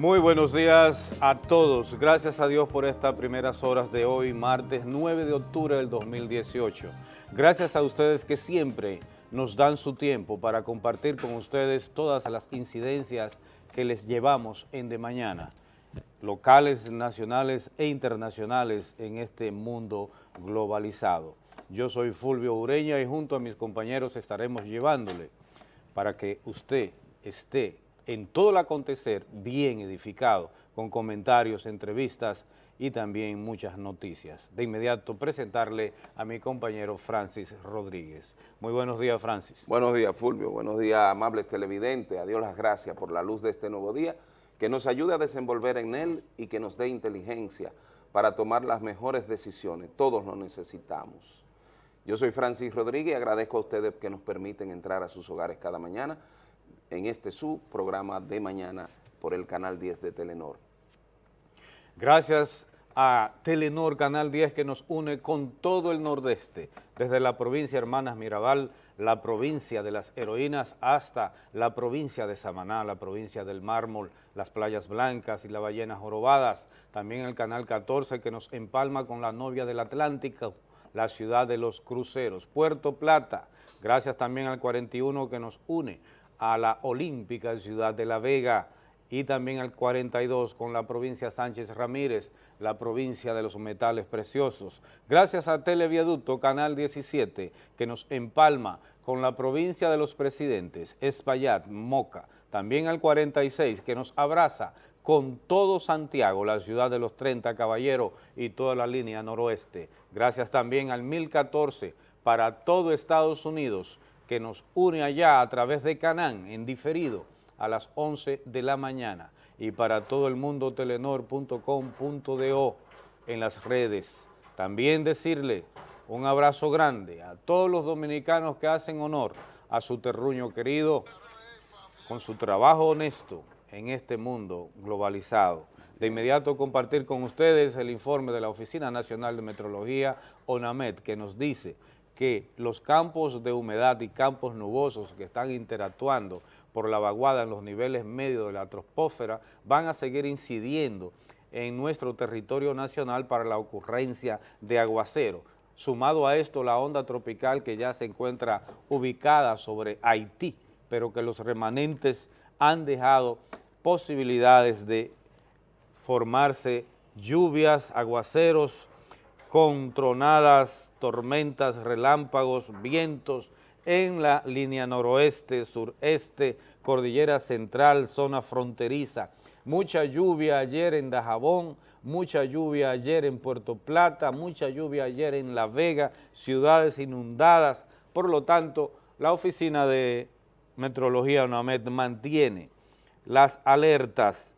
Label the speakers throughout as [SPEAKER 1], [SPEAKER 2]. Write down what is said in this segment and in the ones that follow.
[SPEAKER 1] Muy buenos días a todos. Gracias a Dios por estas primeras horas de hoy, martes 9 de octubre del 2018. Gracias a ustedes que siempre nos dan su tiempo para compartir con ustedes todas las incidencias que les llevamos en De Mañana, locales, nacionales e internacionales en este mundo globalizado. Yo soy Fulvio Ureña y junto a mis compañeros estaremos llevándole para que usted esté en todo el acontecer bien edificado, con comentarios, entrevistas y también muchas noticias. De inmediato presentarle a mi compañero Francis Rodríguez. Muy buenos días, Francis.
[SPEAKER 2] Buenos días, Fulvio. Buenos días, amables televidentes. A Dios las gracias por la luz de este nuevo día, que nos ayude a desenvolver en él y que nos dé inteligencia para tomar las mejores decisiones. Todos lo necesitamos. Yo soy Francis Rodríguez y agradezco a ustedes que nos permiten entrar a sus hogares cada mañana en este su programa de mañana por el Canal 10 de Telenor.
[SPEAKER 1] Gracias a Telenor Canal 10 que nos une con todo el nordeste, desde la provincia Hermanas Mirabal, la provincia de las heroínas, hasta la provincia de Samaná, la provincia del mármol, las playas blancas y las ballenas jorobadas, también el Canal 14 que nos empalma con la novia del Atlántico, la ciudad de los cruceros, Puerto Plata, gracias también al 41 que nos une a la olímpica ciudad de La Vega y también al 42 con la provincia Sánchez Ramírez, la provincia de los metales preciosos. Gracias a Televiaducto Canal 17 que nos empalma con la provincia de los presidentes, Espaillat, Moca, también al 46 que nos abraza con todo Santiago, la ciudad de los 30 caballeros y toda la línea noroeste. Gracias también al 1014 para todo Estados Unidos, que nos une allá a través de Canán, en diferido, a las 11 de la mañana. Y para todo el mundo, telenor.com.do en las redes. También decirle un abrazo grande a todos los dominicanos que hacen honor a su terruño querido con su trabajo honesto en este mundo globalizado. De inmediato compartir con ustedes el informe de la Oficina Nacional de Metrología, ONAMET, que nos dice que los campos de humedad y campos nubosos que están interactuando por la vaguada en los niveles medios de la troposfera van a seguir incidiendo en nuestro territorio nacional para la ocurrencia de aguacero. Sumado a esto, la onda tropical que ya se encuentra ubicada sobre Haití, pero que los remanentes han dejado posibilidades de formarse lluvias, aguaceros, con tronadas, tormentas, relámpagos, vientos en la línea noroeste, sureste, cordillera central, zona fronteriza. Mucha lluvia ayer en Dajabón, mucha lluvia ayer en Puerto Plata, mucha lluvia ayer en La Vega, ciudades inundadas. Por lo tanto, la Oficina de Metrología UNAMED mantiene las alertas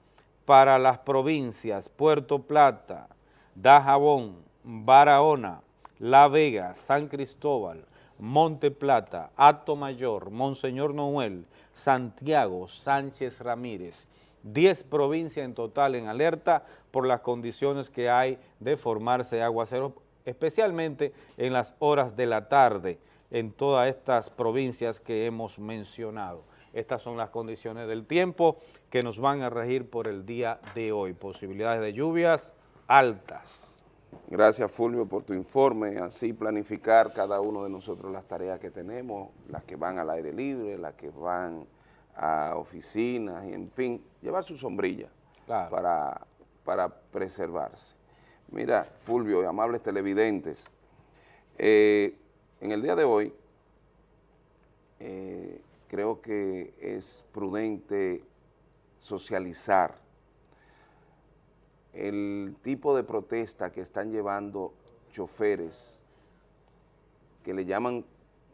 [SPEAKER 1] para las provincias Puerto Plata, Dajabón, Barahona, La Vega, San Cristóbal, Monte Plata, Ato Mayor, Monseñor Noel, Santiago, Sánchez Ramírez, 10 provincias en total en alerta por las condiciones que hay de formarse aguaceros, especialmente en las horas de la tarde en todas estas provincias que hemos mencionado. Estas son las condiciones del tiempo que nos van a regir por el día de hoy. Posibilidades de lluvias altas.
[SPEAKER 2] Gracias Fulvio por tu informe, así planificar cada uno de nosotros las tareas que tenemos, las que van al aire libre, las que van a oficinas y en fin, llevar su sombrilla para, para preservarse. Mira, Fulvio y amables televidentes, eh, en el día de hoy eh, creo que es prudente socializar el tipo de protesta que están llevando choferes que le llaman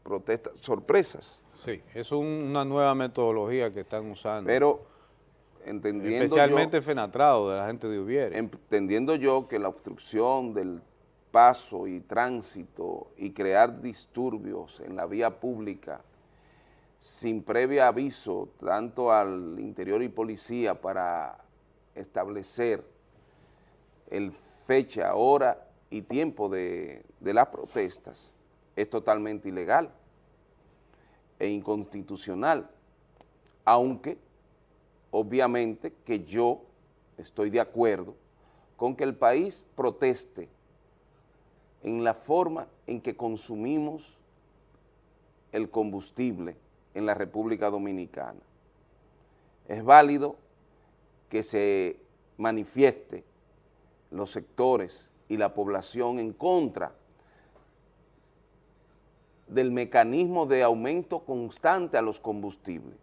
[SPEAKER 2] protestas sorpresas.
[SPEAKER 1] Sí, es una nueva metodología que están usando.
[SPEAKER 2] Pero entendiendo
[SPEAKER 1] Especialmente fenatrado de la gente de Ubiere.
[SPEAKER 2] Entendiendo yo que la obstrucción del paso y tránsito y crear disturbios en la vía pública sin previo aviso tanto al interior y policía para establecer el fecha, hora y tiempo de, las protestas es totalmente ilegal e inconstitucional, aunque obviamente que yo estoy de acuerdo con que el país proteste en la forma en que consumimos el combustible en la República Dominicana. Es válido que se manifieste los sectores y la población en contra del mecanismo de aumento constante a los combustibles.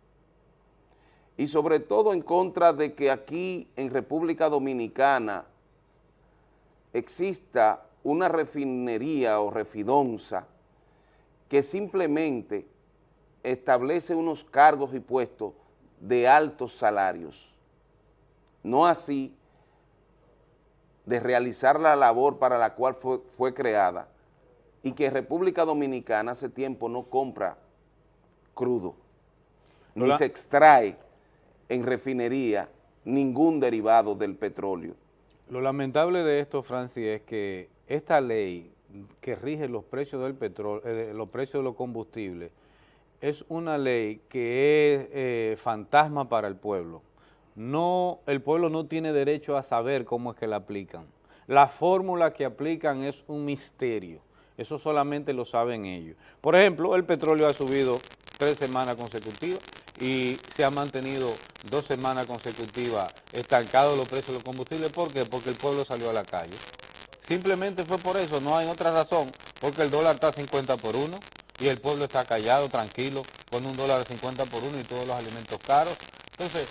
[SPEAKER 2] Y sobre todo en contra de que aquí en República Dominicana exista una refinería o refidonza que simplemente establece unos cargos y puestos de altos salarios, no así de realizar la labor para la cual fue, fue creada y que República Dominicana hace tiempo no compra crudo, ni se extrae en refinería ningún derivado del petróleo.
[SPEAKER 1] Lo lamentable de esto, Francis, es que esta ley que rige los precios del petróleo, eh, los precios de los combustibles, es una ley que es eh, fantasma para el pueblo. No, el pueblo no tiene derecho a saber cómo es que la aplican. La fórmula que aplican es un misterio. Eso solamente lo saben ellos. Por ejemplo, el petróleo ha subido tres semanas consecutivas y se ha mantenido dos semanas consecutivas estancados los precios de los combustibles. ¿Por qué? Porque el pueblo salió a la calle. Simplemente fue por eso, no hay otra razón, porque el dólar está a 50 por 1 y el pueblo está callado, tranquilo, con un dólar a 50 por 1 y todos los alimentos caros. Entonces,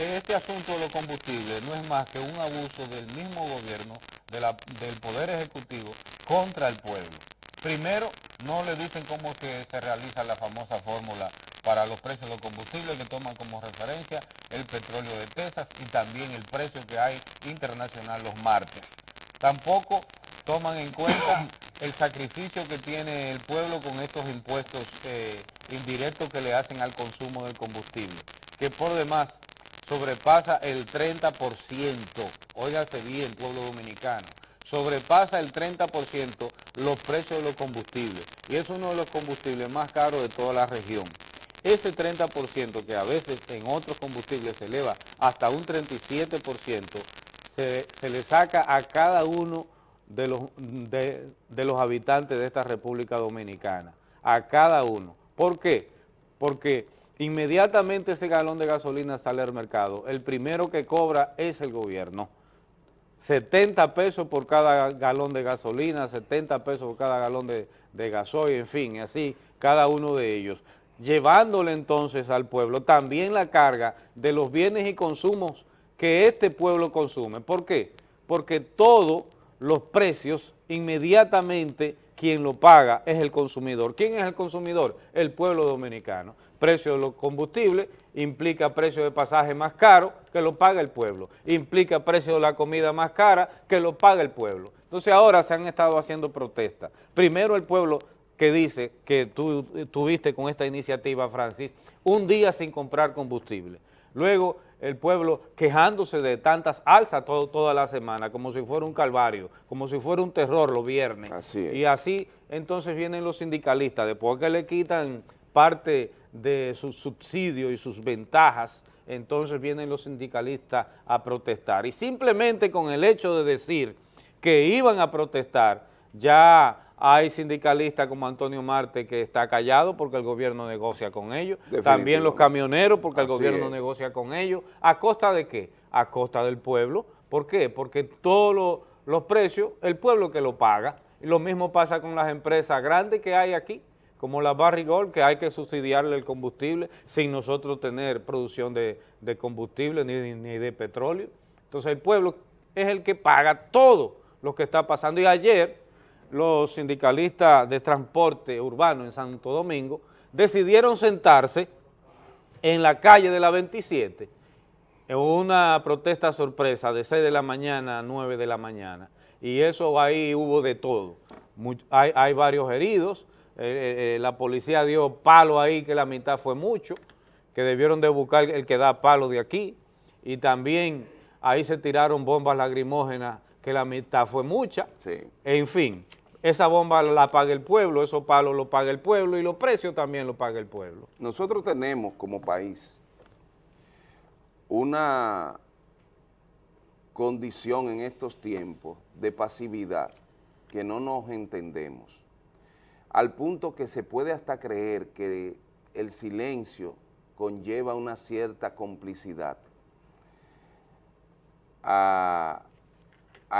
[SPEAKER 1] este asunto de los combustibles no es más que un abuso del mismo gobierno, del Poder Ejecutivo, contra el pueblo. Primero, no le dicen cómo que se realiza la famosa fórmula para los precios de los combustibles que toman como referencia el petróleo de Texas y también el precio que hay internacional los martes. Tampoco toman en cuenta el sacrificio que tiene el pueblo con estos impuestos eh, indirectos que le hacen al consumo del combustible, que por demás sobrepasa el 30%, óigase bien pueblo dominicano, sobrepasa el 30% los precios de los combustibles y es uno de los combustibles más caros de toda la región. Ese 30% que a veces en otros combustibles se eleva hasta un 37%, se, le saca a cada uno de los, de, de los habitantes de esta República Dominicana, a cada uno. ¿Por qué? Porque inmediatamente ese galón de gasolina sale al mercado, el primero que cobra es el gobierno. 70 pesos por cada galón de gasolina, 70 pesos por cada galón de, de gasoil, en fin, así cada uno de ellos, llevándole entonces al pueblo también la carga de los bienes y consumos que este pueblo consume. ¿Por qué? Porque todos los precios inmediatamente quien lo paga es el consumidor. ¿Quién es el consumidor? El pueblo dominicano. Precio de los combustibles implica precio de pasaje más caro que lo paga el pueblo. Implica precio de la comida más cara que lo paga el pueblo. Entonces ahora se han estado haciendo protestas. Primero el pueblo que dice que tú tuviste con esta iniciativa, Francis, un día sin comprar combustible. Luego el pueblo quejándose de tantas alzas toda la semana, como si fuera un calvario, como si fuera un terror los viernes.
[SPEAKER 2] Así
[SPEAKER 1] Y así entonces vienen los sindicalistas, después que le quitan parte de sus subsidios y sus ventajas, entonces vienen los sindicalistas a protestar. Y simplemente con el hecho de decir que iban a protestar, ya hay sindicalistas como Antonio Marte que está callado porque el gobierno negocia con ellos. También los camioneros porque el gobierno negocia con ellos. ¿A costa de qué? A costa del pueblo. ¿Por qué? Porque todos los precios, el pueblo que lo paga. Lo mismo pasa con las empresas grandes que hay aquí, como la Barrigol, que hay que subsidiarle el combustible sin nosotros tener producción de, combustible ni, de petróleo. Entonces el pueblo es el que paga todo lo que está pasando. Y ayer los sindicalistas de transporte urbano en Santo Domingo decidieron sentarse en la calle de la 27 en una protesta sorpresa de 6 de la mañana a 9 de la mañana y eso ahí hubo de todo. hay, varios heridos, eh, eh, eh, la policía dio palo ahí que la mitad fue mucho, que debieron de buscar el que da palo de aquí. Y también ahí se tiraron bombas lacrimógenas que la mitad fue mucha, en fin esa bomba la paga el pueblo, esos palos lo paga el pueblo y los precios también lo paga el pueblo.
[SPEAKER 2] Nosotros tenemos como país una condición en estos tiempos de pasividad que no nos entendemos, al punto que se puede hasta creer que el silencio conlleva una cierta complicidad a,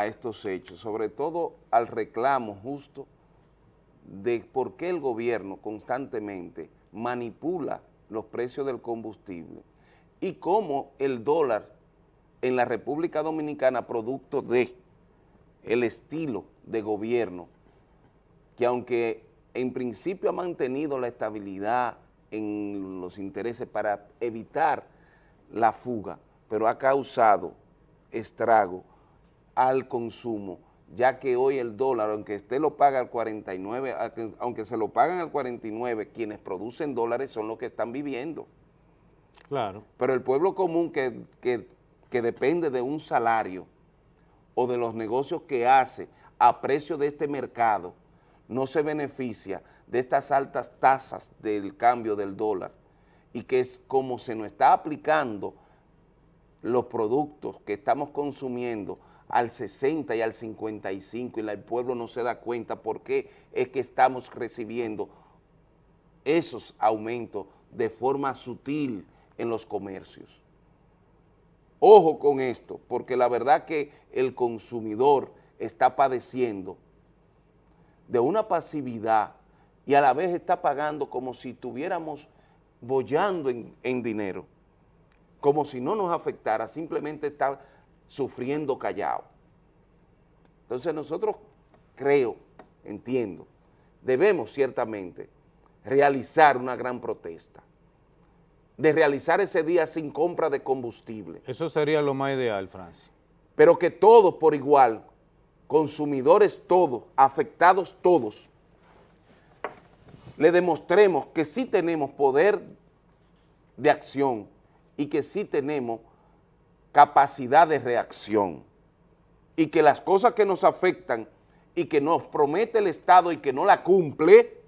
[SPEAKER 2] estos hechos, sobre todo al reclamo justo de por qué el gobierno constantemente manipula los precios del combustible y cómo el dólar en la República Dominicana, producto de el estilo de gobierno, que aunque en principio ha mantenido la estabilidad en los intereses para evitar la fuga, pero ha causado estrago al consumo, ya que hoy el dólar, aunque usted lo paga al 49, aunque se lo pagan al 49, quienes producen dólares son los que están viviendo. Claro. Pero el pueblo común que, que depende de un salario o de los negocios que hace a precio de este mercado, no se beneficia de estas altas tasas del cambio del dólar y que es como se nos está aplicando los productos que estamos consumiendo al 60 y al 55 y el pueblo no se da cuenta por qué es que estamos recibiendo esos aumentos de forma sutil en los comercios. Ojo con esto, porque la verdad que el consumidor está padeciendo de una pasividad y a la vez está pagando como si estuviéramos bollando en, en dinero como si no nos afectara, simplemente está sufriendo callado. Entonces nosotros creo, entiendo, debemos ciertamente realizar una gran protesta, de realizar ese día sin compra de combustible.
[SPEAKER 1] Eso sería lo más ideal, Francis.
[SPEAKER 2] Pero que todos por igual, consumidores todos, afectados todos, le demostremos que sí tenemos poder de acción, y que sí tenemos capacidad de reacción. Y que las cosas que nos afectan y que nos promete el Estado y que no la cumple,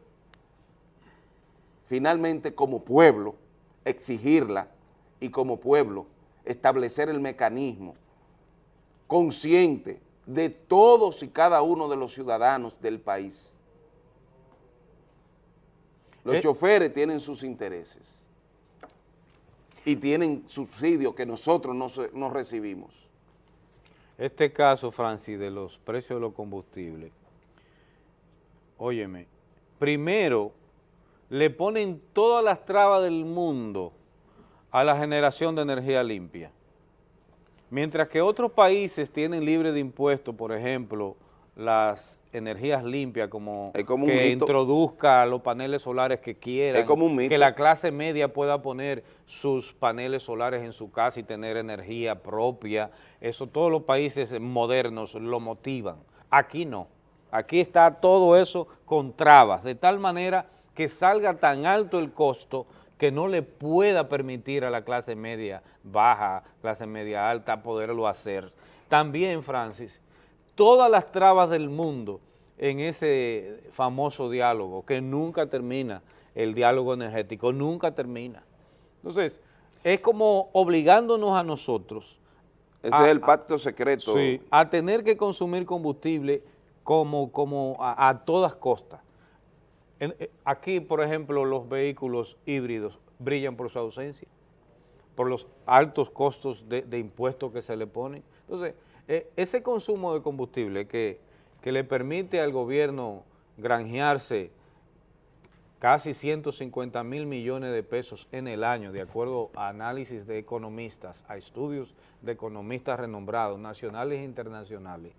[SPEAKER 2] finalmente como pueblo exigirla y como pueblo establecer el mecanismo consciente de todos y cada uno de los ciudadanos del país. Los eh. choferes tienen sus intereses y tienen subsidios que nosotros no, recibimos.
[SPEAKER 1] Este caso, Francis, de los precios de los combustibles, óyeme, primero le ponen todas las trabas del mundo a la generación de energía limpia. Mientras que otros países tienen libre de impuestos, por ejemplo, las energías limpias, como, que introduzca los paneles solares que quieran, que la clase media pueda poner sus paneles solares en su casa y tener energía propia, eso todos los países modernos lo motivan, aquí no, aquí está todo eso con trabas, de tal manera que salga tan alto el costo que no le pueda permitir a la clase media baja, clase media alta poderlo hacer. También, Francis, todas las trabas del mundo en ese famoso diálogo, que nunca termina, el diálogo energético, nunca termina. Entonces, es como obligándonos a nosotros.
[SPEAKER 2] Ese es el pacto secreto.
[SPEAKER 1] Sí, a tener que consumir combustible como, como a, todas costas. Eh, aquí, por ejemplo, los vehículos híbridos brillan por su ausencia, por los altos costos de, impuestos que se le ponen. Entonces, eh, ese consumo de combustible que, le permite al gobierno granjearse casi 150 mil millones de pesos en el año, de acuerdo a análisis de economistas, a estudios de economistas renombrados, nacionales e internacionales.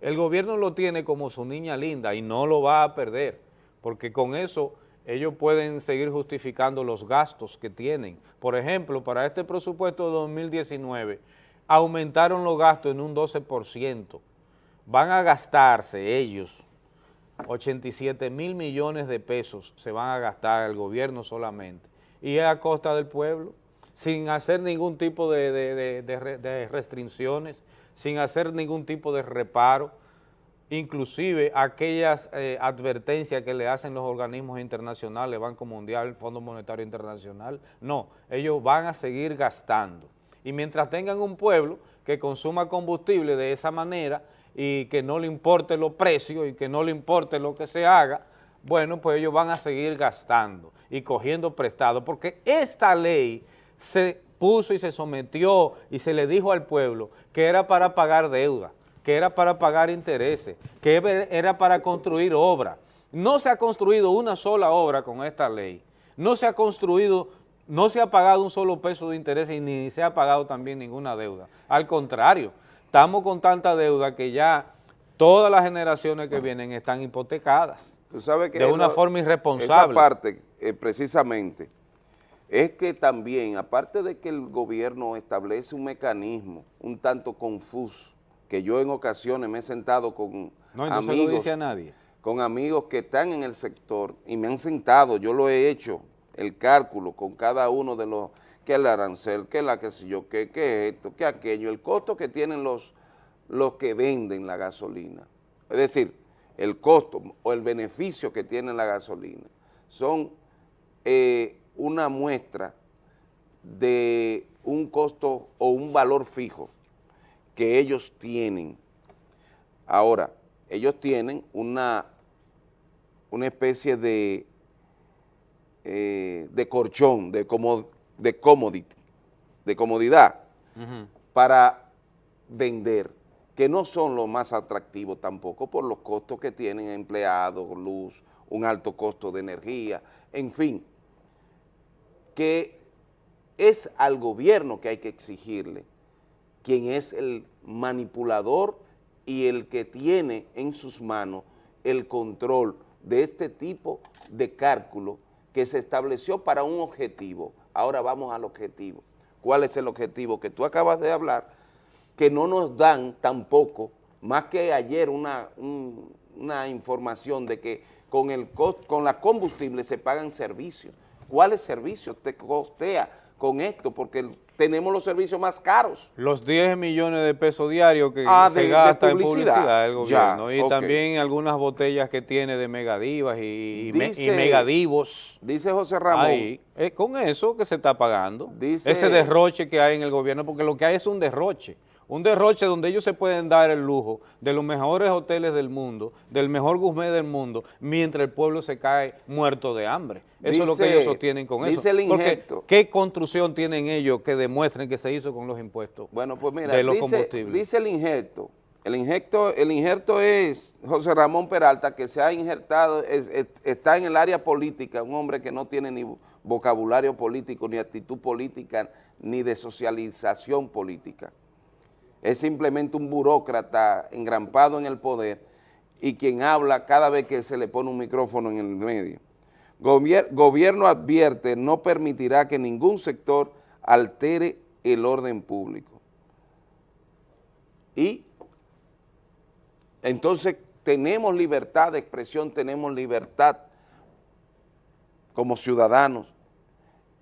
[SPEAKER 1] El gobierno lo tiene como su niña linda y no lo va a perder, porque con eso ellos pueden seguir justificando los gastos que tienen. Por ejemplo, para este presupuesto de 2019, aumentaron los gastos en un 12%. Van a gastarse ellos 87 mil millones de pesos, se van a gastar el gobierno solamente, y es a costa del pueblo, sin hacer ningún tipo de, restricciones, sin hacer ningún tipo de reparo, inclusive aquellas eh, advertencias que le hacen los organismos internacionales, Banco Mundial, Fondo Monetario Internacional, no, ellos van a seguir gastando. Y mientras tengan un pueblo que consuma combustible de esa manera y que no le importe los precios y que no le importe lo que se haga, bueno, pues ellos van a seguir gastando y cogiendo prestado, porque esta ley se puso y se sometió y se le dijo al pueblo que era para pagar deuda, que era para pagar intereses, que era para construir obras. No se ha construido una sola obra con esta ley, no se ha construido, no se ha pagado un solo peso de intereses y ni se ha pagado también ninguna deuda. Al contrario, estamos con tanta deuda que ya todas las generaciones que vienen están hipotecadas de una forma irresponsable.
[SPEAKER 2] Esa parte, eh, precisamente, es que también, aparte de que el gobierno establece un mecanismo un tanto confuso, que yo en ocasiones me he sentado con
[SPEAKER 1] no,
[SPEAKER 2] amigos,
[SPEAKER 1] a nadie.
[SPEAKER 2] con amigos que están en el sector y me han sentado, yo lo he hecho, el cálculo con cada uno de los, que el arancel, que la que sé yo, que, que esto, que aquello, el costo que tienen los, los que venden la gasolina. Es decir, el costo o el beneficio que tiene la gasolina son eh, una muestra de un costo o un valor fijo que ellos tienen. Ahora, ellos tienen una, una especie de, eh, de corchón, de, de, commodity, de comodidad para vender que no son los más atractivos tampoco por los costos que tienen empleados, luz, un alto costo de energía, en fin, que es al gobierno que hay que exigirle, quien es el manipulador y el que tiene en sus manos el control de este tipo de cálculo que se estableció para un objetivo. Ahora vamos al objetivo. ¿Cuál es el objetivo que tú acabas de hablar? que no nos dan tampoco, más que ayer una, una información de que con, el con la combustible se pagan servicios. ¿Cuáles servicios te costea con esto? Porque tenemos los servicios más caros.
[SPEAKER 1] Los 10 millones de pesos diarios que
[SPEAKER 2] ah,
[SPEAKER 1] se gasta en publicidad el gobierno y también algunas botellas que tiene de megadivas y, megadivos.
[SPEAKER 2] Dice José Ramón.
[SPEAKER 1] Ahí, es con eso que se está pagando, ese derroche que hay en el gobierno, porque lo que hay es un derroche un derroche donde ellos se pueden dar el lujo de los mejores hoteles del mundo, del mejor gourmet del mundo, mientras el pueblo se cae muerto de hambre. Eso es lo que ellos sostienen con
[SPEAKER 2] dice El injerto,
[SPEAKER 1] ¿Qué construcción tienen ellos que demuestren que se hizo con los impuestos
[SPEAKER 2] bueno, pues mira, de los dice, combustibles? Dice el injerto, el injerto, el injerto es José Ramón Peralta, que se ha injertado, está en el área política, un hombre que no tiene ni vocabulario político, ni actitud política, ni de socialización política es simplemente un burócrata engrampado en el poder y quien habla cada vez que se le pone un micrófono en el medio. gobierno advierte no permitirá que ningún sector altere el orden público. Y entonces tenemos libertad de expresión, tenemos libertad como ciudadanos.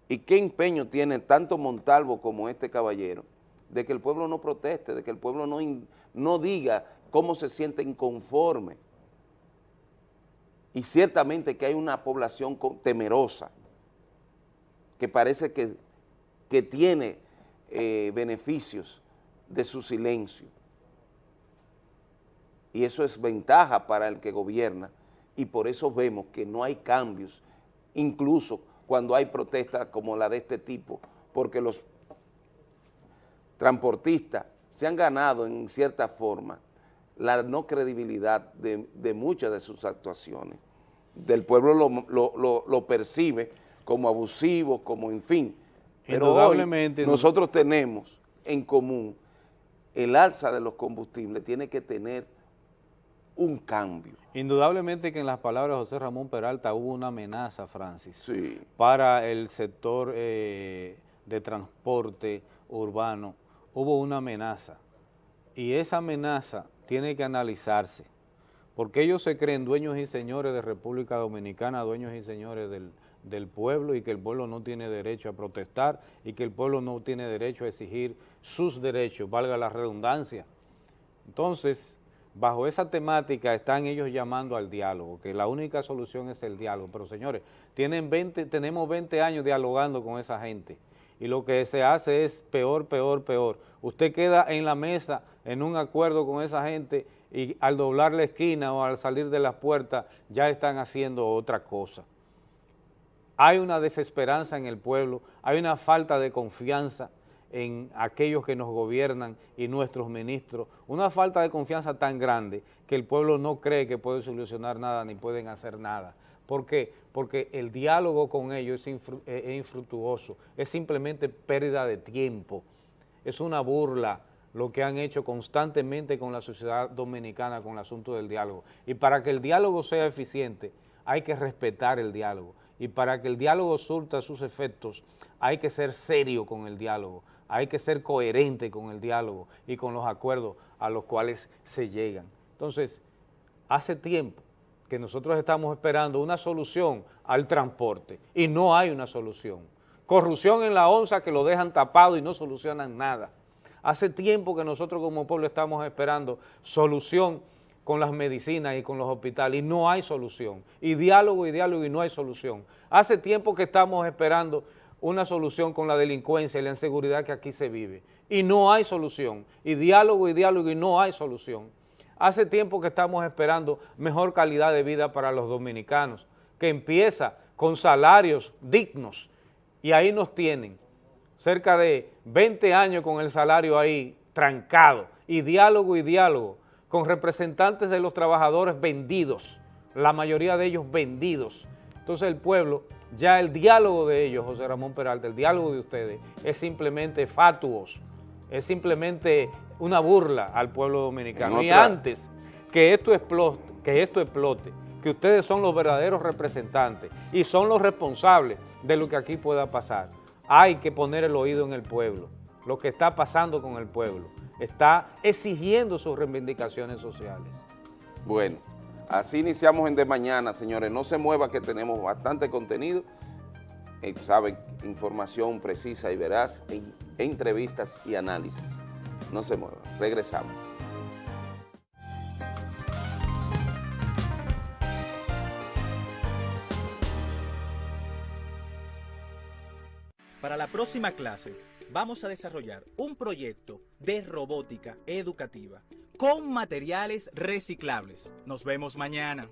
[SPEAKER 2] ¿Y qué empeño tiene tanto Montalvo como este caballero de que el pueblo no proteste, de que el pueblo no, no diga cómo se siente inconforme. Y ciertamente que hay una población temerosa, que parece que, que tiene eh, beneficios de su silencio. Y eso es ventaja para el que gobierna y por eso vemos que no hay cambios, incluso cuando hay protestas como la de este tipo, porque los transportistas se han ganado en cierta forma la no credibilidad de, muchas de sus actuaciones. Del pueblo lo, percibe como abusivo, como en fin. Pero nosotros tenemos en común el alza de los combustibles tiene que tener un cambio.
[SPEAKER 1] Indudablemente que en las palabras de José Ramón Peralta hubo una amenaza, Francis,
[SPEAKER 2] sí.
[SPEAKER 1] para el sector eh, de transporte urbano hubo una amenaza y esa amenaza tiene que analizarse porque ellos se creen dueños y señores de República Dominicana, dueños y señores del, del pueblo y que el pueblo no tiene derecho a protestar y que el pueblo no tiene derecho a exigir sus derechos, valga la redundancia. Entonces, bajo esa temática están ellos llamando al diálogo, que la única solución es el diálogo. Pero señores, tienen 20, tenemos 20 años dialogando con esa gente y lo que se hace es peor, peor, peor. Usted queda en la mesa en un acuerdo con esa gente y al doblar la esquina o al salir de las puertas ya están haciendo otra cosa. Hay una desesperanza en el pueblo, hay una falta de confianza en aquellos que nos gobiernan y nuestros ministros, una falta de confianza tan grande que el pueblo no cree que puede solucionar nada ni pueden hacer nada. ¿Por qué? Porque el diálogo con ellos es, es infructuoso, es simplemente pérdida de tiempo, es una burla, lo que han hecho constantemente con la sociedad dominicana con el asunto del diálogo. Y para que el diálogo sea eficiente, hay que respetar el diálogo. Y para que el diálogo surta sus efectos, hay que ser serio con el diálogo, hay que ser coherente con el diálogo y con los acuerdos a los cuales se llegan. Entonces, hace tiempo que nosotros estamos esperando una solución al transporte y no hay una solución. Corrupción en la onza que lo dejan tapado y no solucionan nada Hace tiempo que nosotros como pueblo estamos esperando solución con las medicinas y con los hospitales y no hay solución. Y diálogo y diálogo y no hay solución. Hace tiempo que estamos esperando una solución con la delincuencia y la inseguridad que aquí se vive. Y no hay solución. Y diálogo y diálogo y no hay solución. Hace tiempo que estamos esperando mejor calidad de vida para los dominicanos, que empieza con salarios dignos. Y ahí nos tienen cerca de 20 años con el salario ahí trancado, y diálogo y diálogo, con representantes de los trabajadores vendidos, la mayoría de ellos vendidos. Entonces el pueblo, ya el diálogo de ellos, José Ramón Peralta, el diálogo de ustedes, es simplemente fatuos, es simplemente una burla al pueblo dominicano. Y antes que esto explote, que esto explote, que ustedes son los verdaderos representantes y son los responsables de lo que aquí pueda pasar hay que poner el oído en el pueblo, lo que está pasando con el pueblo, está exigiendo sus reivindicaciones sociales.
[SPEAKER 2] Bueno, así iniciamos en De Mañana, señores, no se mueva que tenemos bastante contenido, eh, saben, información precisa y veraz, en entrevistas y análisis. No se mueva, regresamos.
[SPEAKER 3] Para la próxima clase vamos a desarrollar un proyecto de robótica educativa con materiales reciclables. Nos vemos mañana.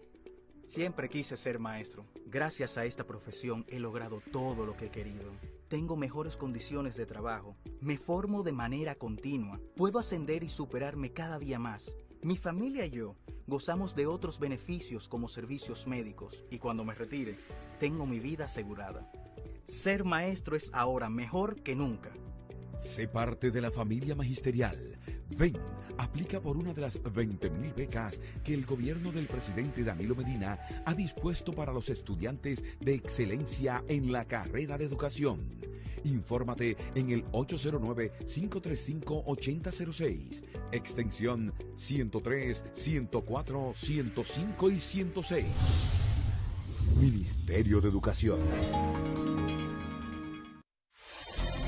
[SPEAKER 3] Siempre quise ser maestro. Gracias a esta profesión he logrado todo lo que he querido. Tengo mejores condiciones de trabajo. Me formo de manera continua. Puedo ascender y superarme cada día más. Mi familia y yo gozamos de otros beneficios como servicios médicos y cuando me retire, tengo mi vida asegurada. Ser maestro es ahora mejor que nunca.
[SPEAKER 4] Sé parte de la familia magisterial. Ven, aplica por una de las 20.000 becas que el gobierno del presidente Danilo Medina ha dispuesto para los estudiantes de excelencia en la carrera de educación. Infórmate en el 809-535-8006, extensión 103, 104, 105 y 106. Ministerio de Educación.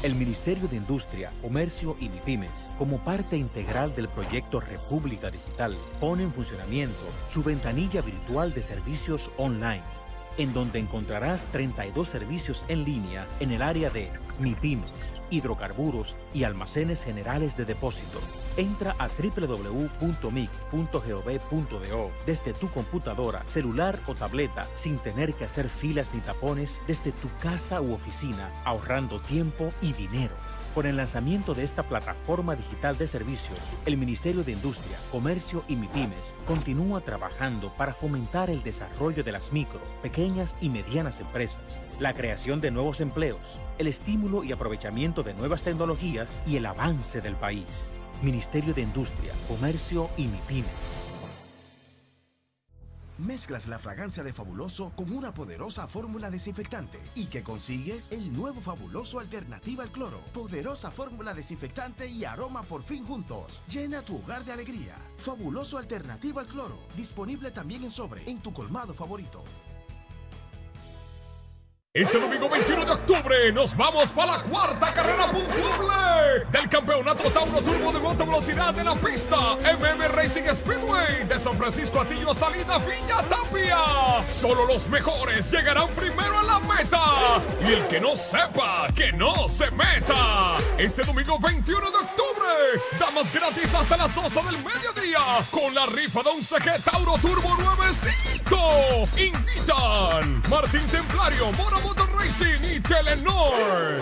[SPEAKER 5] El Ministerio de Industria, Comercio y MIPIMES, como parte integral del proyecto República Digital, pone en funcionamiento su ventanilla virtual de servicios online en donde encontrarás 32 servicios en línea en el área de MIPIMES, hidrocarburos y almacenes generales de depósito. Entra a www.mic.gov.do desde tu computadora, celular o tableta sin tener que hacer filas ni tapones desde tu casa u oficina, ahorrando tiempo y dinero. Con el lanzamiento de esta plataforma digital de servicios, el Ministerio de Industria, Comercio y MIPIMES continúa trabajando para fomentar el desarrollo de las micro, pequeñas y medianas empresas, la creación de nuevos empleos, el estímulo y aprovechamiento de nuevas tecnologías y el avance del país. Ministerio de Industria, Comercio y MIPIMES.
[SPEAKER 6] Mezclas la fragancia de Fabuloso con una poderosa fórmula desinfectante y que consigues el nuevo Fabuloso Alternativa al Cloro. Poderosa fórmula desinfectante y aroma por fin juntos. Llena tu hogar de alegría. Fabuloso Alternativa al Cloro. Disponible también en sobre en tu colmado favorito.
[SPEAKER 7] Este domingo 21 de octubre nos vamos para la cuarta carrera puntuable del campeonato Tauro Turbo de Moto Velocidad de la pista MM Racing Speedway de San Francisco Atillo Salida Villa Tapia. Solo los mejores llegarán primero a la meta y
[SPEAKER 8] el que no sepa, que no se meta. Este domingo 21 de octubre, damas gratis hasta las 12 del mediodía con la rifa de un CG Tauro Turbo nuevecito. Invitan Martín Templario, Moto Racing y Telenor.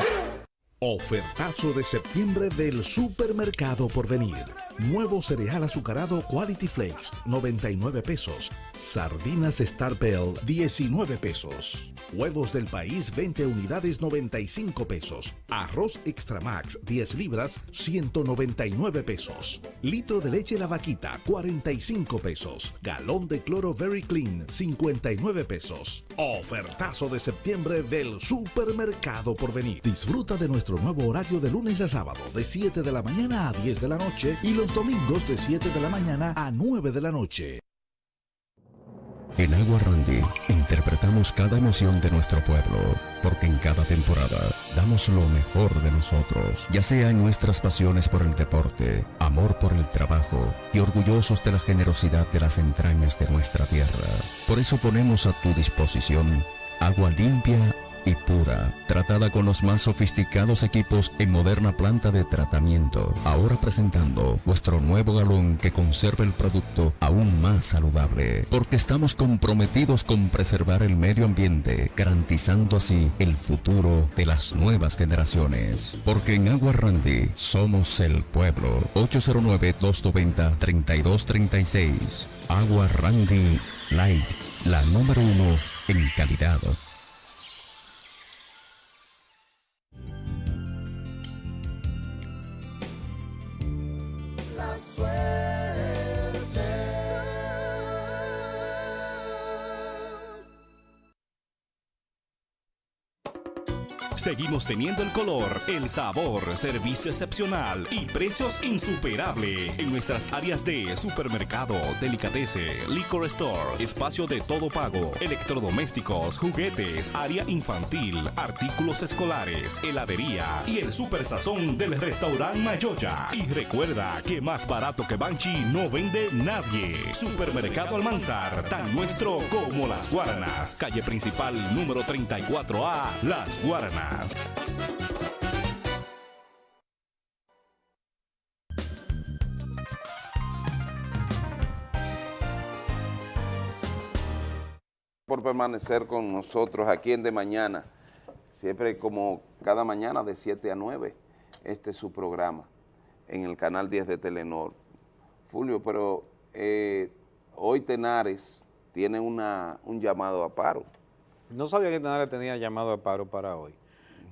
[SPEAKER 9] Ofertazo de septiembre del Supermercado por venir. Nuevo cereal azucarado Quality Flakes, 99 pesos. Sardinas Star Bell, 19 pesos. Huevos del país, 20 unidades, 95 pesos. Arroz Extra Max, 10 libras, 199 pesos. Litro de leche La Vaquita, 45 pesos. Galón de cloro Very Clean, 59 pesos. Ofertazo de septiembre del Supermercado por venir. Disfruta de nuestro nuevo horario de lunes a sábado, de 7 de la mañana a 10 de la noche y los domingos de 7 de la mañana a 9 de la noche.
[SPEAKER 10] En Agua Randy interpretamos cada emoción de nuestro pueblo, porque en cada temporada damos lo mejor de nosotros, ya sea en nuestras pasiones por el deporte, amor por el trabajo y orgullosos de la generosidad de las entrañas de nuestra tierra. Por eso ponemos a tu disposición agua limpia y pura, tratada con los más sofisticados equipos en moderna planta de tratamiento. Ahora presentando nuestro nuevo galón que conserva el producto aún más saludable, porque estamos comprometidos con preservar el medio ambiente, garantizando así el futuro de las nuevas generaciones. Porque en Agua Randy somos el pueblo. 809-290-3236. Agua Randy Light, la número uno en calidad. swear.
[SPEAKER 11] Seguimos teniendo el color, el sabor, servicio excepcional y precios insuperables en nuestras áreas de supermercado, delicatese, liquor store, espacio de todo pago, electrodomésticos, juguetes, área infantil, artículos escolares, heladería y el super sazón del restaurante Mayoya. Y recuerda que más barato que Banchi no vende nadie. Supermercado Almanzar, tan nuestro como las Guaranas. Calle principal número 34A, Las Guaranas.
[SPEAKER 2] Por permanecer con nosotros aquí en De Mañana, siempre como cada mañana de 7 a 9, este es su programa en el canal 10 de Telenor. Fulvio, pero eh, hoy Tenares tiene una, un llamado a paro.
[SPEAKER 1] No sabía que Tenares tenía llamado a paro para hoy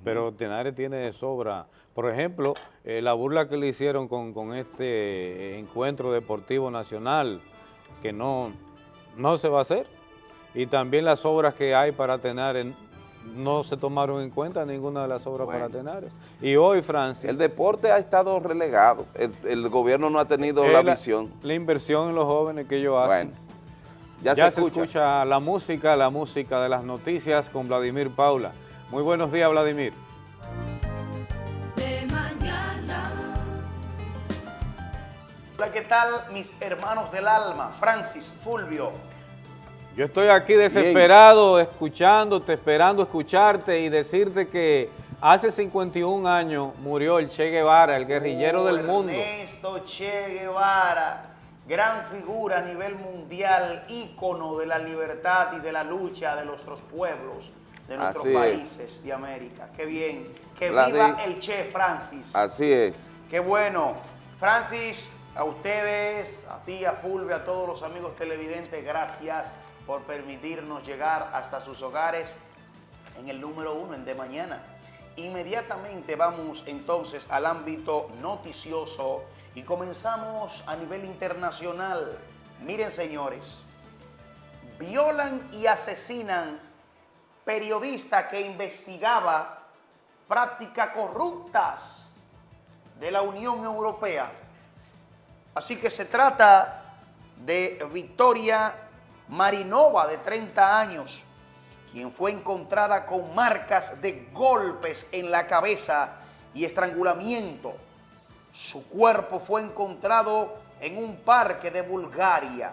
[SPEAKER 1] pero Tenares tiene de sobra. Por ejemplo, eh, la burla que le hicieron con, este encuentro deportivo nacional, que no, no se va a hacer, y también las obras que hay para Tenares no se tomaron en cuenta ninguna de las obras para Tenares. Y hoy, Francia...
[SPEAKER 2] El deporte ha estado relegado, el, gobierno no ha tenido la, visión.
[SPEAKER 1] La inversión en los jóvenes que ellos hacen. ya, se, escucha. se escucha la música, la música de las noticias con Vladimir Paula. Muy buenos días, Vladimir.
[SPEAKER 12] De mañana. Hola, ¿qué tal mis hermanos del alma? Francis, Fulvio.
[SPEAKER 1] Yo estoy aquí desesperado, escuchándote, esperando escucharte y decirte que hace 51 años murió el Che Guevara, el guerrillero del mundo.
[SPEAKER 12] Ernesto Che Guevara, gran figura a nivel mundial, ícono de la libertad y de la lucha de nuestros pueblos de nuestros países de América. Qué bien. Que viva el Che Francis.
[SPEAKER 2] Así es.
[SPEAKER 12] Qué bueno. Francis, a ustedes, a ti, a Fulvia, a todos los amigos televidentes, gracias por permitirnos llegar hasta sus hogares en el número uno en De Mañana. Inmediatamente vamos entonces al ámbito noticioso y comenzamos a nivel internacional. Miren señores, violan y asesinan periodista que investigaba prácticas corruptas de la Unión Europea. Así que se trata de Victoria Marinova, de 30 años, quien fue encontrada con marcas de golpes en la cabeza y estrangulamiento. Su cuerpo fue encontrado en un parque de Bulgaria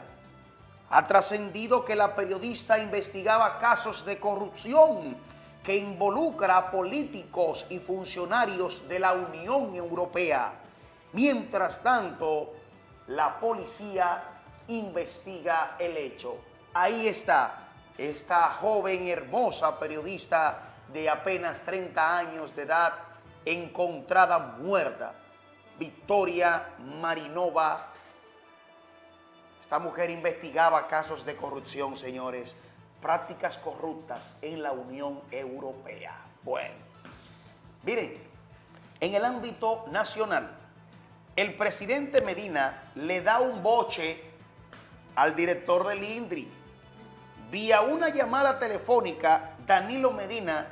[SPEAKER 12] ha trascendido que la periodista investigaba casos de corrupción que involucra a políticos y funcionarios de la Unión Europea. Mientras tanto, la policía investiga el hecho. Ahí está esta joven hermosa periodista de apenas 30 años de edad encontrada muerta. Victoria Marinova. Esta mujer investigaba casos de corrupción, señores, prácticas corruptas en la Unión Europea. Bueno, miren, en el ámbito nacional, el presidente Medina le da un boche al director del INDRI. Vía una llamada telefónica, Danilo Medina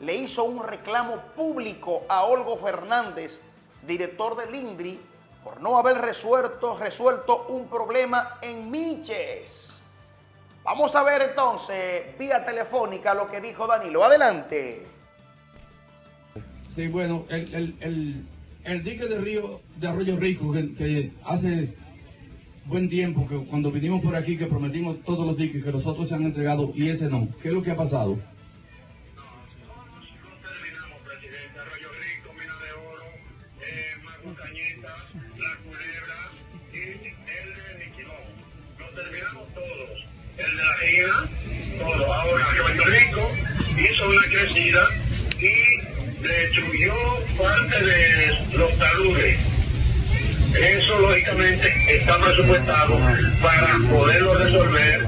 [SPEAKER 12] le hizo un reclamo público a Olgo Fernández, director del INDRI, por no haber resuelto, resuelto un problema en Miches. Vamos a ver entonces, vía telefónica, lo que dijo Danilo. Adelante.
[SPEAKER 13] Sí, bueno, el, el, dique de río de Arroyo Rico, que, hace buen tiempo, que cuando vinimos por aquí, que prometimos todos los diques que nosotros se han entregado y ese no. ¿Qué es lo que ha pasado?
[SPEAKER 14] Todo. Ahora Puerto Rico hizo una crecida y destruyó parte de los taludes. Eso lógicamente está presupuestado para poderlo resolver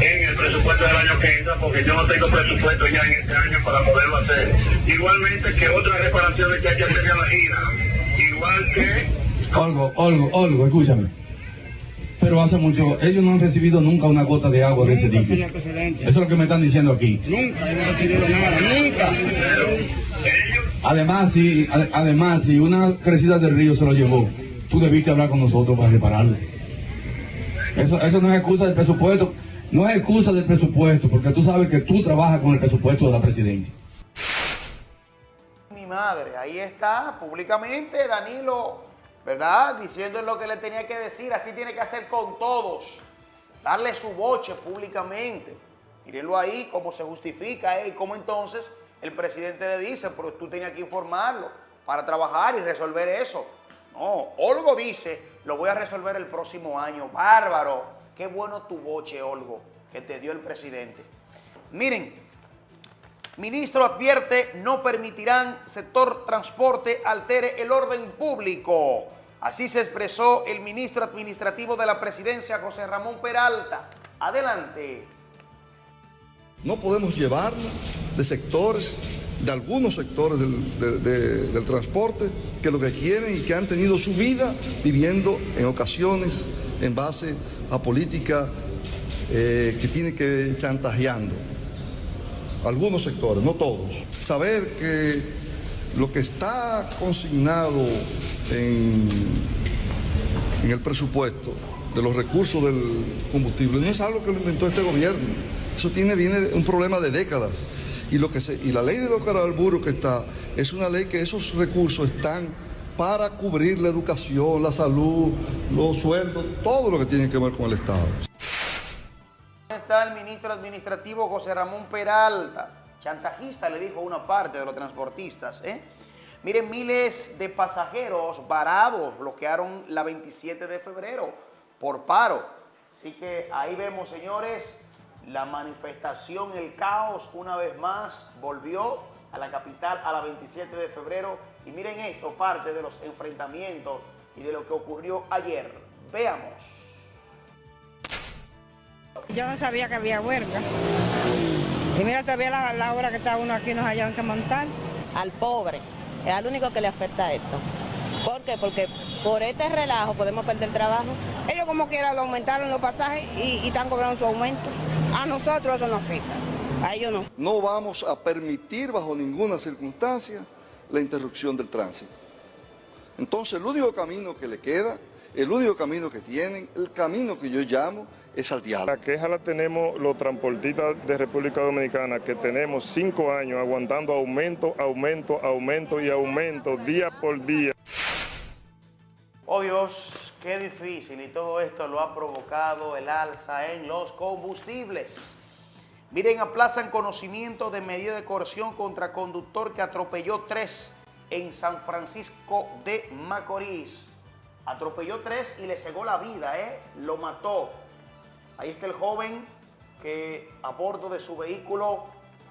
[SPEAKER 14] en el presupuesto del año que entra, porque yo no tengo presupuesto ya en este año para poderlo hacer. Igualmente que otras reparaciones que hay que hacer en la gira, igual que...
[SPEAKER 13] Olgo, Olgo, Olgo, escúchame pero hace mucho, ellos no han recibido nunca una gota de agua de ese dique. Eso es lo que me están diciendo aquí.
[SPEAKER 14] Nunca hemos recibido nada, nunca.
[SPEAKER 13] Además, si, además, si una crecida del río se lo llevó, tú debiste hablar con nosotros para repararlo. Eso, eso no es excusa del presupuesto, no es excusa del presupuesto, porque tú sabes que tú trabajas con el presupuesto de la presidencia.
[SPEAKER 12] Mi madre, ahí está, públicamente, Danilo ¿verdad? Diciendo lo que le tenía que decir, así tiene que hacer con todos, darle su boche públicamente. Mírenlo ahí, cómo se justifica ¿eh? y cómo entonces el presidente le dice, pero tú tenías que informarlo para trabajar y resolver eso. No, Olgo dice, lo voy a resolver el próximo año. Bárbaro, qué bueno tu boche, Olgo, que te dio el presidente. Miren, Ministro advierte, no permitirán sector transporte altere el orden público. Así se expresó el ministro administrativo de la presidencia, José Ramón Peralta. Adelante.
[SPEAKER 15] No podemos llevar de sectores, de algunos sectores del, transporte, que lo que quieren y que han tenido su vida viviendo en ocasiones en base a política eh, que tiene que chantajeando algunos sectores, no todos. Saber que lo que está consignado en, en el presupuesto de los recursos del combustible no es algo que lo inventó este gobierno. Eso tiene, viene un problema de décadas. Y, lo que se, y la ley de los carburos que está es una ley que esos recursos están para cubrir la educación, la salud, los sueldos, todo lo que tiene que ver con el Estado
[SPEAKER 12] el ministro administrativo José Ramón Peralta. Chantajista le dijo una parte de los transportistas. ¿eh? Miren, miles de pasajeros varados bloquearon la 27 de febrero por paro. Así que ahí vemos, señores, la manifestación, el caos, una vez más, volvió a la capital a la 27 de febrero. Y miren esto, parte de los enfrentamientos y de lo que ocurrió ayer. Veamos.
[SPEAKER 16] Yo no sabía que había huelga. Y mira, todavía la, la hora que está uno aquí nos hallaban que montar.
[SPEAKER 17] Al pobre, es al único que le afecta esto. ¿Por qué? Porque por este relajo podemos perder el trabajo.
[SPEAKER 16] Ellos como quiera lo aumentaron los pasajes y, están cobrando su aumento. A nosotros eso nos afecta, a ellos no.
[SPEAKER 15] No vamos a permitir bajo ninguna circunstancia la interrupción del tránsito. Entonces el único camino que le queda, el único camino que tienen, el camino que yo llamo es al diálogo.
[SPEAKER 18] La queja la tenemos los transportistas de República Dominicana, que tenemos cinco años aguantando aumento, aumento, aumento y aumento día por día.
[SPEAKER 12] Oh Dios, qué difícil y todo esto lo ha provocado el alza en los combustibles. Miren, aplazan conocimiento de medida de coerción contra conductor que atropelló tres en San Francisco de Macorís. Atropelló tres y le cegó la vida, ¿eh? Lo mató. Ahí está el joven que a bordo de su vehículo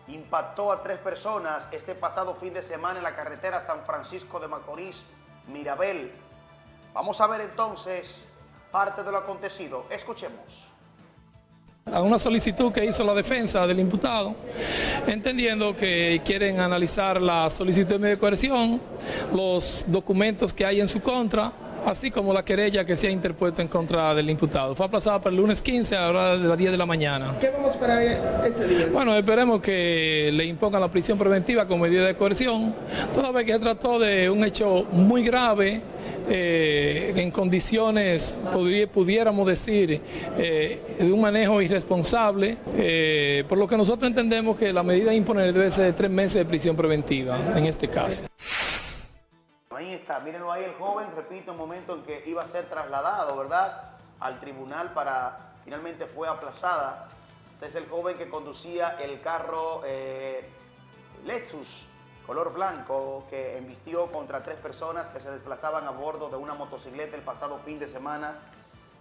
[SPEAKER 12] impactó a tres personas este pasado fin de semana en la carretera San Francisco de Macorís, Mirabel. Vamos a ver entonces parte de lo acontecido. Escuchemos
[SPEAKER 19] a una solicitud que hizo la defensa del imputado, entendiendo que quieren analizar la solicitud de coerción, los documentos que hay en su contra, así como la querella que se ha interpuesto en contra del imputado. Fue aplazada para el lunes 15 a la hora de las 10 de la mañana.
[SPEAKER 20] ¿Qué vamos a esperar ese día?
[SPEAKER 19] Bueno, esperemos que le impongan la prisión preventiva como medida de coerción, toda vez que se trató de un hecho muy grave, eh, en condiciones, pudiéramos decir, eh, de un manejo irresponsable, eh, por lo que nosotros entendemos que la medida a imponer debe ser de tres meses de prisión preventiva en este caso.
[SPEAKER 12] Ahí está, mírenlo ahí el joven, repito, un momento en que iba a ser trasladado, ¿verdad?, al tribunal para, finalmente fue aplazada. Este es el joven que conducía el carro Lexus color blanco que embistió contra tres personas que se desplazaban a bordo de una motocicleta el pasado fin de semana,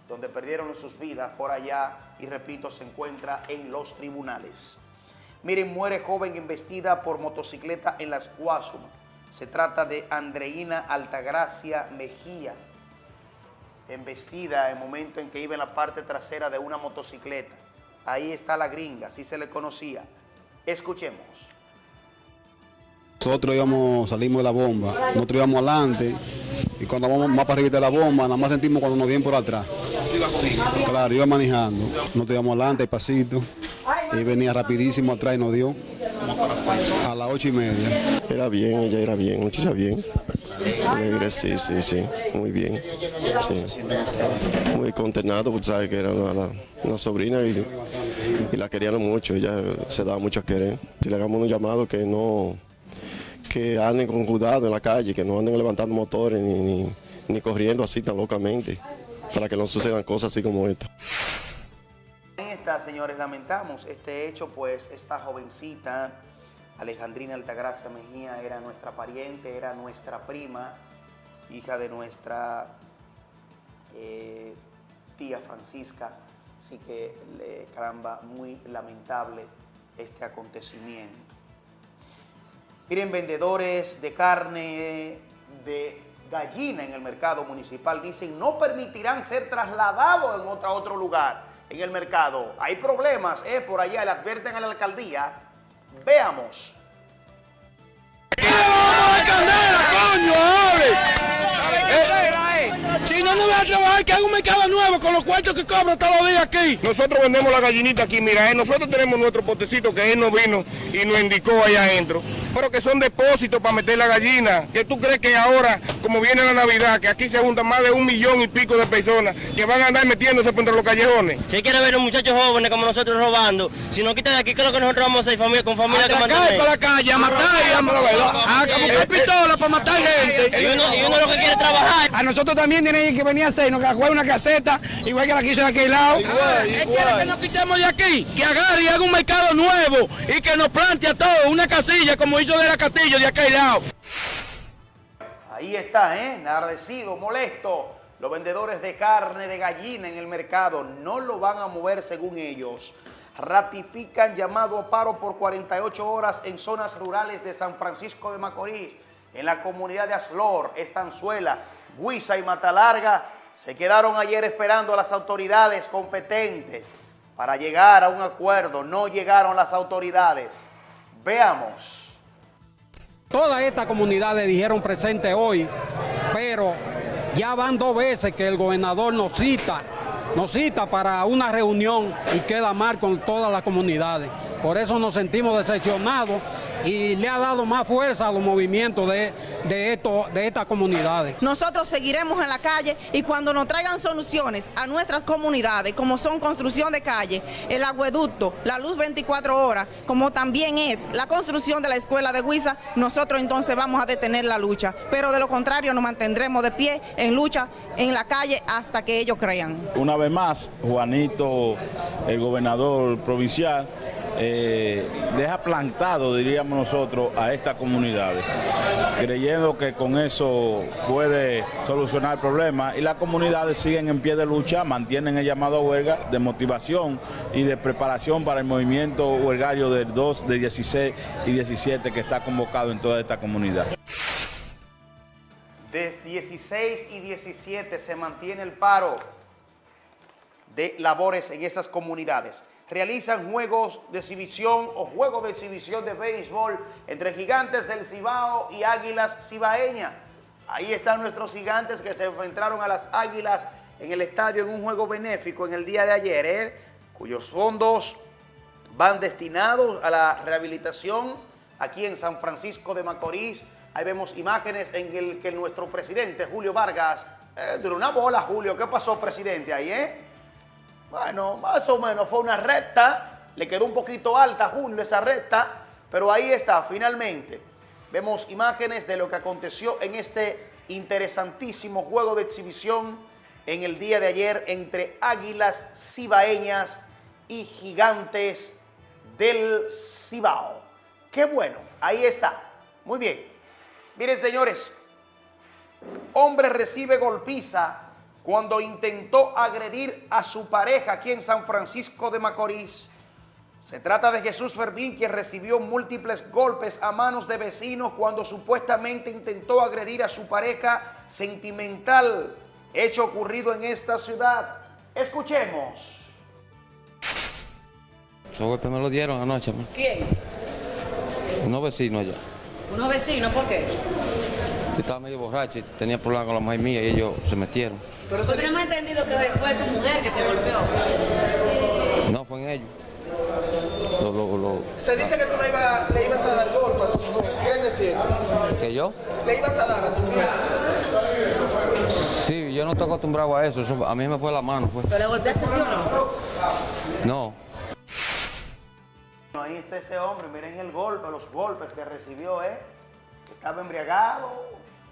[SPEAKER 12] donde perdieron sus vidas por allá y repito, se encuentra en los tribunales. Miren, muere joven embestida por motocicleta en las Guasumas. Se trata de Andreina Altagracia Mejía, embestida en el momento en que iba en la parte trasera de una motocicleta. Ahí está la gringa, así se le conocía. Escuchemos.
[SPEAKER 21] Nosotros íbamos, salimos de la bomba, nosotros íbamos adelante y cuando vamos más para arriba de la bomba, nada más sentimos cuando nos dieron por atrás. Claro, iba manejando, nosotros íbamos adelante, pasito, y venía rapidísimo atrás y nos dio a las ocho y media.
[SPEAKER 22] Era bien, ella era bien, muchacha bien. Alegre, sí, sí, sí, muy bien. Muy contenado, porque sabe que era una, sobrina y, la querían mucho, ella se daba mucho a querer. Si le hagamos un llamado que no que anden con cuidado en la calle, que no anden levantando motores ni, corriendo así tan locamente, para que no sucedan cosas así como esta.
[SPEAKER 12] Señores, lamentamos este hecho, pues esta jovencita, Alejandrina Altagracia Mejía, era nuestra pariente, era nuestra prima, hija de nuestra eh, tía Francisca, así que, caramba, muy lamentable este acontecimiento. Miren, vendedores de carne de gallina en el mercado municipal dicen no permitirán ser trasladados en otro, otro lugar en el mercado. Hay problemas, eh, por allá, le advierten a la alcaldía. Veamos.
[SPEAKER 23] Si no, no voy a trabajar, que haga un mercado nuevo con los cuartos que cobro todos los días aquí.
[SPEAKER 24] Nosotros vendemos la gallinita aquí, mira, eh, nosotros tenemos nuestro potecito que él nos vino y nos indicó allá adentro pero que son depósitos para meter la gallina. ¿Qué tú crees que ahora, como viene la Navidad, que aquí se juntan más de un millón y pico de personas que van a andar metiéndose por entre los callejones?
[SPEAKER 25] Si quiere ver a muchachos jóvenes como nosotros robando, si nos quitan de aquí, ¿qué es lo que nosotros vamos a hacer familia, con familia que
[SPEAKER 23] mantener? para la calle, a matar, a, buscar pistola para matar gente.
[SPEAKER 25] Y uno, y uno lo que quiere trabajar.
[SPEAKER 23] A nosotros también tienen que venir a hacer, nos jugar una caseta, igual que la quiso de aquel lado. Igual, igual. que nos quitemos de aquí, que agarre y haga un mercado nuevo y que nos plante a todos una casilla como de la Castillo de aquel lado.
[SPEAKER 12] Ahí está, ¿eh? Nardecido, molesto. Los vendedores de carne de gallina en el mercado no lo van a mover según ellos. Ratifican llamado a paro por 48 horas en zonas rurales de San Francisco de Macorís, en la comunidad de Aslor, Estanzuela, Guisa y Matalarga. Se quedaron ayer esperando a las autoridades competentes para llegar a un acuerdo. No llegaron las autoridades. Veamos.
[SPEAKER 26] Todas estas comunidades dijeron presente hoy, pero ya van dos veces que el gobernador nos cita, nos cita para una reunión y queda mal con todas las comunidades. Por eso nos sentimos decepcionados y le ha dado más fuerza a los movimientos de, de, esto, de estas comunidades.
[SPEAKER 27] Nosotros seguiremos en la calle y cuando nos traigan soluciones a nuestras comunidades, como son construcción de calle, el agueducto, la luz 24 horas, como también es la construcción de la escuela de Huiza, nosotros entonces vamos a detener la lucha. Pero de lo contrario nos mantendremos de pie en lucha en la calle hasta que ellos crean.
[SPEAKER 28] Una vez más, Juanito, el gobernador provincial,
[SPEAKER 29] eh, deja plantado, diríamos nosotros, a estas comunidades, creyendo que con eso puede solucionar el problema y las comunidades siguen en pie de lucha, mantienen el llamado a huelga de motivación y de preparación para el movimiento huelgario del 2, de 16 y 17 que está convocado en toda esta comunidad.
[SPEAKER 12] De 16 y 17 se mantiene el paro de labores en esas comunidades. Realizan juegos de exhibición o juegos de exhibición de béisbol entre gigantes del Cibao y águilas cibaeñas. Ahí están nuestros gigantes que se enfrentaron a las águilas en el estadio en un juego benéfico en el día de ayer, ¿eh? cuyos fondos van destinados a la rehabilitación aquí en San Francisco de Macorís. Ahí vemos imágenes en el que nuestro presidente, Julio Vargas, eh, duró una bola, Julio. ¿Qué pasó, presidente, ahí, eh? Bueno, más o menos fue una recta, le quedó un poquito alta, Julio, esa recta, pero ahí está, finalmente. Vemos imágenes de lo que aconteció en este interesantísimo juego de exhibición en el día de ayer entre águilas cibaeñas y gigantes del Cibao. Qué bueno, ahí está. Muy bien. Miren, señores, hombre recibe golpiza cuando intentó agredir a su pareja aquí en San Francisco de Macorís. Se trata de Jesús Fermín, quien recibió múltiples golpes a manos de vecinos cuando supuestamente intentó agredir a su pareja sentimental, hecho ocurrido en esta ciudad. Escuchemos.
[SPEAKER 30] Esos golpes me lo dieron anoche. man.
[SPEAKER 27] ¿Quién?
[SPEAKER 30] Unos vecinos allá.
[SPEAKER 27] Unos vecinos, ¿por qué?
[SPEAKER 30] Yo estaba medio borracho y tenía problemas con la mujer mía y ellos se metieron.
[SPEAKER 27] Pero nosotros hemos entendido que fue tu mujer que te golpeó.
[SPEAKER 30] No, fue en ellos. Lo- lo- lo-
[SPEAKER 20] Se dice que tú le ibas, le ibas a dar golpe a tu mujer. ¿Qué es decir?
[SPEAKER 30] ¿Que yo?
[SPEAKER 20] Le ibas a dar a tu mujer.
[SPEAKER 30] Sí, yo no estoy acostumbrado a eso. eso a mí me fue la mano. Pues.
[SPEAKER 27] ¿Pero le golpeaste sí o no?
[SPEAKER 30] No.
[SPEAKER 12] Ahí está este hombre, miren el golpe, los golpes que recibió, ¿eh? Estaba embriagado,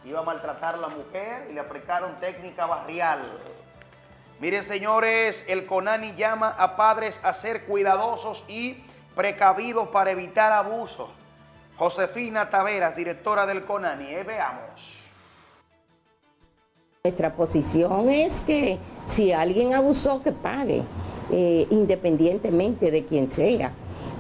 [SPEAKER 12] iba a maltratar a la mujer y le aplicaron técnica barrial. Miren, señores, el CONANI llama a padres a ser cuidadosos y precavidos para evitar abusos. Josefina Taveras, directora del CONANI, ¿eh? veamos.
[SPEAKER 31] Nuestra posición es que si alguien abusó, que pague, eh, independientemente de quien sea.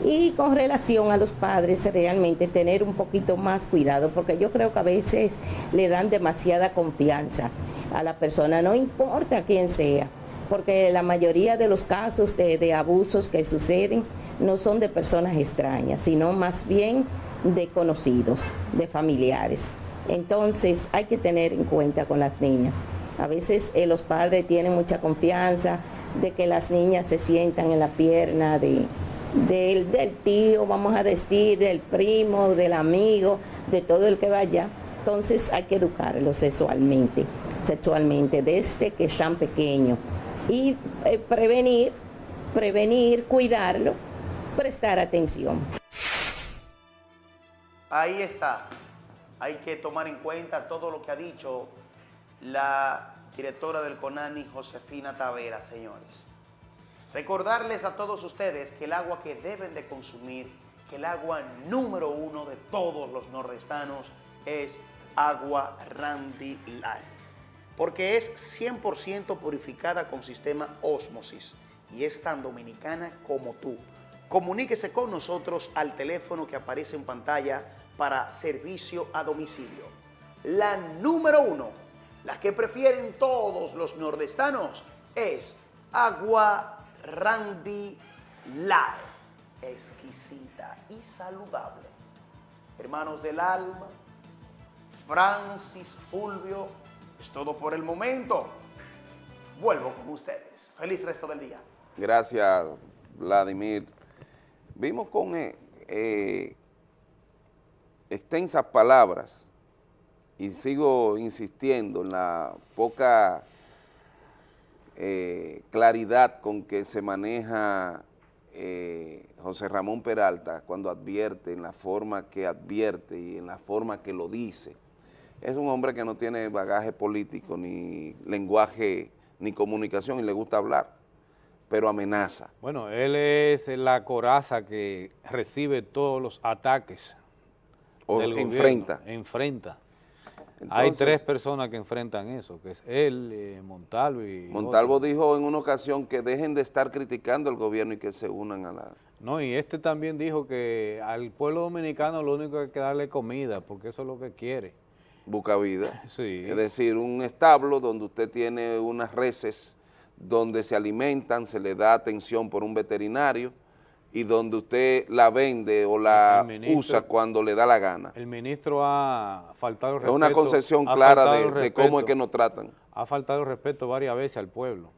[SPEAKER 31] Y con relación a los padres, realmente tener un poquito más cuidado, porque yo creo que a veces le dan demasiada confianza a la persona, no importa quién sea, porque la mayoría de los casos de, abusos que suceden no son de personas extrañas, sino más bien de conocidos, de familiares. Entonces hay que tener en cuenta con las niñas. A veces eh, los padres tienen mucha confianza de que las niñas se sientan en la pierna de, del, del tío, vamos a decir, del primo, del amigo, de todo el que vaya. Entonces hay que educarlos sexualmente, sexualmente desde que están pequeños. Y eh, prevenir, prevenir, cuidarlo, prestar atención.
[SPEAKER 12] Ahí está. Hay que tomar en cuenta todo lo que ha dicho la directora del CONANI, Josefina Tavera, señores. Recordarles a todos ustedes que el agua que deben de consumir, que el agua número uno de todos los nordestanos es agua Randy Light. Porque es 100% purificada con sistema Osmosis y es tan dominicana como tú. Comuníquese con nosotros al teléfono que aparece en pantalla para servicio a domicilio. La número uno, la que prefieren todos los nordestanos, es agua Randy Light. Exquisita y saludable. Hermanos del alma, Francis Fulvio, es todo por el momento. Vuelvo con ustedes. Feliz resto del día.
[SPEAKER 2] Gracias, Vladimir. Vimos con eh, eh, extensas palabras y sigo insistiendo en la poca eh, claridad con que se maneja eh, José Ramón Peralta cuando advierte, en la forma que advierte y en la forma que lo dice. Es un hombre que no tiene bagaje político, ni lenguaje, ni comunicación y le gusta hablar. pero amenaza.
[SPEAKER 1] Bueno, él es la coraza que recibe todos los ataques
[SPEAKER 2] O
[SPEAKER 1] del gobierno.
[SPEAKER 2] enfrenta.
[SPEAKER 1] Hay tres personas que enfrentan eso, que es él, eh, Montalvo y
[SPEAKER 2] Montalvo
[SPEAKER 1] otro.
[SPEAKER 2] dijo en una ocasión que dejen de estar criticando al gobierno y que se unan a la...
[SPEAKER 1] No, y este también dijo que al pueblo dominicano lo único que hay que darle comida, porque eso es lo que quiere.
[SPEAKER 2] Busca vida.
[SPEAKER 1] Sí.
[SPEAKER 2] Es decir, un establo donde usted tiene unas reses donde se alimentan, se le da atención por un veterinario y donde usted la vende o la
[SPEAKER 1] ministro-
[SPEAKER 2] usa cuando le da la gana.
[SPEAKER 1] El ministro ha faltado el
[SPEAKER 2] Es una
[SPEAKER 1] respeto-
[SPEAKER 2] concepción clara de, cómo es
[SPEAKER 1] respeto.
[SPEAKER 2] que nos tratan.
[SPEAKER 1] Ha faltado respeto varias veces al pueblo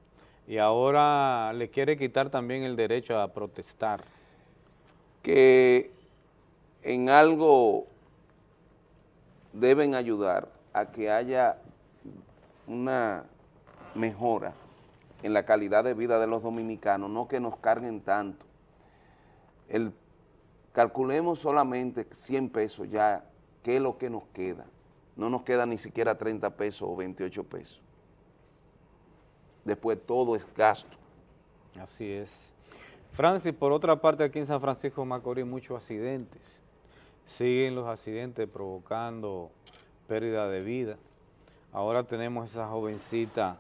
[SPEAKER 1] y ahora le quiere quitar también el derecho a protestar.
[SPEAKER 2] que en algo deben ayudar a que haya una mejora en la calidad de vida de los dominicanos, no que nos carguen tanto. El, calculemos solamente 100 pesos ya, ¿qué es lo que nos queda? No nos queda ni siquiera 30 pesos o 28 pesos. Después todo es gasto.
[SPEAKER 1] Así es. Francis, por otra parte, aquí en San Francisco de Macorís muchos accidentes. Siguen los accidentes provocando pérdida de vida. Ahora tenemos esa jovencita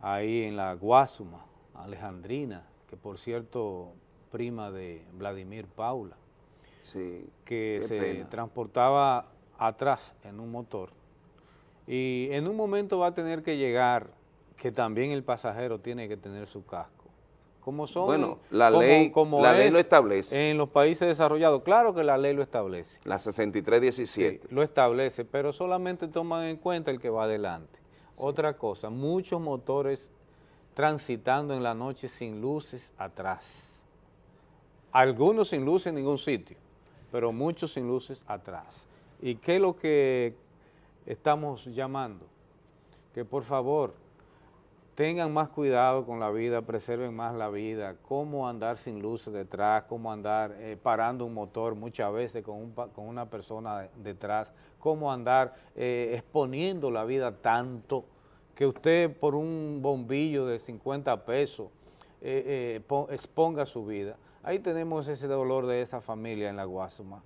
[SPEAKER 1] ahí en la Guasuma, Alejandrina, que por cierto, prima de Vladimir Paula,
[SPEAKER 2] Sí,
[SPEAKER 1] que se
[SPEAKER 2] pena.
[SPEAKER 1] transportaba atrás en un motor. Y en un momento va a tener que llegar que también el pasajero tiene que tener su casco. Como son,
[SPEAKER 2] Bueno, la
[SPEAKER 1] como-
[SPEAKER 2] ley-
[SPEAKER 1] como
[SPEAKER 2] la ley lo establece.
[SPEAKER 1] En los países desarrollados, claro que la ley lo establece.
[SPEAKER 2] La 6317.
[SPEAKER 1] Sí, lo establece, pero solamente toman en cuenta el que va adelante. Otra cosa, muchos motores transitando en la noche sin luces atrás. Algunos sin luces en ningún sitio, pero muchos sin luces atrás. ¿Y qué es lo que estamos llamando? Que por favor tengan más cuidado con la vida, preserven más la vida, cómo andar sin luces detrás, cómo andar eh, parando un motor muchas veces con, una persona de- detrás, cómo andar eh, exponiendo la vida tanto que usted por un bombillo de 50 pesos eh, po- exponga su vida. Ahí tenemos ese dolor de esa familia en la Guasuma,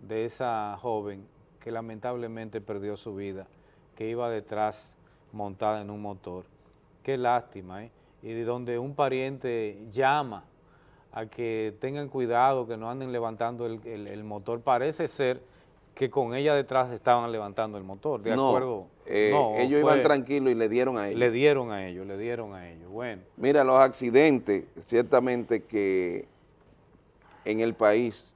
[SPEAKER 1] de esa joven que lamentablemente perdió su vida, que iba detrás montada en un motor. Qué lástima, ¿eh? Y de donde un pariente llama a que tengan cuidado, que no anden levantando el, el- el motor. Parece ser que con ella detrás estaban levantando el motor, ¿de
[SPEAKER 2] no,
[SPEAKER 1] acuerdo?
[SPEAKER 2] eh,
[SPEAKER 1] No,
[SPEAKER 2] ellos
[SPEAKER 1] fue-
[SPEAKER 2] iban tranquilos y le dieron a ellos.
[SPEAKER 1] Le dieron a ellos, le dieron a ellos. Bueno,
[SPEAKER 2] Mira, los accidentes, ciertamente que en el país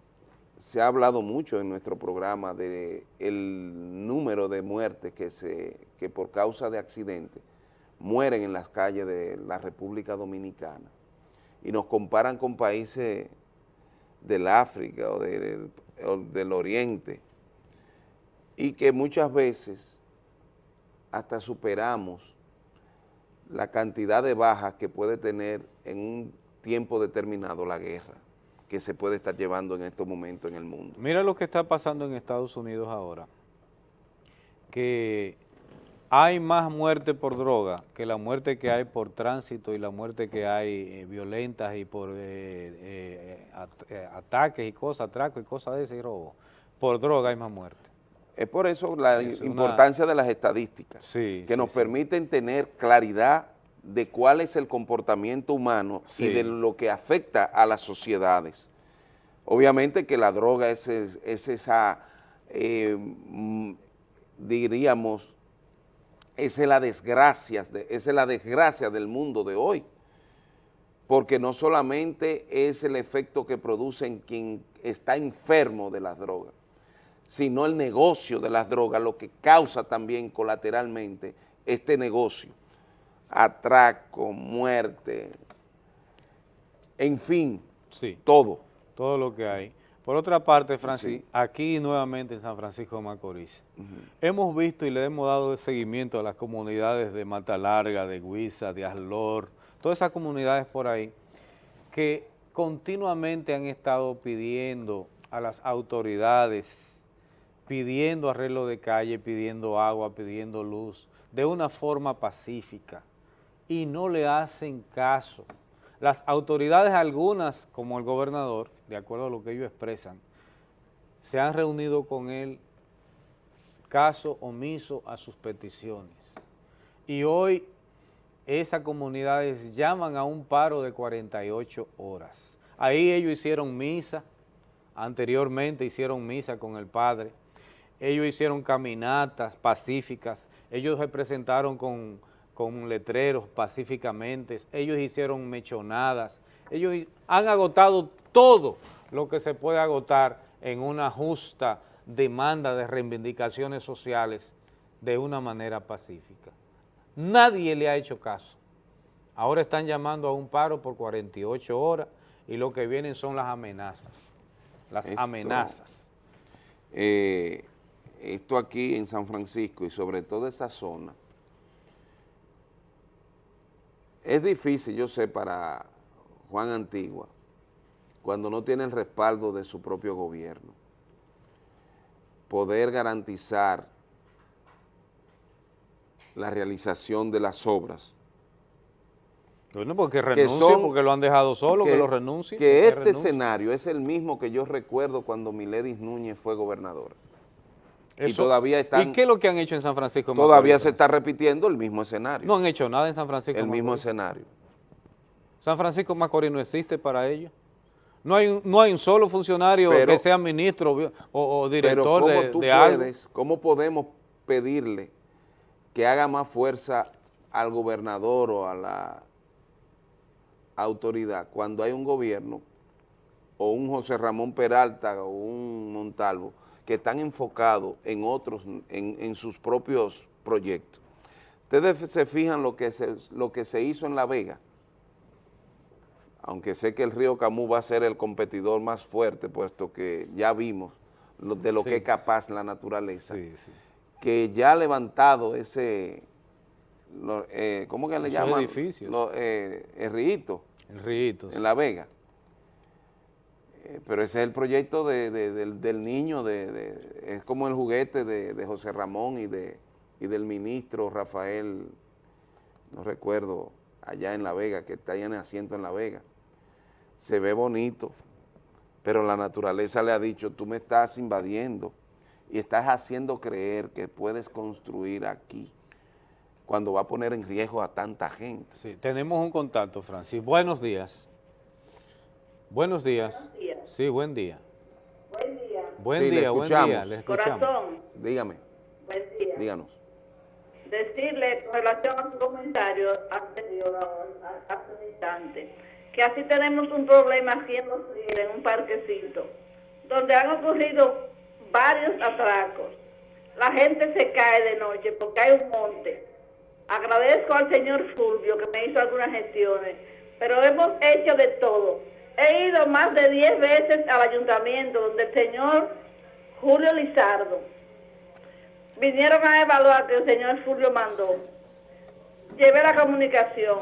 [SPEAKER 2] se ha hablado mucho en nuestro programa de el número de muertes que, se, que por causa de accidentes mueren en las calles de la República Dominicana. Y nos comparan con países del África o, de- o del Oriente. Y que muchas veces hasta superamos la cantidad de bajas que puede tener en un tiempo determinado la guerra que se puede estar llevando en estos momentos en el mundo.
[SPEAKER 1] mira lo que está pasando en Estados Unidos ahora, que hay más muerte por droga que la muerte que hay por tránsito y la muerte que hay eh, violentas y por eh, eh, at- ataques y cosas, atracos y cosas de ese y robo. Por droga hay más muerte.
[SPEAKER 2] Es por eso la
[SPEAKER 1] Es una-
[SPEAKER 2] importancia de las estadísticas,
[SPEAKER 1] Sí,
[SPEAKER 2] que
[SPEAKER 1] sí,
[SPEAKER 2] nos
[SPEAKER 1] sí.
[SPEAKER 2] permiten tener claridad de cuál es el comportamiento humano
[SPEAKER 1] Sí.
[SPEAKER 2] y de lo que afecta a las sociedades. Obviamente que la droga es, es- es esa, eh, mm, diríamos, es la desgracia, es la desgracia del mundo de hoy, porque no solamente es el efecto que produce en quien está enfermo de las drogas, sino el negocio de las drogas, lo que causa también colateralmente este negocio, atraco, muerte, en fin,
[SPEAKER 1] Sí.
[SPEAKER 2] todo.
[SPEAKER 1] Todo lo que hay. Por otra parte, Francis, aquí nuevamente en San Francisco de Macorís, hemos visto y le hemos dado seguimiento a las comunidades de Mata Larga, de Huiza, de Aslor, todas esas comunidades por ahí, que continuamente han estado pidiendo a las autoridades, pidiendo arreglo de calle, pidiendo agua, pidiendo luz, de una forma pacífica, y no le hacen caso. Las autoridades algunas, como el gobernador, de acuerdo a lo que ellos expresan, se han reunido con él caso omiso a sus peticiones. Y hoy esas comunidades llaman a un paro de 48 horas. Ahí ellos hicieron misa, anteriormente hicieron misa con el Padre, ellos hicieron caminatas pacíficas, ellos se presentaron con, con letreros pacíficamente, ellos hicieron mechonadas, ellos han agotado todo lo que se puede agotar en una justa demanda de reivindicaciones sociales de una manera pacífica. Nadie le ha hecho caso. Ahora están llamando a un paro por 48 horas y lo que vienen son las amenazas, las
[SPEAKER 2] Esto-
[SPEAKER 1] amenazas.
[SPEAKER 2] Eh, esto aquí en San Francisco y sobre todo esa zona, es difícil, yo sé, para Juan Antigua, cuando no tiene el respaldo de su propio gobierno, poder garantizar la realización de las obras.
[SPEAKER 1] Bueno, porque
[SPEAKER 2] que
[SPEAKER 1] renuncie,
[SPEAKER 2] son-
[SPEAKER 1] porque lo han dejado solo, que, lo renuncie.
[SPEAKER 2] Que
[SPEAKER 1] que
[SPEAKER 2] este
[SPEAKER 1] renuncie.
[SPEAKER 2] escenario es el mismo que yo recuerdo cuando Miledis Núñez fue gobernadora. Y todavía están...
[SPEAKER 1] ¿Y qué es lo que han hecho en San Francisco?
[SPEAKER 2] Todavía se está repitiendo el mismo escenario.
[SPEAKER 1] No han hecho nada en San Francisco.
[SPEAKER 2] el mismo escenario.
[SPEAKER 1] San Francisco Macorís no existe para ellos. No hay, un- no hay un solo funcionario
[SPEAKER 2] Pero-
[SPEAKER 1] que sea ministro o, o
[SPEAKER 2] Pero
[SPEAKER 1] director
[SPEAKER 2] ¿cómo
[SPEAKER 1] de,
[SPEAKER 2] tú
[SPEAKER 1] de algo.
[SPEAKER 2] puedes, cómo podemos pedirle que haga más fuerza al gobernador o a la autoridad cuando hay un gobierno o un José Ramón Peralta o un Montalvo que están enfocados en otros, en, en sus propios proyectos? Ustedes se fijan lo que se, lo que se hizo en La Vega, aunque sé que el río Camus va a ser el competidor más fuerte, puesto que ya vimos lo- de lo
[SPEAKER 1] Sí.
[SPEAKER 2] que es capaz la naturaleza, que ya ha levantado ese, lo- eh, ¿cómo que le
[SPEAKER 1] Esos
[SPEAKER 2] llaman?
[SPEAKER 1] edificios.
[SPEAKER 2] Lo- eh, el río
[SPEAKER 1] El Río.
[SPEAKER 2] en La Vega. Eh, pero ese es el proyecto de- de- del, niño, de, es como el juguete de, de José Ramón y, de, y del ministro Rafael, no recuerdo, allá en La Vega, que está allá en asiento en La Vega. Se ve bonito, pero la naturaleza le ha dicho, tú me estás invadiendo y estás haciendo creer que puedes construir aquí cuando va a poner en riesgo a tanta gente.
[SPEAKER 1] Sí, tenemos un contacto, Francis. Buenos días. Buenos días. Sí, buen día.
[SPEAKER 32] Buen día.
[SPEAKER 1] Buen
[SPEAKER 2] Sí, le
[SPEAKER 1] día, buen día.
[SPEAKER 2] escuchamos.
[SPEAKER 1] Le escuchamos.
[SPEAKER 32] Corazón,
[SPEAKER 2] Dígame,
[SPEAKER 32] buen día.
[SPEAKER 2] díganos.
[SPEAKER 32] Decirle con relación a su comentario anterior, hace un instante, que así tenemos un problema Ríos, en un parquecito, donde han ocurrido varios atracos. La gente se cae de noche porque hay un monte. Agradezco al señor Fulvio que me hizo algunas gestiones, pero hemos hecho de todo. He ido más de 10 veces al ayuntamiento donde el señor Julio Lizardo vinieron a evaluar que el señor Fulvio mandó. Llevé la comunicación.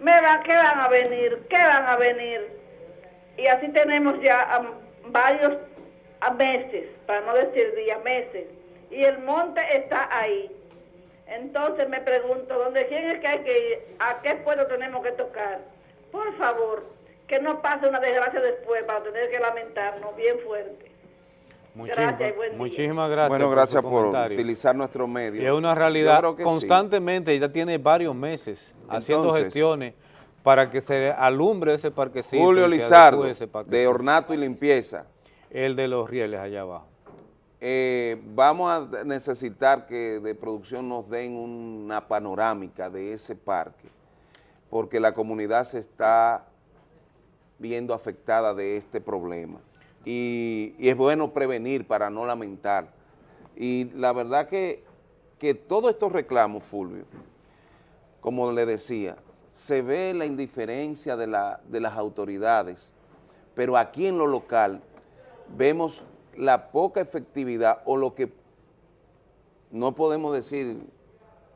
[SPEAKER 32] Me van, ¿qué van a venir? ¿Qué van a venir? Y así tenemos ya varios meses, para no decir días, meses. Y el monte está ahí. Entonces me pregunto, ¿dónde quién es que hay que ir? ¿A qué pueblo tenemos que tocar? Por favor, que no pase una desgracia después para tener que lamentarnos bien fuerte.
[SPEAKER 1] Muchísimas
[SPEAKER 32] Gracias y buen día.
[SPEAKER 1] muchísimas gracias.
[SPEAKER 2] Bueno,
[SPEAKER 1] por
[SPEAKER 2] gracias por utilizar nuestro medio.
[SPEAKER 1] Y es una realidad
[SPEAKER 2] que sí.
[SPEAKER 1] constantemente, ya tiene varios meses haciendo gestiones para que se alumbre ese parquecito.
[SPEAKER 2] Julio Lizardo, de. Ornato y Limpieza.
[SPEAKER 1] El de los rieles allá abajo.
[SPEAKER 2] Eh, vamos a necesitar que de producción nos den una panorámica de ese parque, porque la comunidad se está viendo afectada de este problema. Y, es bueno prevenir para no lamentar. Y la verdad que, que todos estos reclamos, Fulvio, como le decía, se ve la indiferencia de, la- de las autoridades, pero aquí en lo local vemos la poca efectividad o lo que no podemos decir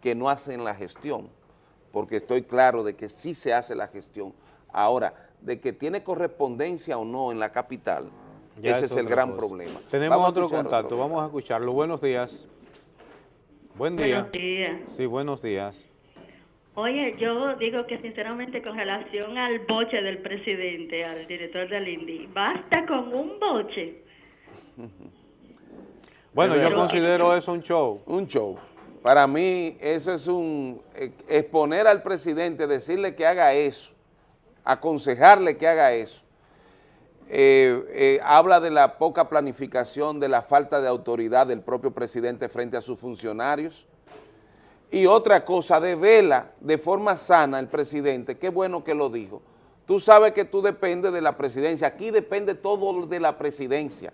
[SPEAKER 2] que no hacen la gestión, porque estoy claro de que sí se hace la gestión. Ahora, de que tiene correspondencia o no en la capital,
[SPEAKER 1] Ya
[SPEAKER 2] ese es, el gran
[SPEAKER 1] cosa.
[SPEAKER 2] problema.
[SPEAKER 1] Tenemos
[SPEAKER 2] Vamos
[SPEAKER 1] otro contacto,
[SPEAKER 2] otro.
[SPEAKER 1] vamos a escucharlo. Buenos días. Buen día.
[SPEAKER 32] Buenos días.
[SPEAKER 1] Sí, buenos días.
[SPEAKER 33] Oye, yo digo que sinceramente con relación al boche del presidente, al director del INDI, basta con un boche.
[SPEAKER 1] Bueno, yo considero eso un show.
[SPEAKER 2] Un show. Para mí eso es un eh, exponer al presidente, decirle que haga eso, aconsejarle que haga eso. Eh, eh, habla de la poca planificación, de la falta de autoridad del propio presidente frente a sus funcionarios. Y otra cosa, devela de forma sana el presidente, qué bueno que lo dijo. Tú sabes que tú dependes de la presidencia, aquí depende todo de la presidencia.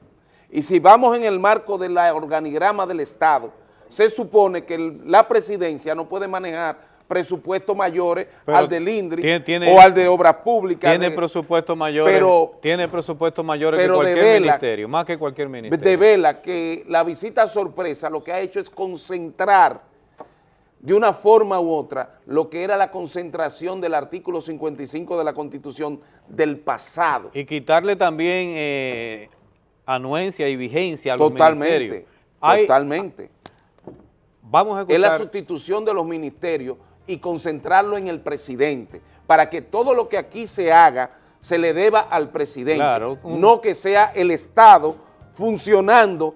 [SPEAKER 2] Y si vamos en el marco del organigrama del Estado, se supone que la presidencia no puede manejar presupuestos mayores
[SPEAKER 1] Pero
[SPEAKER 2] al del INDRI
[SPEAKER 1] tiene- tiene-
[SPEAKER 2] o al de Obras Públicas.
[SPEAKER 1] Tiene
[SPEAKER 2] de-
[SPEAKER 1] presupuestos mayores,
[SPEAKER 2] pero-
[SPEAKER 1] tiene presupuestos mayores que cualquier ministerio, más que cualquier ministerio.
[SPEAKER 2] devela que la visita sorpresa lo que ha hecho es concentrar de una forma u otra lo que era la concentración del artículo 55 de la Constitución del pasado.
[SPEAKER 1] Y quitarle también eh, anuencia y vigencia a los
[SPEAKER 2] Totalmente,
[SPEAKER 1] ministerios. Hay-
[SPEAKER 2] totalmente.
[SPEAKER 1] Vamos a
[SPEAKER 2] Es la
[SPEAKER 1] escuchar,
[SPEAKER 2] sustitución de los ministerios y concentrarlo en el presidente, para que todo lo que aquí se haga se le deba al presidente,
[SPEAKER 1] Claro,
[SPEAKER 2] no que sea el Estado funcionando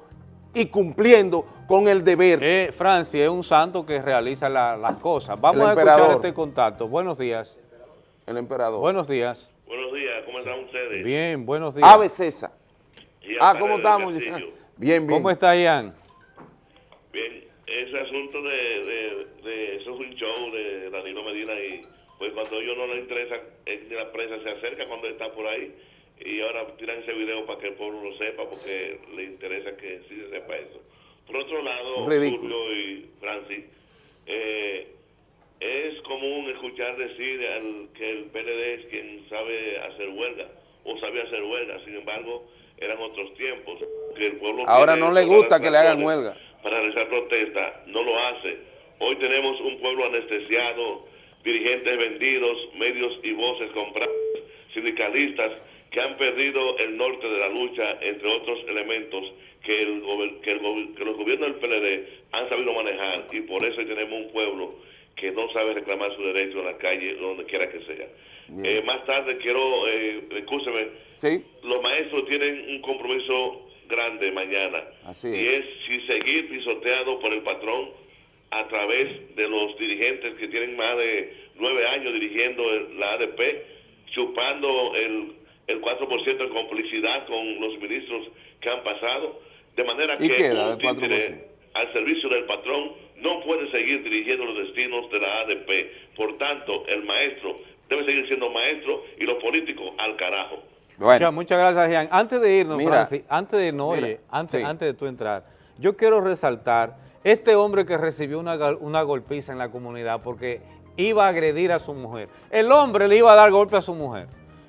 [SPEAKER 2] y cumpliendo con el deber.
[SPEAKER 1] eh, Francia es un santo que realiza la- las cosas. Vamos
[SPEAKER 2] El
[SPEAKER 1] a
[SPEAKER 2] emperador.
[SPEAKER 1] escuchar este contacto. Buenos días.
[SPEAKER 2] El emperador.
[SPEAKER 1] Buenos días.
[SPEAKER 34] Buenos días, ¿cómo están ustedes?
[SPEAKER 1] Bien, buenos días.
[SPEAKER 2] Ave César. Ah, ¿cómo estamos?
[SPEAKER 34] Castillo.
[SPEAKER 2] Bien, bien.
[SPEAKER 1] ¿Cómo está Ian?
[SPEAKER 34] Ese asunto de, de, de eso es un show de Danilo Medina y pues cuando a ellos no les interesa, eh, ni la prensa se acerca cuando está por ahí y ahora tiran ese video para que el pueblo lo sepa porque le interesa que sí se sepa eso. Por otro lado. Julio y Francis, eh, es común escuchar decir al- que el PLD es quien sabe hacer huelga o sabía hacer huelga, sin embargo, eran otros tiempos. Que el pueblo
[SPEAKER 2] Ahora no le gusta que le hagan huelga.
[SPEAKER 34] Para realizar protesta, no lo hace. Hoy tenemos un pueblo anestesiado, dirigentes vendidos, medios y voces compradas, sindicalistas que han perdido el norte de la lucha, entre otros elementos que, el, que, el que los gobiernos del PLD han sabido manejar y por eso tenemos un pueblo que no sabe reclamar su derecho en la calle, donde quiera que sea. Eh, más tarde quiero, eh, escúcheme, los maestros tienen un compromiso grande mañana
[SPEAKER 2] Así
[SPEAKER 34] y
[SPEAKER 2] es.
[SPEAKER 34] si seguir pisoteado por el patrón a través de los dirigentes que tienen más de nueve años dirigiendo el- la ADP, chupando el, el 4% en complicidad con los ministros que han pasado, de manera
[SPEAKER 2] ¿Y
[SPEAKER 34] que un
[SPEAKER 2] del 4%?
[SPEAKER 34] títere al servicio del patrón no puede seguir dirigiendo los destinos de la ADP. Por tanto, el maestro debe seguir siendo maestro y los políticos al carajo.
[SPEAKER 1] Muchas, muchas gracias, Ian. Antes de irnos,
[SPEAKER 34] Mira,
[SPEAKER 1] Francis, antes de no,
[SPEAKER 34] mira,
[SPEAKER 1] oye, antes,
[SPEAKER 34] sí.
[SPEAKER 1] antes de tú entrar, yo quiero resaltar este hombre que recibió una, una golpiza en la comunidad porque iba a agredir a su mujer. El hombre le iba a dar golpe a su mujer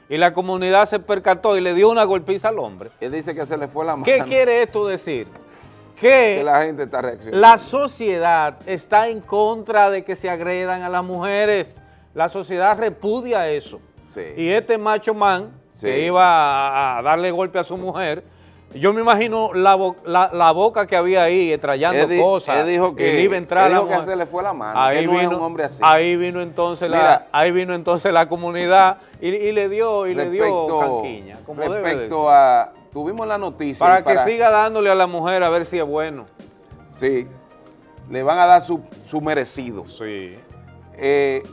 [SPEAKER 1] y la comunidad se percató y le dio una golpiza al hombre.
[SPEAKER 2] Él dice que se le fue la mano.
[SPEAKER 1] ¿Qué quiere esto decir? Que,
[SPEAKER 2] Que la gente está reaccionando.
[SPEAKER 1] la sociedad está en contra de que se agredan a las mujeres. La sociedad repudia eso. Y este macho man
[SPEAKER 2] Sí.
[SPEAKER 1] que iba a, darle golpe a su mujer, yo me imagino la, la, la boca que había ahí, trayendo
[SPEAKER 2] Él di-
[SPEAKER 1] cosas.
[SPEAKER 2] él dijo que-
[SPEAKER 1] le iba a entrar
[SPEAKER 2] él
[SPEAKER 1] la
[SPEAKER 2] dijo que se le fue la mano,
[SPEAKER 1] Ahí
[SPEAKER 2] que no es
[SPEAKER 1] vino,
[SPEAKER 2] un hombre así.
[SPEAKER 1] Ahí vino entonces la, ahí vino entonces la comunidad y, y le dio, y le dio
[SPEAKER 2] Respecto-
[SPEAKER 1] canquiña, como
[SPEAKER 2] respecto a, tuvimos la noticia.
[SPEAKER 1] Para que siga dándole a la mujer a ver si es bueno.
[SPEAKER 2] Sí, le van a dar su, su merecido.
[SPEAKER 1] Sí.
[SPEAKER 2] Eh,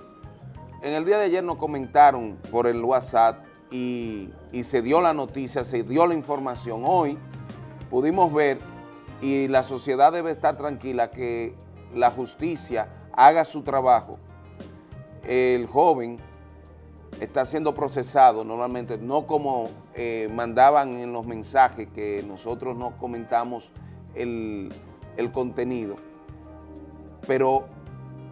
[SPEAKER 2] en el día de ayer nos comentaron por el WhatsApp y, se dio la noticia, se dio la información. Hoy pudimos ver y la sociedad debe estar tranquila que la justicia haga su trabajo. El joven está siendo procesado normalmente, no como eh, mandaban en los mensajes que nosotros no comentamos el, el contenido, pero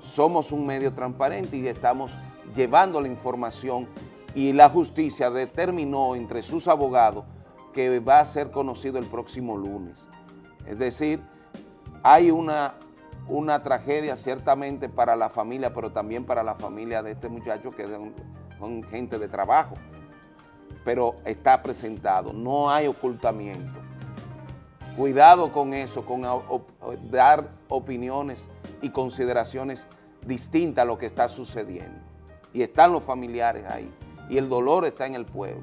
[SPEAKER 2] somos un medio transparente y estamos llevando la información y la justicia determinó entre sus abogados que va a ser conocido el próximo lunes. Es decir, hay una, una tragedia ciertamente para la familia, pero también para la familia de este muchacho que son, gente de trabajo, pero está presentado, no hay ocultamiento. Cuidado con eso, con dar opiniones y consideraciones distinta a lo que está sucediendo. Y están los familiares ahí. Y el dolor está en el pueblo.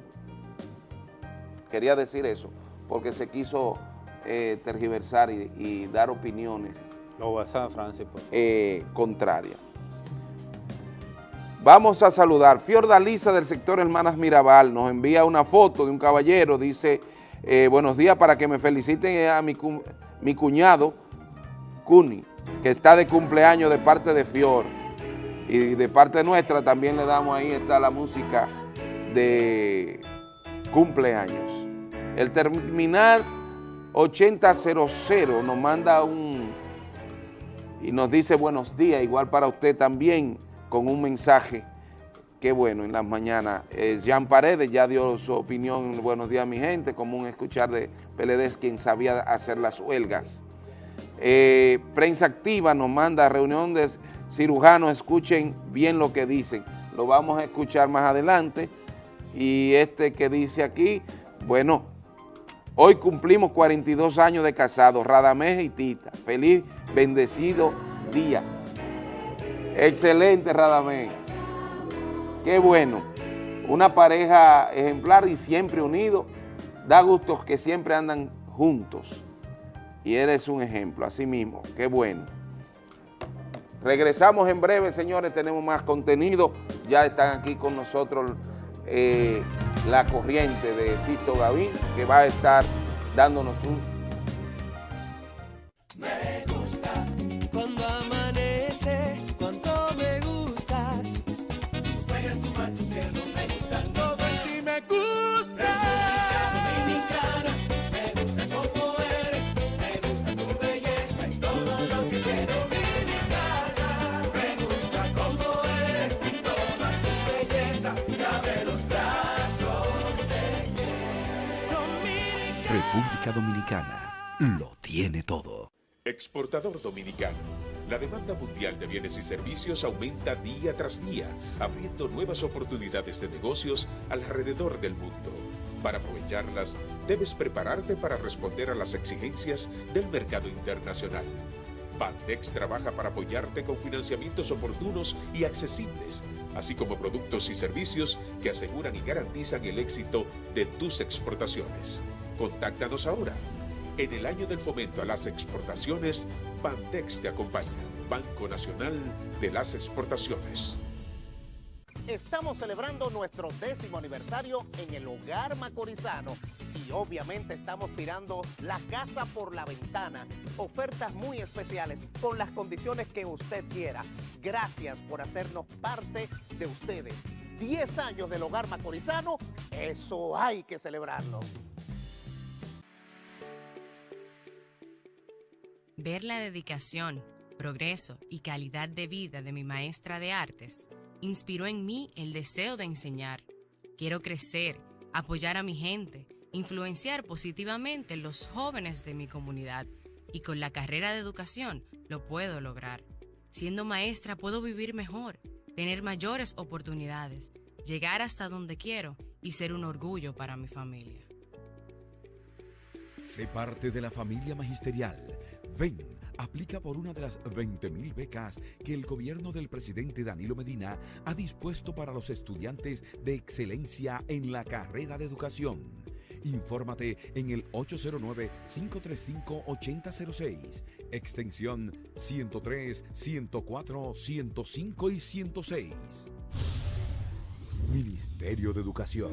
[SPEAKER 2] Quería decir eso, porque se quiso eh, tergiversar y, y dar opiniones
[SPEAKER 35] Lo WhatsApp, Francis. favor.
[SPEAKER 2] eh, contraria. Vamos a saludar. Fiordalisa del sector Hermanas Mirabal nos envía una foto de un caballero, dice, eh, buenos días para que me feliciten a mi, cu- mi cuñado, Cuni, que está de cumpleaños de parte de Fior. Y de parte nuestra también le damos ahí, está la música de cumpleaños. El terminal 8000 nos manda un, y nos dice buenos días, igual para usted también, con un mensaje. Qué bueno, en las mañanas. Eh, Jean Paredes ya dio su opinión, en buenos días mi gente, común escuchar de PLD, quien sabía hacer las huelgas. Eh, prensa activa nos manda reunión de cirujanos, escuchen bien lo que dicen. Lo vamos a escuchar más adelante. Y este que dice aquí, bueno, hoy cumplimos 42 años de casados, Radamés y Tita. Feliz, bendecido día. Excelente, Radamés. Qué bueno. Una pareja ejemplar y siempre unidos. Da gusto que siempre andan juntos. Y eres un ejemplo, así mismo. Qué bueno. Regresamos en breve, señores. Tenemos más contenido. Ya están aquí con nosotros eh, la corriente de Sisto Gavín, que va a estar dándonos un
[SPEAKER 36] Me gusta
[SPEAKER 37] República Dominicana lo tiene todo.
[SPEAKER 8] Exportador dominicano. La demanda mundial de bienes y servicios aumenta día tras día, abriendo nuevas oportunidades de negocios alrededor del mundo. Para aprovecharlas, debes prepararte para responder a las exigencias del mercado internacional. Bandex trabaja para apoyarte con financiamientos oportunos y accesibles, así como productos y servicios que aseguran y garantizan el éxito de tus exportaciones. Contáctanos ahora. En el año del fomento a las exportaciones, Bandex te acompaña, Banco Nacional de las Exportaciones.
[SPEAKER 38] Estamos celebrando nuestro décimo aniversario en el hogar macorizano y obviamente estamos tirando la casa por la ventana. Ofertas muy especiales con las condiciones que usted quiera. Gracias por hacernos parte de ustedes. 10 años del hogar macorizano, eso hay que celebrarlo.
[SPEAKER 39] Ver la dedicación, progreso y calidad de vida de mi maestra de artes inspiró en mí el deseo de enseñar. Quiero crecer, apoyar a mi gente, influenciar positivamente los jóvenes de mi comunidad y con la carrera de educación lo puedo lograr. Siendo maestra puedo vivir mejor, tener mayores oportunidades, llegar hasta donde quiero y ser un orgullo para mi familia.
[SPEAKER 37] Sé parte de la familia magisterial. Ven, aplica por una de las 20.000 becas que el gobierno del presidente Danilo Medina ha dispuesto para los estudiantes de excelencia en la carrera de educación. Infórmate en el 809-535-8006, extensión 103, 104, 105 y 106. Ministerio de Educación.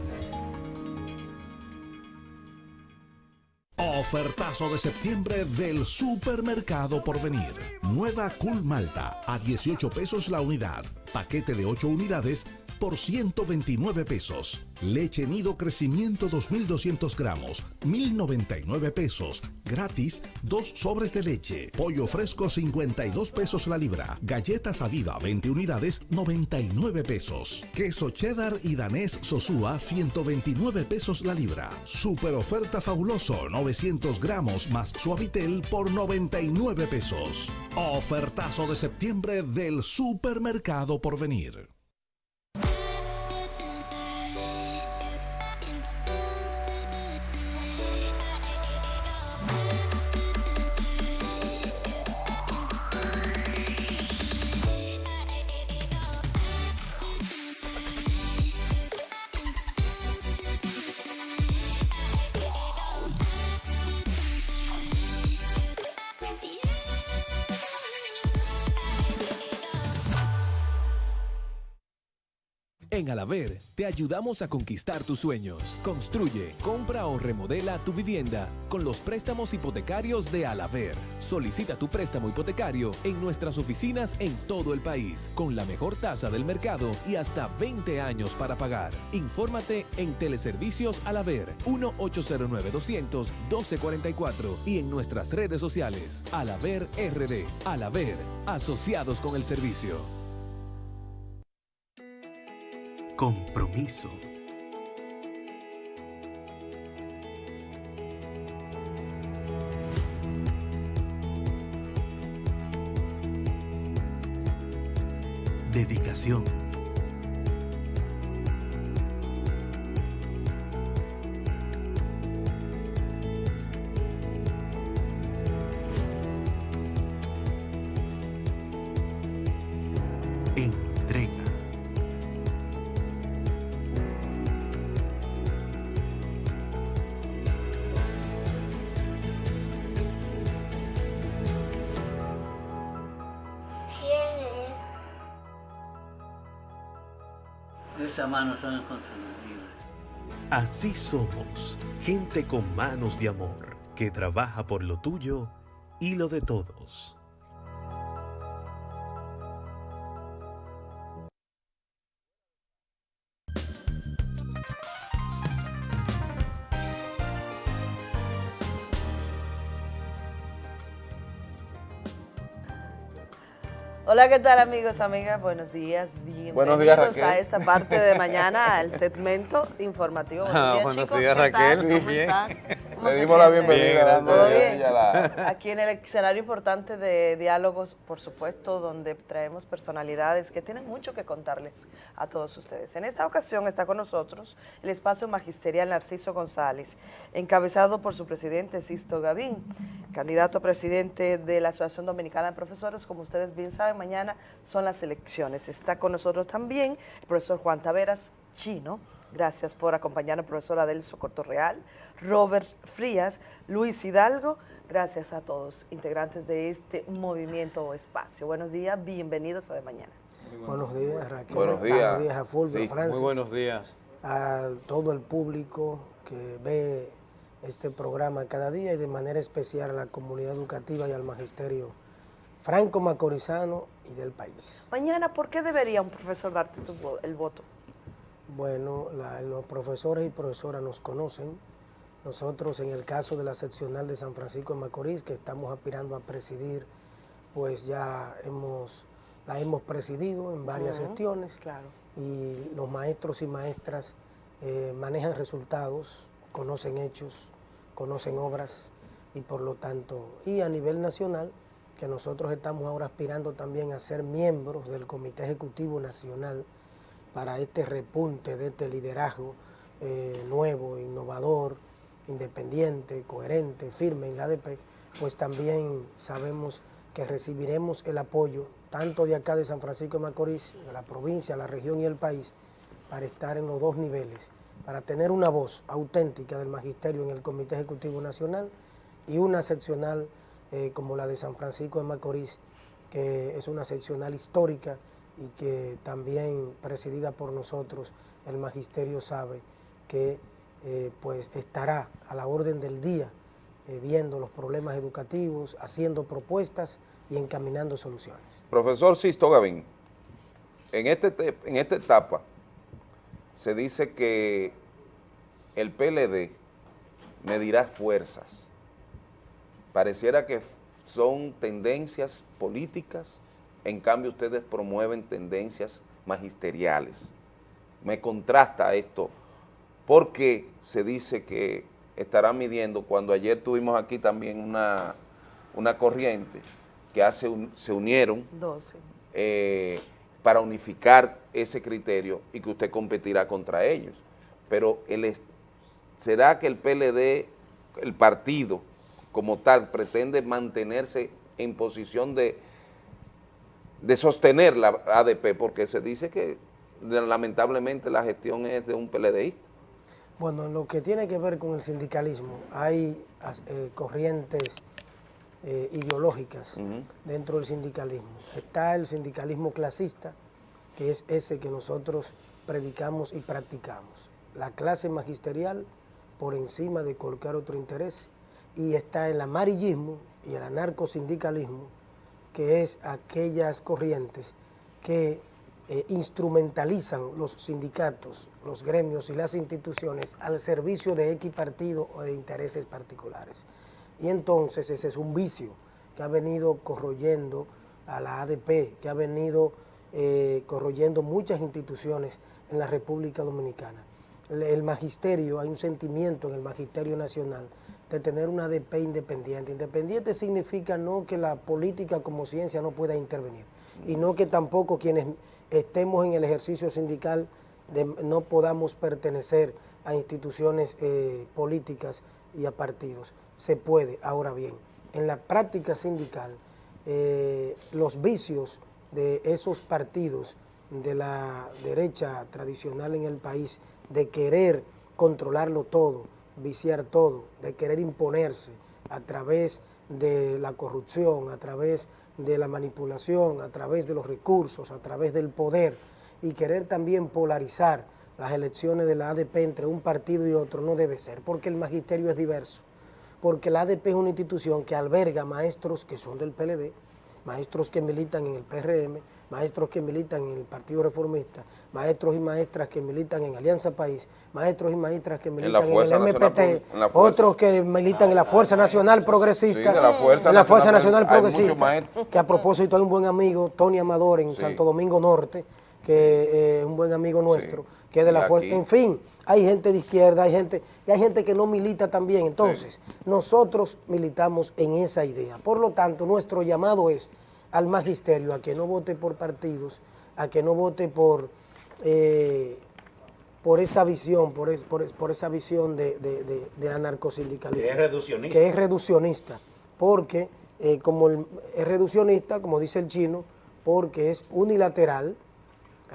[SPEAKER 9] Ofertazo de septiembre del Supermercado Porvenir. Nueva Cool Malta a 18 pesos la unidad. Paquete de 8 unidades por 129 pesos. Leche Nido Crecimiento 2200 gramos, 1099 pesos. Gratis, dos sobres de leche. Pollo fresco 52 pesos la libra. Galletas Aviva 20 unidades, 99 pesos. Queso cheddar y danés Sosúa 129 pesos la libra. Super oferta fabuloso, 900 gramos más suavitel por 99 pesos. Ofertazo de septiembre del Supermercado Porvenir.
[SPEAKER 40] En Alaver te ayudamos a conquistar tus sueños. Construye, compra o remodela tu vivienda con los préstamos hipotecarios de Alaver. Solicita tu préstamo hipotecario en nuestras oficinas en todo el país con la mejor tasa del mercado y hasta 20 años para pagar. Infórmate en Teleservicios Alaver 1-809-200-1244 y en nuestras redes sociales. Alaver RD. Alaver, asociados con el servicio.
[SPEAKER 41] Compromiso. Dedicación.
[SPEAKER 42] Son.
[SPEAKER 41] Así somos, gente con manos de amor, que trabaja por lo tuyo y lo de todos.
[SPEAKER 43] Hola, ¿qué tal amigos, amigas? Buenos días, bienvenidos
[SPEAKER 35] Buenos días, Raquel.
[SPEAKER 43] a esta parte de mañana, al segmento informativo. Buenos
[SPEAKER 35] Ah,
[SPEAKER 43] días,
[SPEAKER 35] buenos
[SPEAKER 43] chicos,
[SPEAKER 35] días,
[SPEAKER 43] ¿qué tal?
[SPEAKER 35] Raquel.
[SPEAKER 43] ¿Cómo están? ¿Cómo
[SPEAKER 2] Le
[SPEAKER 43] se
[SPEAKER 2] dimos la bienvenida,
[SPEAKER 35] Bien,
[SPEAKER 2] la-
[SPEAKER 43] Aquí en el escenario importante de diálogos, por supuesto, donde traemos personalidades que tienen mucho que contarles a todos ustedes. En esta ocasión está con nosotros el espacio magisterial Narciso González, encabezado por su presidente Sisto Gavín, candidato a presidente de la Asociación Dominicana de Profesores. Como ustedes bien saben, mañana son las elecciones. Está con nosotros también el profesor Juan Taveras Chino. Gracias por acompañarnos, profesor Adelso Cortorreal, Robert Frías, Luis Hidalgo. Gracias a todos, integrantes de este movimiento o espacio. Buenos días, bienvenidos a De Mañana.
[SPEAKER 44] Buenos días, Raquel.
[SPEAKER 2] Buenos días.
[SPEAKER 44] Buenos días a Fulvio,
[SPEAKER 2] Sí,
[SPEAKER 44] Francis.
[SPEAKER 35] Muy buenos días.
[SPEAKER 44] A todo el público que ve este programa cada día y de manera especial a la comunidad educativa y al magisterio franco macorizano y del país.
[SPEAKER 43] Mañana, ¿por qué debería un profesor darte tu el voto?
[SPEAKER 44] Bueno, la- los profesores y profesoras nos conocen. Nosotros, en el caso de la seccional de San Francisco de Macorís, que estamos aspirando a presidir, pues ya hemos, la hemos presidido en varias
[SPEAKER 43] Ujú,
[SPEAKER 44] gestiones.
[SPEAKER 43] Claro.
[SPEAKER 44] y los maestros y maestras eh, manejan resultados, conocen hechos, conocen obras y por lo tanto, y a nivel nacional, que nosotros estamos ahora aspirando también a ser miembros del Comité Ejecutivo Nacional para este repunte de este liderazgo eh, nuevo, innovador, independiente, coherente, firme en la ADP, pues también sabemos que recibiremos el apoyo tanto de acá de San Francisco de Macorís, de la provincia, la región y el país, para estar en los dos niveles, para tener una voz auténtica del magisterio en el Comité Ejecutivo Nacional y una seccional eh, como la de San Francisco de Macorís, que es una seccional histórica y que también presidida por nosotros, el magisterio sabe que eh, pues estará a la orden del día eh, viendo los problemas educativos, haciendo propuestas y encaminando soluciones.
[SPEAKER 2] Profesor Sisto Gavín, en, este, te- en esta etapa se dice que el PLD medirá fuerzas. Pareciera que son tendencias políticas, en cambio ustedes promueven tendencias magisteriales. Me contrasta esto, porque se dice que estarán midiendo, cuando ayer tuvimos aquí también una, una corriente que hace un- se unieron
[SPEAKER 43] 12.
[SPEAKER 2] eh, para unificar ese criterio y que usted competirá contra ellos. Pero el, ¿será que el PLD, el partido como tal, pretende mantenerse en posición de, de sostener la ADP? Porque se dice que lamentablemente la gestión es de un PLDista.
[SPEAKER 44] Bueno, en lo que tiene que ver con el sindicalismo, hay eh, corrientes eh, ideológicas dentro del sindicalismo. Está el sindicalismo clasista, que es ese que nosotros predicamos y practicamos. La clase magisterial por encima de cualquier otro interés y está el amarillismo y el anarcosindicalismo, que es aquellas corrientes que eh, instrumentalizan los sindicatos, los gremios y las instituciones al servicio de X partido o de intereses particulares. Y entonces ese es un vicio que ha venido corroyendo a la ADP, que ha venido eh, corroyendo muchas instituciones en la República Dominicana. El, el magisterio, hay un sentimiento en el magisterio nacional de tener una ADP independiente. Independiente significa no que la política como ciencia no pueda intervenir y no que tampoco quienes estemos en el ejercicio sindical no podamos pertenecer a instituciones eh, políticas y a partidos. Se puede, ahora bien, en la práctica sindical, eh, los vicios de esos partidos de la derecha tradicional en el país, de querer controlarlo todo, viciar todo, de querer imponerse a través de la corrupción, a través de la manipulación, a través de los recursos, a través del poder y querer también polarizar las elecciones de la ADP entre un partido y otro no debe ser, porque el magisterio es diverso, porque la ADP es una institución que alberga maestros que son del PLD, maestros que militan en el PRM, maestros que militan en el Partido Reformista, maestros y maestras que militan en Alianza País, maestros y maestras que militan en, el MPT, otros que militan en la Fuerza Nacional Progresista,
[SPEAKER 2] Sí, de la Fuerza
[SPEAKER 44] en la Fuerza
[SPEAKER 2] Nacional,
[SPEAKER 44] Progresista, que a propósito hay un buen amigo, Tony Amador, en
[SPEAKER 2] Sí.
[SPEAKER 44] Santo Domingo Norte, que eh, es un buen amigo nuestro, que es de la
[SPEAKER 2] aquí.
[SPEAKER 44] Fuerza, en fin, hay gente de izquierda, hay gente, y hay gente que no milita también, entonces, nosotros militamos en esa idea, por lo tanto, nuestro llamado es al magisterio a que no vote por partidos, a que no vote por, eh, por esa visión, por, es- por es- por esa visión de, de, de- del anarcosindicalismo.
[SPEAKER 12] Que es reduccionista.
[SPEAKER 44] Que es reduccionista, porque eh, como el- es reduccionista, como dice el chino, porque es unilateral,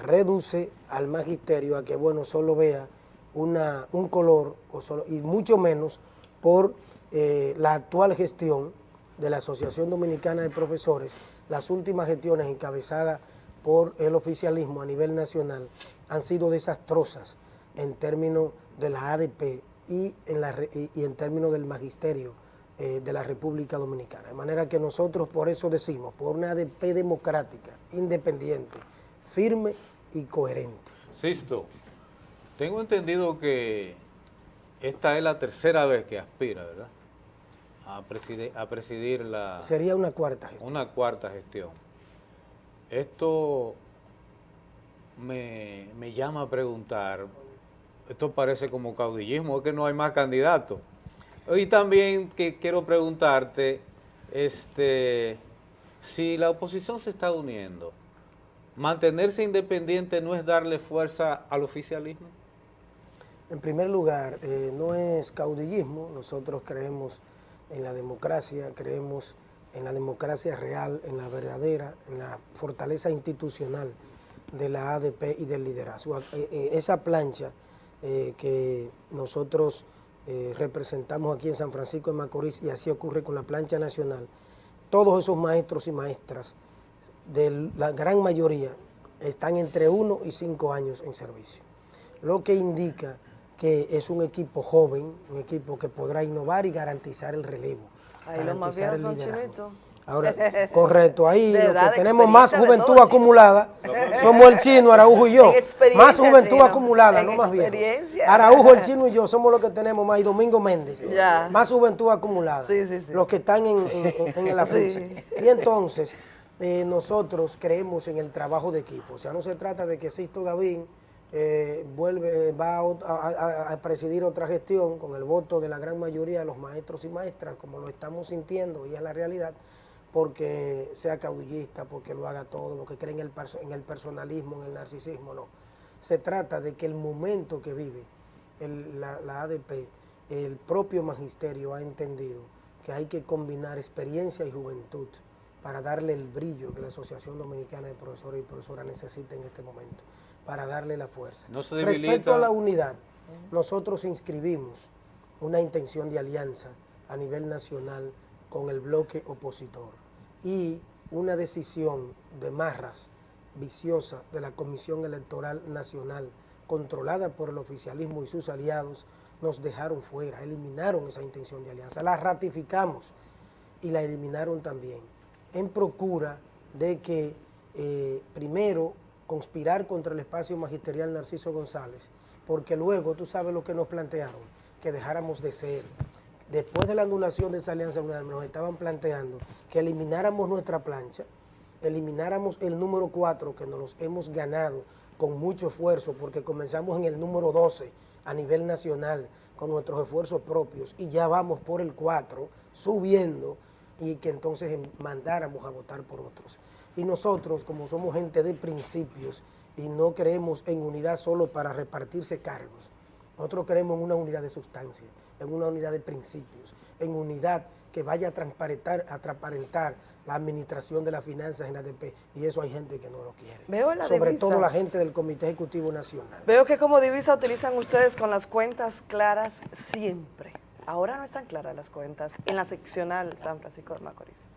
[SPEAKER 44] reduce al magisterio a que, bueno, solo vea una, un color, o solo, y mucho menos por eh, la actual gestión de la Asociación Dominicana de Profesores, las últimas gestiones encabezadas por el oficialismo a nivel nacional han sido desastrosas en términos de la ADP y en, la y en términos del magisterio eh, de la República Dominicana. De manera que nosotros por eso decimos, por una ADP democrática, independiente, firme y coherente.
[SPEAKER 35] Sisto, tengo entendido que esta es la tercera vez que aspira, ¿verdad? A presidir, a presidir la...
[SPEAKER 44] Sería una cuarta gestión.
[SPEAKER 35] Una cuarta gestión. Esto me, me llama a preguntar, esto parece como caudillismo, es que no hay más candidatos. Y también que quiero preguntarte, este, si la oposición se está uniendo, ¿mantenerse independiente no es darle fuerza al oficialismo?
[SPEAKER 44] En primer lugar, eh, no es caudillismo, nosotros creemos en la democracia, creemos en la democracia real, en la verdadera, en la fortaleza institucional de la ADP y del liderazgo. Eh, eh, esa plancha eh, que nosotros representamos aquí en San Francisco de Macorís y así ocurre con la plancha nacional, todos esos maestros y maestras, de la gran mayoría, están entre uno y cinco años en servicio lo que indica que es un equipo joven, un equipo que podrá innovar y garantizar el relevo.
[SPEAKER 43] Ahí los más
[SPEAKER 44] garantizar
[SPEAKER 43] viejos
[SPEAKER 44] el
[SPEAKER 43] son.
[SPEAKER 44] Ahora, correcto, ahí
[SPEAKER 43] De
[SPEAKER 44] lo
[SPEAKER 43] edad,
[SPEAKER 44] que tenemos más juventud
[SPEAKER 43] todo,
[SPEAKER 44] acumulada somos el chino, Araujo y yo. Más juventud
[SPEAKER 43] chino.
[SPEAKER 44] acumulada, no más viejos.
[SPEAKER 43] experiencia.
[SPEAKER 44] Araujo, el chino y yo somos los que tenemos más, y Domingo Méndez.
[SPEAKER 43] Ya.
[SPEAKER 44] Más juventud acumulada.
[SPEAKER 43] Sí, sí, sí.
[SPEAKER 44] Los que están en, en, en- afiche.
[SPEAKER 43] Sí.
[SPEAKER 44] Y entonces, eh, nosotros creemos en el trabajo de equipo. O sea, no se trata de que Sisto Gavín eh, vuelve, va a, presidir otra gestión con el voto de la gran mayoría de los maestros y maestras, como lo estamos sintiendo y es la realidad, porque sea caudillista, porque lo haga todo, porque cree en el, en el personalismo, en el narcisismo, no. Se trata de que el momento que vive la ADP, el propio magisterio ha entendido que hay que combinar experiencia y juventud para darle el brillo que la Asociación Dominicana de Profesores y Profesoras necesita en este momento, para darle la fuerza.
[SPEAKER 35] No se
[SPEAKER 44] Respecto a la unidad, nosotros inscribimos una intención de alianza a nivel nacional con el bloque opositor y una decisión de Marras viciosa de la Comisión Electoral Nacional, controlada por el oficialismo y sus aliados, nos dejaron fuera, eliminaron esa intención de alianza, la ratificamos y la eliminaron también, en procura de que eh, primero conspirar contra el espacio magisterial Narciso González, porque luego tú sabes lo que nos plantearon, que dejáramos de ser. Después de la anulación de esa alianza nos estaban planteando que elimináramos nuestra plancha, elimináramos el número 4 que nos hemos ganado con mucho esfuerzo porque comenzamos en el número 12 a nivel nacional con nuestros esfuerzos propios y ya vamos por el 4 subiendo y que entonces mandáramos a votar por otros. Y nosotros, como somos gente de principios y no creemos en unidad solo para repartirse cargos, nosotros creemos en una unidad de sustancia, en una unidad de principios, en unidad que vaya a transparentar, a transparentar la administración de las finanzas en ADP y eso hay gente que no lo quiere.
[SPEAKER 43] Veo la
[SPEAKER 44] Sobre
[SPEAKER 43] divisa.
[SPEAKER 44] todo la gente del Comité Ejecutivo Nacional.
[SPEAKER 43] Veo que como divisa utilizan ustedes con las cuentas claras siempre. Ahora no están claras las cuentas en la seccional San Francisco de Macorís.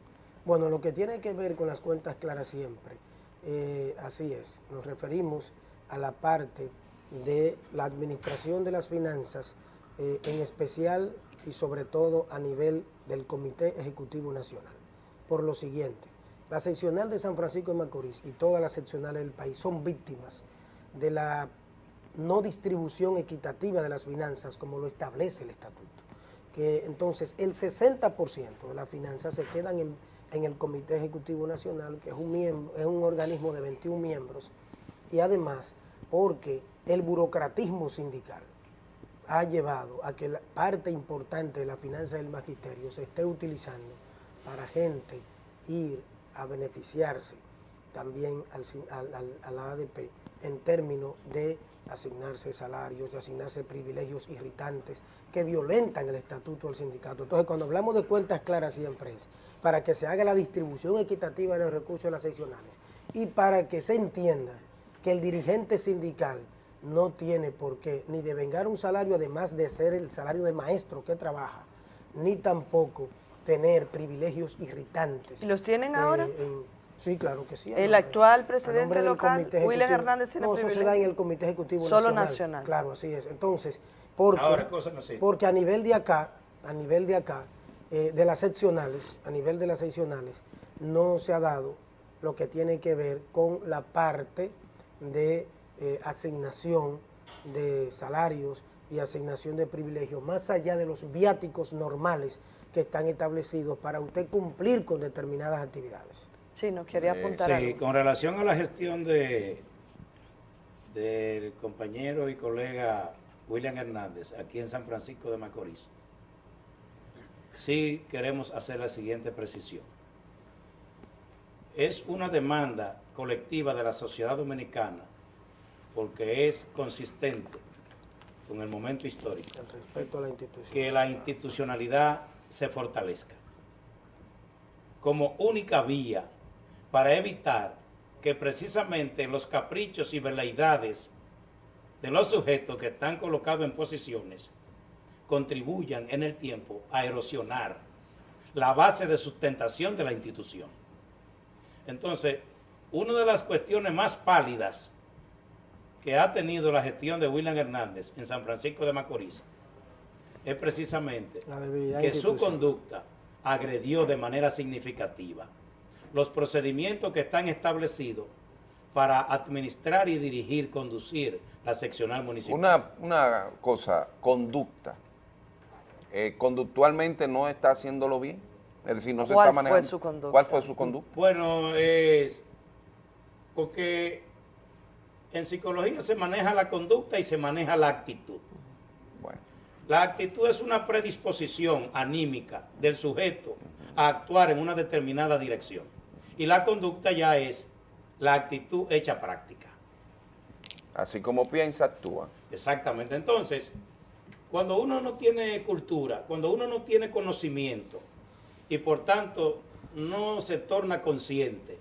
[SPEAKER 44] Bueno, lo que tiene que ver con las cuentas claras siempre, eh, así es, nos referimos a la parte de la administración de las finanzas, eh, en especial y sobre todo a nivel del Comité Ejecutivo Nacional. Por lo siguiente, la seccional de San Francisco de Macorís y todas las seccionales del país son víctimas de la no distribución equitativa de las finanzas como lo establece el estatuto. Que entonces el 60% de las finanzas se quedan en, en el Comité Ejecutivo Nacional, que es un, miembro, es un organismo de 21 miembros, y además porque el burocratismo sindical ha llevado a que la parte importante de la finanza del magisterio se esté utilizando para gente ir a beneficiarse también al, al- al- a la ADP en términos de asignarse salarios, de asignarse privilegios irritantes que violentan el estatuto del sindicato. Entonces, cuando hablamos de cuentas claras siempre es para que se haga la distribución equitativa de los recursos de las seccionales y para que se entienda que el dirigente sindical no tiene por qué ni devengar un salario además de ser el salario de maestro que trabaja, ni tampoco tener privilegios irritantes.
[SPEAKER 43] ¿Y los tienen
[SPEAKER 44] Eh,
[SPEAKER 43] ahora?
[SPEAKER 44] en- sí, claro que sí.
[SPEAKER 43] El
[SPEAKER 44] nombre-
[SPEAKER 43] actual presidente local,
[SPEAKER 44] Comité
[SPEAKER 43] William
[SPEAKER 44] Ejecutivo.
[SPEAKER 43] Hernández, tiene
[SPEAKER 44] No, eso se da en el Comité Ejecutivo
[SPEAKER 43] Solo
[SPEAKER 44] Nacional.
[SPEAKER 43] nacional.
[SPEAKER 44] Claro, así es. Entonces, porque,
[SPEAKER 45] Ahora, cosa no sé.
[SPEAKER 44] porque a nivel de acá, a nivel de acá, eh, de las seccionales, a nivel de las seccionales, no se ha dado lo que tiene que ver con la parte de eh, asignación de salarios y asignación de privilegios, más allá de los viáticos normales que están establecidos para usted cumplir con determinadas actividades.
[SPEAKER 43] Sí, no quería
[SPEAKER 45] Eh,
[SPEAKER 43] apuntar
[SPEAKER 45] sí,
[SPEAKER 43] algo.
[SPEAKER 45] con relación a la gestión de del compañero y colega William Hernández aquí en San Francisco de Macorís, sí queremos hacer la siguiente precisión. Es una demanda colectiva de la sociedad dominicana porque es consistente con el momento histórico
[SPEAKER 44] Respecto a la institución.
[SPEAKER 45] que la institucionalidad se fortalezca como única vía para evitar que precisamente los caprichos y veleidades de los sujetos que están colocados en posiciones contribuyan en el tiempo a erosionar la base de sustentación de la institución. Entonces, una de las cuestiones más pálidas que ha tenido la gestión de William Hernández en San Francisco de Macorís es precisamente que su conducta agredió de manera significativa los procedimientos que están establecidos para administrar y dirigir, conducir la seccional municipal.
[SPEAKER 2] Una, una cosa, conducta. Eh, conductualmente no está haciéndolo bien. Es decir, no se
[SPEAKER 45] ¿Cuál
[SPEAKER 2] está
[SPEAKER 45] fue
[SPEAKER 2] manejando.
[SPEAKER 45] su conducta?
[SPEAKER 2] ¿Cuál fue su conducta?
[SPEAKER 45] Bueno, es porque en psicología se maneja la conducta y se maneja la actitud. La actitud es una predisposición anímica del sujeto a actuar en una determinada dirección. Y la conducta ya es la actitud hecha práctica.
[SPEAKER 2] Así como piensa, actúa.
[SPEAKER 45] Exactamente. Entonces, cuando uno no tiene cultura, cuando uno no tiene conocimiento y por tanto no se torna consciente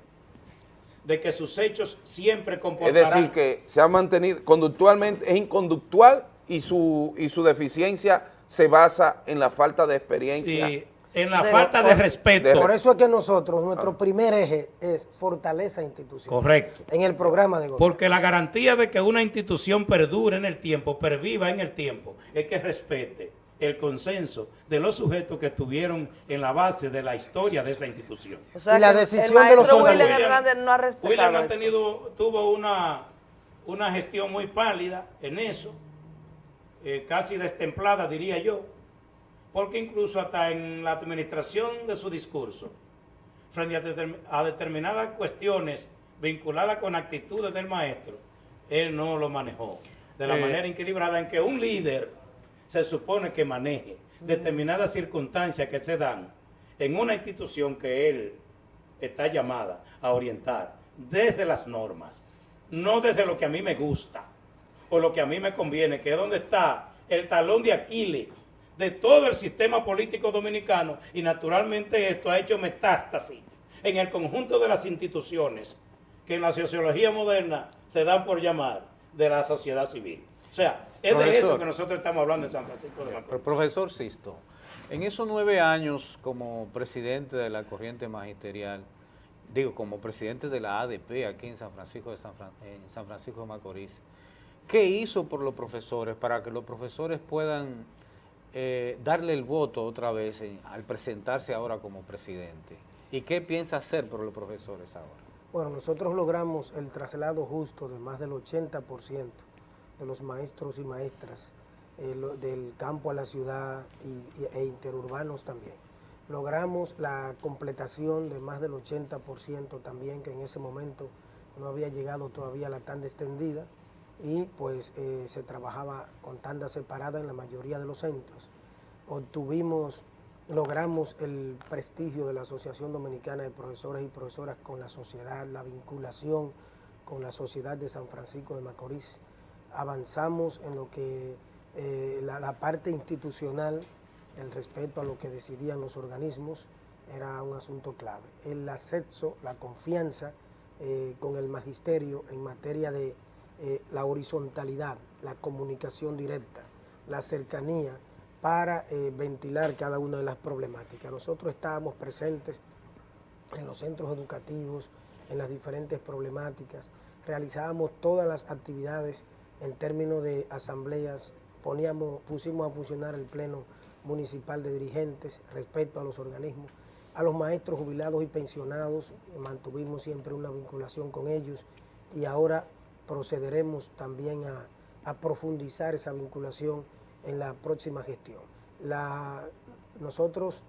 [SPEAKER 45] de que sus hechos siempre
[SPEAKER 2] Es
[SPEAKER 45] comportarán...
[SPEAKER 2] decir, que se ha mantenido conductualmente, es inconductual y su, y su deficiencia se basa en la falta de experiencia
[SPEAKER 45] Sí. En la falta de respeto.
[SPEAKER 44] Por eso es que nosotros, nuestro primer eje es fortaleza institucional.
[SPEAKER 45] Correcto.
[SPEAKER 44] En el programa de gobierno.
[SPEAKER 45] Porque la garantía de que una institución perdure en el tiempo, perviva en el tiempo, es que respete el consenso de los sujetos que estuvieron en la base de la historia de esa institución.
[SPEAKER 43] O sea
[SPEAKER 44] Y la decisión
[SPEAKER 43] el
[SPEAKER 44] de los
[SPEAKER 43] maestro William. Hernández no ha respetado
[SPEAKER 45] William ha
[SPEAKER 43] eso.
[SPEAKER 45] tenido, tuvo una, una gestión muy pálida en eso, eh, casi destemplada diría yo, porque incluso hasta en la administración de su discurso, frente a, determ- a determinadas cuestiones vinculadas con actitudes del maestro, él no lo manejó de la
[SPEAKER 35] Eh.
[SPEAKER 45] manera equilibrada en que un líder se supone que maneje determinadas circunstancias que se dan en una institución que él está llamada a orientar desde las normas, no desde lo que a mí me gusta o lo que a mí me conviene, que es donde está el talón de Aquiles de todo el sistema político dominicano y naturalmente esto ha hecho metástasis en el conjunto de las instituciones que en la sociología moderna se dan por llamar de la sociedad civil. O sea, es de eso que nosotros estamos hablando en San Francisco de Macorís.
[SPEAKER 35] Profesor Sisto, en esos nueve años como presidente de la corriente magisterial, digo, como presidente de la ADP aquí en San Francisco de, San Fran- en San Francisco de Macorís, ¿qué hizo por los profesores para que los profesores puedan eh, darle el voto otra vez al presentarse ahora como presidente? ¿Y qué piensa hacer por los profesores ahora?
[SPEAKER 44] Bueno, nosotros logramos el traslado justo de más del 80% de los maestros y maestras eh, del campo a la ciudad y- e interurbanos también. Logramos la completación de más del 80% también, que en ese momento no había llegado todavía la tanda extendida y pues eh, se trabajaba con tanda separada en la mayoría de los centros. Obtuvimos logramos el prestigio de la Asociación Dominicana de Profesores y Profesoras con la sociedad, la vinculación con la sociedad de San Francisco de Macorís. Avanzamos en lo que eh, la, parte institucional, el respeto a lo que decidían los organismos, era un asunto clave. El acceso, la confianza eh, con el magisterio en materia de eh, la horizontalidad, la comunicación directa, la cercanía, para eh, ventilar cada una de las problemáticas. Nosotros estábamos presentes en los centros educativos, en las diferentes problemáticas, realizábamos todas las actividades en términos de asambleas, poníamos, pusimos a funcionar el Pleno Municipal de Dirigentes respecto a los organismos, a los maestros jubilados y pensionados, mantuvimos siempre una vinculación con ellos y ahora procederemos también a, profundizar esa vinculación en la próxima gestión. La, nosotros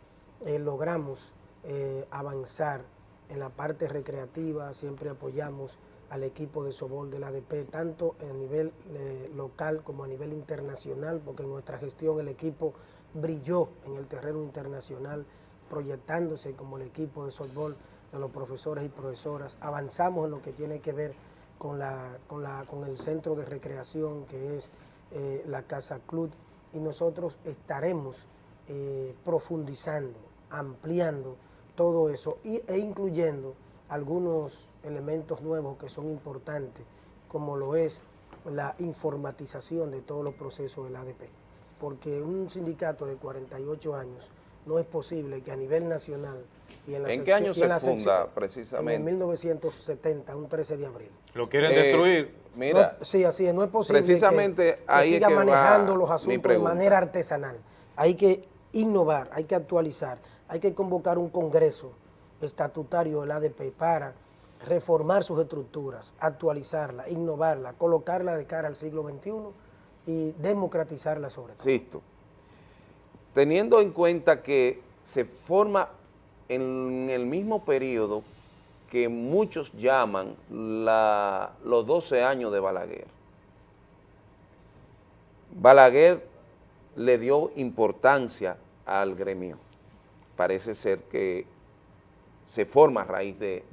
[SPEAKER 44] eh, logramos eh, avanzar en la parte recreativa, siempre apoyamos al equipo de Sobol del ADP, tanto a nivel eh, local como a nivel internacional, porque en nuestra gestión el equipo brilló en el terreno internacional, proyectándose como el equipo de softball de los profesores y profesoras. Avanzamos en lo que tiene que ver con, la, con, la, con el centro de recreación que es eh, la Casa Club y nosotros estaremos eh, profundizando, ampliando todo eso e incluyendo algunos elementos nuevos que son importantes, como lo es la informatización de todos los procesos del ADP. Porque un sindicato de 48 años no es posible que a nivel nacional y en la
[SPEAKER 2] ¿En qué año se funda
[SPEAKER 44] sección-
[SPEAKER 2] precisamente?
[SPEAKER 44] En el 1970, un 13 de abril.
[SPEAKER 35] Lo quieren
[SPEAKER 2] Eh,
[SPEAKER 35] destruir.
[SPEAKER 2] Mira,
[SPEAKER 44] No, sí, así es, no es posible
[SPEAKER 2] precisamente
[SPEAKER 44] que, que
[SPEAKER 2] ahí es
[SPEAKER 44] siga
[SPEAKER 2] que va
[SPEAKER 44] manejando los asuntos de manera artesanal. Hay que innovar, hay que actualizar, hay que convocar un congreso estatutario del ADP para reformar sus estructuras, actualizarla, innovarla, colocarla de cara al siglo XXI y democratizarla sobre todo.
[SPEAKER 2] Sisto, teniendo en cuenta que se forma en el mismo periodo que muchos llaman la- los 12 años de Balaguer. Balaguer le dio importancia al gremio. Parece ser que se forma a raíz de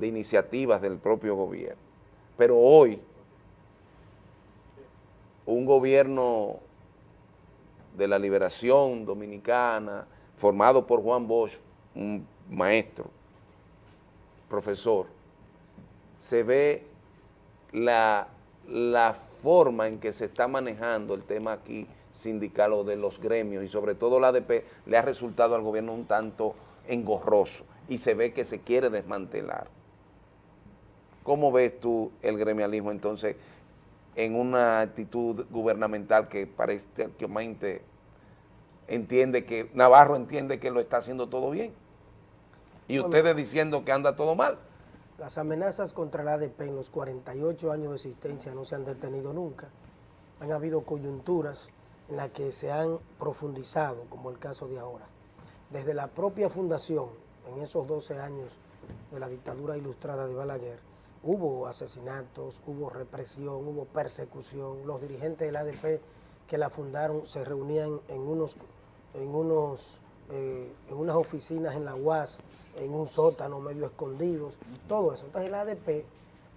[SPEAKER 2] iniciativas del propio gobierno. Pero hoy, un gobierno de la liberación dominicana, formado por Juan Bosch, un maestro, profesor, se ve la, la forma en que se está manejando el tema aquí sindical o de los gremios y sobre todo la ADP le ha resultado al gobierno un tanto engorroso y se ve que se quiere desmantelar. ¿Cómo ves tú el gremialismo entonces en una actitud gubernamental que parece que entiende que, Navarro entiende que lo está haciendo todo bien? Y
[SPEAKER 44] Bueno.
[SPEAKER 2] ustedes diciendo que anda todo mal.
[SPEAKER 44] Las amenazas contra la ADP en los 48 años de existencia no se han detenido nunca. Han habido coyunturas en las que se han profundizado, como el caso de ahora. Desde la propia fundación, en esos 12 años de la dictadura ilustrada de Balaguer, hubo asesinatos, hubo represión, hubo persecución. Los dirigentes de la ADP que la fundaron se reunían en unos, en unos, eh, en unas oficinas en la UAS, en un sótano medio escondidos, todo eso. Entonces la ADP,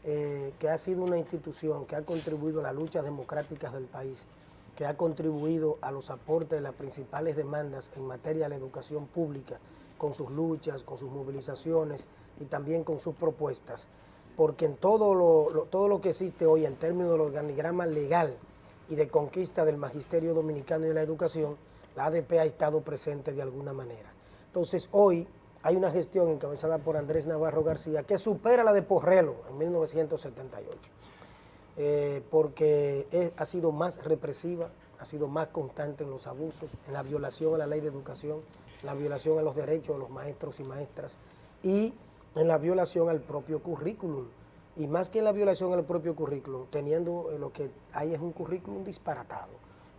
[SPEAKER 44] eh, que ha sido una institución que ha contribuido a las luchas democráticas del país, que ha contribuido a los aportes de las principales demandas en materia de la educación pública, con sus luchas, con sus movilizaciones y también con sus propuestas, porque en todo lo, todo lo que existe hoy en términos del organigrama legal y de conquista del magisterio dominicano y de la educación, la ADP ha estado presente de alguna manera. Entonces hoy hay una gestión encabezada por Andrés Navarro García que supera la de Porrelo en 1978 eh, porque ha sido más represiva, ha sido más constante en los abusos, en la violación a la ley de educación, en la violación a los derechos de los maestros y maestras y en la violación al propio currículum. Y más que en la violación al propio currículum, teniendo eh, lo que hay es un currículum disparatado.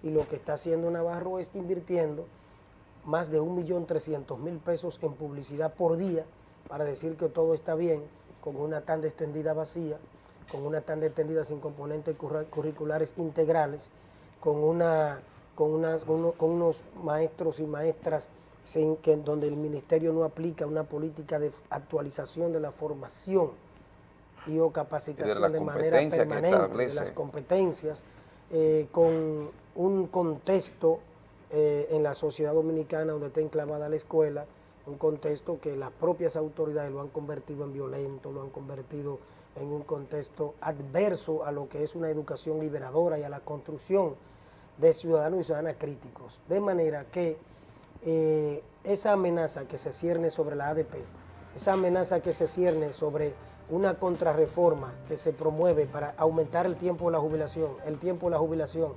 [SPEAKER 44] Y lo que está haciendo Navarro es invirtiendo más de 1.300.000 pesos en publicidad por día para decir que todo está bien, con una tanda extendida vacía, con una tanda extendida sin componentes curriculares integrales, con, una, con, unas- con unos maestros y maestras sin que, donde el ministerio no aplica una política de actualización de la formación y o capacitación de, manera permanente de las competencias, eh, con un contexto eh, en la sociedad dominicana donde está enclavada la escuela, un contexto que las propias autoridades lo han convertido en violento, lo han convertido en un contexto adverso a lo que es una educación liberadora y a la construcción de ciudadanos y ciudadanas críticos. De manera que eh, esa amenaza que se cierne sobre la ADP, esa amenaza que se cierne sobre una contrarreforma que se promueve para aumentar el tiempo de la jubilación, el tiempo de la jubilación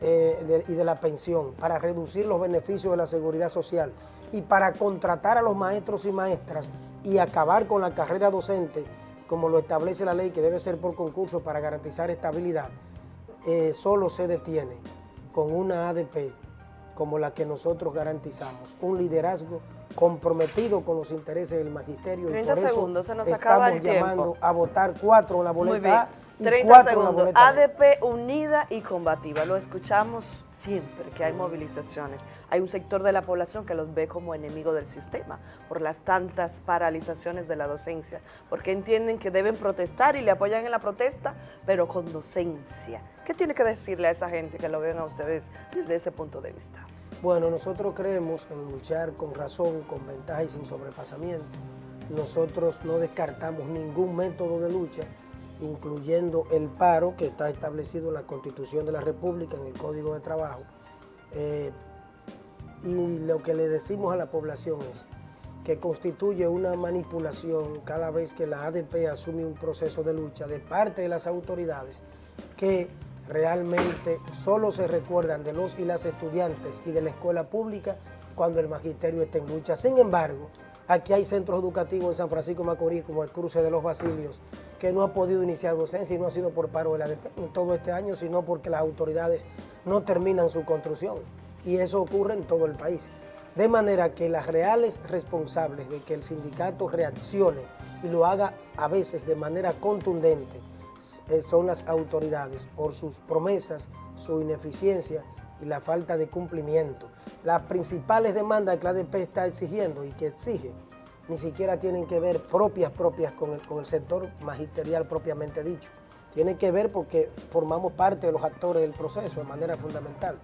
[SPEAKER 44] eh, y de la pensión, para reducir los beneficios de la seguridad social y para contratar a los maestros y maestras y acabar con la carrera docente, como lo establece la ley, que debe ser por concurso para garantizar estabilidad, eh, solo se detiene con una ADP como la que nosotros garantizamos, un liderazgo comprometido con los intereses del magisterio y
[SPEAKER 43] 30
[SPEAKER 44] por eso
[SPEAKER 43] segundos, se nos acaba
[SPEAKER 44] estamos
[SPEAKER 43] el tiempo.
[SPEAKER 44] llamando a votar cuatro en la boleta A.
[SPEAKER 43] 30
[SPEAKER 44] cuatro en la
[SPEAKER 43] segundos. ADP unida y combativa. Lo escuchamos siempre que hay movilizaciones. Hay un sector de la población que los ve como enemigo del sistema por las tantas paralizaciones de la docencia, porque entienden que deben protestar y le apoyan en la protesta, pero con docencia. ¿Qué tiene que decirle a esa gente que lo ven a ustedes desde ese punto de vista?
[SPEAKER 44] Bueno, nosotros creemos en luchar con razón, con ventaja y sin sobrepasamiento. Nosotros no descartamos ningún método de lucha, incluyendo el paro que está establecido en la Constitución de la República, en el Código de Trabajo. Eh, y lo que le decimos a la población es que constituye una manipulación cada vez que la ADP asume un proceso de lucha de parte de las autoridades que realmente solo se recuerdan de los y las estudiantes y de la escuela pública cuando el magisterio está en lucha. Sin embargo, aquí hay centros educativos en San Francisco de Macorís, como el Cruce de los Basilios, que no ha podido iniciar docencia y no ha sido por paro de la en todo este año, sino porque las autoridades no terminan su construcción. Y eso ocurre en todo el país. De manera que las reales responsables de que el sindicato reaccione y lo haga a veces de manera contundente eh, son las autoridades por sus promesas, su ineficiencia y la falta de cumplimiento. Las principales demandas que la ADP está exigiendo y que exige ni siquiera tienen que ver propias, propias con el, con el sector magisterial propiamente dicho. Tienen que ver porque formamos parte de los actores del proceso de manera fundamental.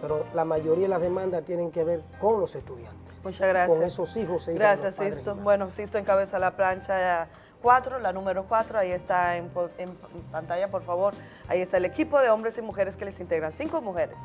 [SPEAKER 44] Pero la mayoría de las demandas tienen que ver con los estudiantes.
[SPEAKER 43] Muchas gracias.
[SPEAKER 44] Con esos hijos e hijas de los
[SPEAKER 43] Gracias, Sisto. Bueno, Sisto encabeza la plancha 4, la número 4, ahí está en, en pantalla, por favor. Ahí está el equipo de hombres y mujeres que les integran. Cinco mujeres.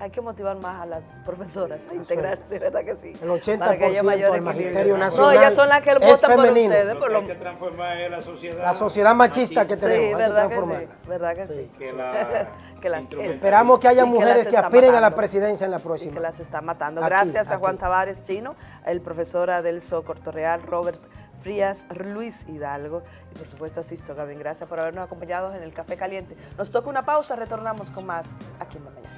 [SPEAKER 43] Hay que motivar más a las profesoras a integrarse, ¿verdad que sí?
[SPEAKER 44] El
[SPEAKER 43] Para que haya
[SPEAKER 44] 80%
[SPEAKER 43] mayor
[SPEAKER 44] del magisterio
[SPEAKER 43] No,
[SPEAKER 44] nacional
[SPEAKER 43] ellas son las que votan por ustedes.
[SPEAKER 45] Lo que
[SPEAKER 43] lo...
[SPEAKER 45] hay que transformar es la sociedad.
[SPEAKER 44] La sociedad machista que
[SPEAKER 43] Sí,
[SPEAKER 44] tenemos, hay que
[SPEAKER 43] ¿verdad que
[SPEAKER 44] transformarla.
[SPEAKER 43] sí? ¿Verdad que sí?
[SPEAKER 45] Que la
[SPEAKER 43] Que las-
[SPEAKER 44] Esperamos que haya mujeres que aspiren a la presidencia en la
[SPEAKER 43] Y
[SPEAKER 44] próxima.
[SPEAKER 43] que las está matando.
[SPEAKER 44] Aquí,
[SPEAKER 43] Gracias a
[SPEAKER 44] aquí.
[SPEAKER 43] Juan Tavares Chino, el profesor Adelso Cortorreal, Robert Frías, Luis Hidalgo y por supuesto a Sisto Gavin. Gracias por habernos acompañado en el Café Caliente. Nos toca una pausa, retornamos con más aquí en la mañana.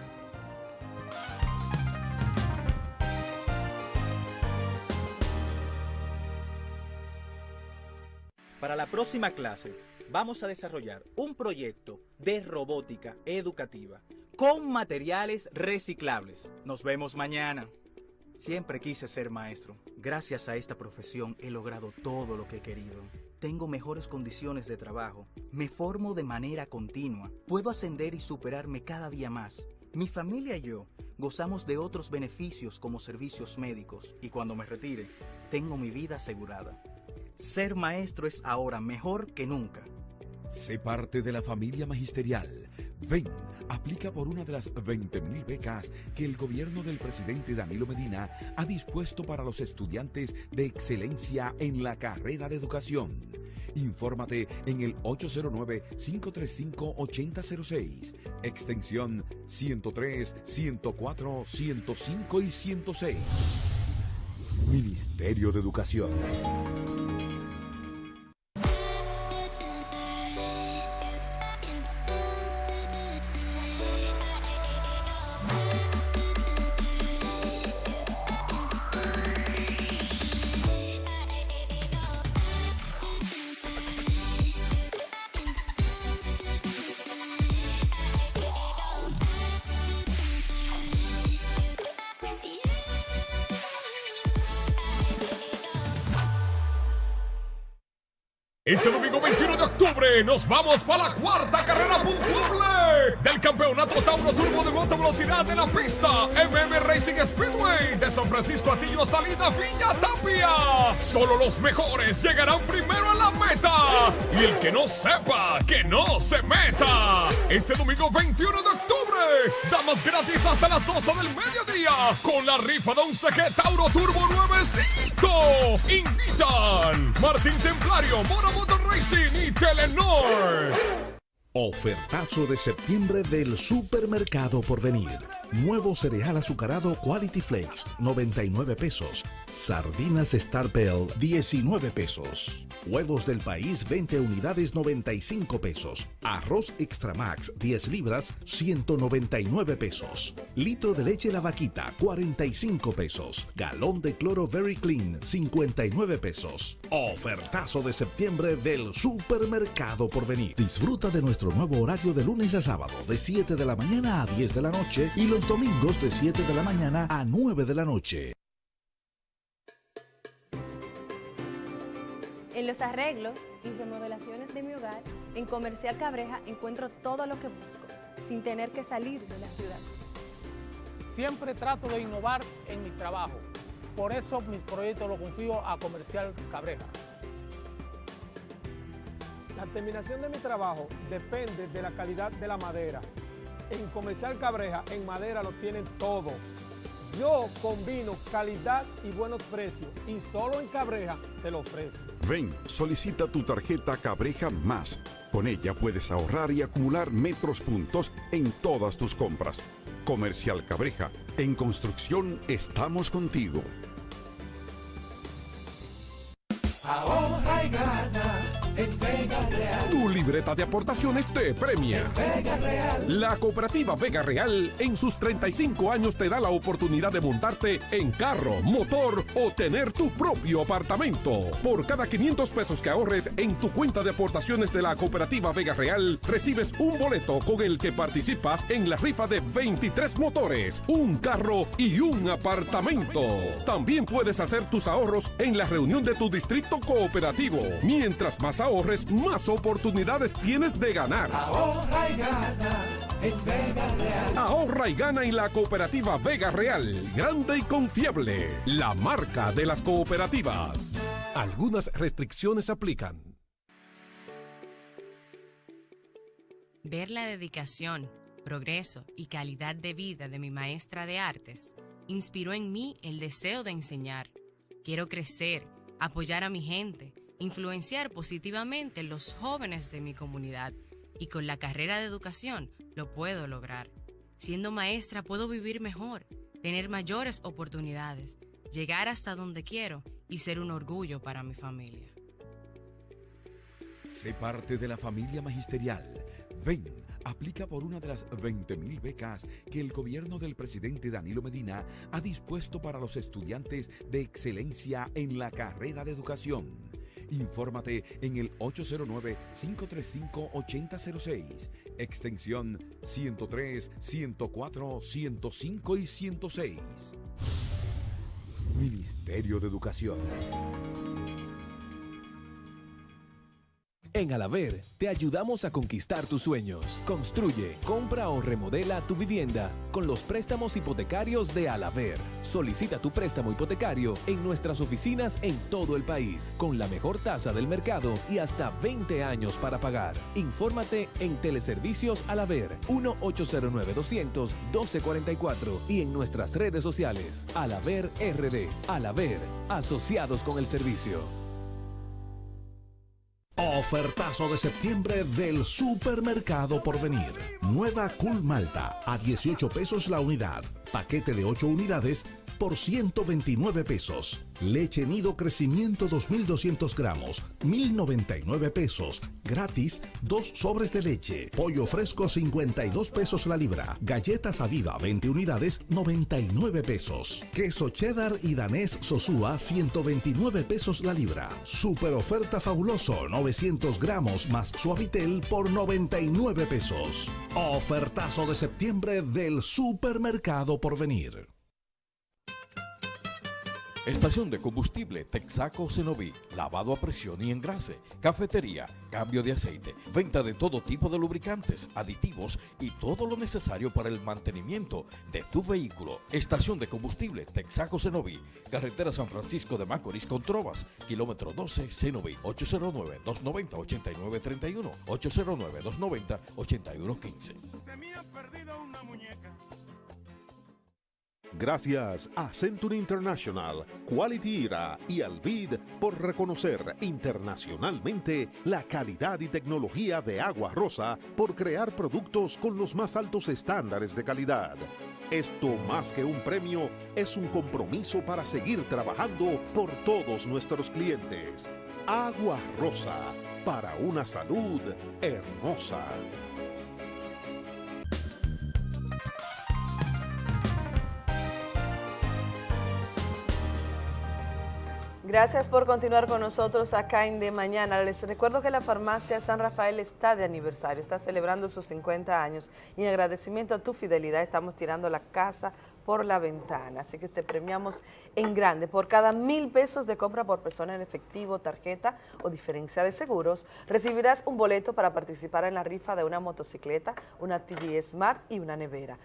[SPEAKER 46] Para la próxima clase vamos a desarrollar un proyecto de robótica educativa con materiales reciclables. Nos vemos mañana. Siempre quise ser maestro. Gracias a esta profesión he logrado todo lo que he querido. Tengo mejores condiciones de trabajo. Me formo de manera continua. Puedo ascender y superarme cada día más. Mi familia y yo gozamos de otros beneficios como servicios médicos y cuando me retire, tengo mi vida asegurada. Ser maestro es ahora mejor que nunca.
[SPEAKER 37] Sé parte de la familia magisterial. Ven, aplica por una de las 20.000 becas que el gobierno del presidente Danilo Medina ha dispuesto para los estudiantes de excelencia en la carrera de educación. Infórmate en el 809-535-8006, extensión 103, 104, 105 y 106. Ministerio de Educación.
[SPEAKER 47] Este domingo 21 de nos vamos para la cuarta carrera puntuable del campeonato Tauro Turbo de Moto Velocidad de la pista MM Racing Speedway de San Francisco Atillo Salida Villa Tapia. Solo los mejores llegarán primero a la meta y el que no sepa que no se meta. Este domingo 21 de octubre, damas gratis hasta las 12 del mediodía con la rifa de un CG Tauro Turbo nuevecito. Invitan Martín Templario, Mono Motor Racing y
[SPEAKER 9] Ofertazo de septiembre del Supermercado Porvenir. Nuevo cereal azucarado Quality Flakes, 99 pesos. Sardinas Star Bell, 19 pesos. Huevos del país, 20 unidades, 95 pesos. Arroz Extra Max, 10 libras, 199 pesos. Litro de leche La Vaquita, 45 pesos. Galón de cloro Very Clean, 59 pesos. Ofertazo de septiembre del Supermercado Porvenir. Disfruta de nuestro nuevo horario de lunes a sábado, de 7 de la mañana a 10 de la noche y los domingos de 7 de la mañana a 9 de la noche.
[SPEAKER 48] En los arreglos y remodelaciones de mi hogar, en Comercial Cabreja encuentro todo lo que busco, sin tener que salir de la ciudad.
[SPEAKER 49] Siempre trato de innovar en mi trabajo. Por eso mis proyectos los confío a Comercial Cabreja. La terminación de mi trabajo depende de la calidad de la madera. En Comercial Cabreja, en madera lo tienen todo. Yo combino calidad y buenos precios y solo en Cabreja te lo ofrezco.
[SPEAKER 50] Ven, solicita tu tarjeta Cabreja Más. Con ella puedes ahorrar y acumular metros puntos en todas tus compras. Comercial Cabreja, en construcción estamos contigo.
[SPEAKER 36] Ahorra y gana en Real.
[SPEAKER 8] Tu libreta de aportaciones te premia.
[SPEAKER 36] Vega Real.
[SPEAKER 8] La cooperativa Vega Real en sus 35 años te da la oportunidad de montarte en carro, motor o tener tu propio apartamento. Por cada 500 pesos que ahorres en tu cuenta de aportaciones de la cooperativa Vega Real, recibes un boleto con el que participas en la rifa de 23 motores, un carro y un apartamento. También puedes hacer tus ahorros en la reunión de tu distrito cooperativo. Mientras más ahorres, más oportunidades tienes de ganar.
[SPEAKER 36] Ahorra y gana en Vega Real.
[SPEAKER 8] Ahorra y gana en la cooperativa Vega Real, grande y confiable, la marca de las cooperativas. Algunas restricciones aplican.
[SPEAKER 39] Ver la dedicación, progreso y calidad de vida de mi maestra de artes, inspiró en mí el deseo de enseñar. Quiero crecer, apoyar a mi gente, influenciar positivamente los jóvenes de mi comunidad y con la carrera de educación lo puedo lograr. Siendo maestra puedo vivir mejor, tener mayores oportunidades, llegar hasta donde quiero y ser un orgullo para mi familia.
[SPEAKER 37] Sé parte de la familia magisterial. Ven, aplica por una de las 20.000 becas que el gobierno del presidente Danilo Medina ha dispuesto para los estudiantes de excelencia en la carrera de educación. Infórmate en el 809-535-8006, extensión 103, 104, 105 y 106. Ministerio de Educación.
[SPEAKER 40] En Alaver te ayudamos a conquistar tus sueños. Construye, compra o remodela tu vivienda con los préstamos hipotecarios de Alaver. Solicita tu préstamo hipotecario en nuestras oficinas en todo el país con la mejor tasa del mercado y hasta 20 años para pagar. Infórmate en Teleservicios Alaver 1-809-200-1244 y en nuestras redes sociales Alaver RD. Alaver, asociados con el servicio.
[SPEAKER 9] Ofertazo de septiembre del Supermercado Porvenir. Nueva Cool Malta a 18 pesos la unidad. Paquete de 8 unidades por 129 pesos. Leche nido crecimiento 2200 gramos, 1099 pesos. Gratis, dos sobres de leche. Pollo fresco 52 pesos la libra. Galletas Aviva 20 unidades, 99 pesos. Queso cheddar y danés Sosúa 129 pesos la libra. Super oferta fabuloso 900 gramos más suavitel por 99 pesos. Ofertazo de septiembre del Supermercado Porvenir.
[SPEAKER 51] Estación de combustible Texaco Cenoví, lavado a presión y engrase, cafetería, cambio de aceite, venta de todo tipo de lubricantes, aditivos y todo lo necesario para el mantenimiento de tu vehículo. Estación de combustible Texaco Cenoví, carretera San Francisco de Macorís con Trovas, kilómetro 12 Cenoví, 809-290-8931, 809-290-8115.
[SPEAKER 52] Se me ha perdido una muñeca.
[SPEAKER 9] Gracias a Century International, Quality Era y Alvid por reconocer internacionalmente la calidad y tecnología de Agua Rosa por crear productos con los más altos estándares de calidad. Esto más que un premio es un compromiso para seguir trabajando por todos nuestros clientes. Agua Rosa, para una salud hermosa.
[SPEAKER 43] Gracias por continuar con nosotros acá en De Mañana. Les recuerdo que la farmacia San Rafael está de aniversario, está celebrando sus 50 años y en agradecimiento a tu fidelidad estamos tirando la casa por la ventana. Así que te premiamos en grande. Por cada mil pesos de compra por persona en efectivo, tarjeta o diferencia de seguros, recibirás un boleto para participar en la rifa de una motocicleta, una TV Smart y una nevera.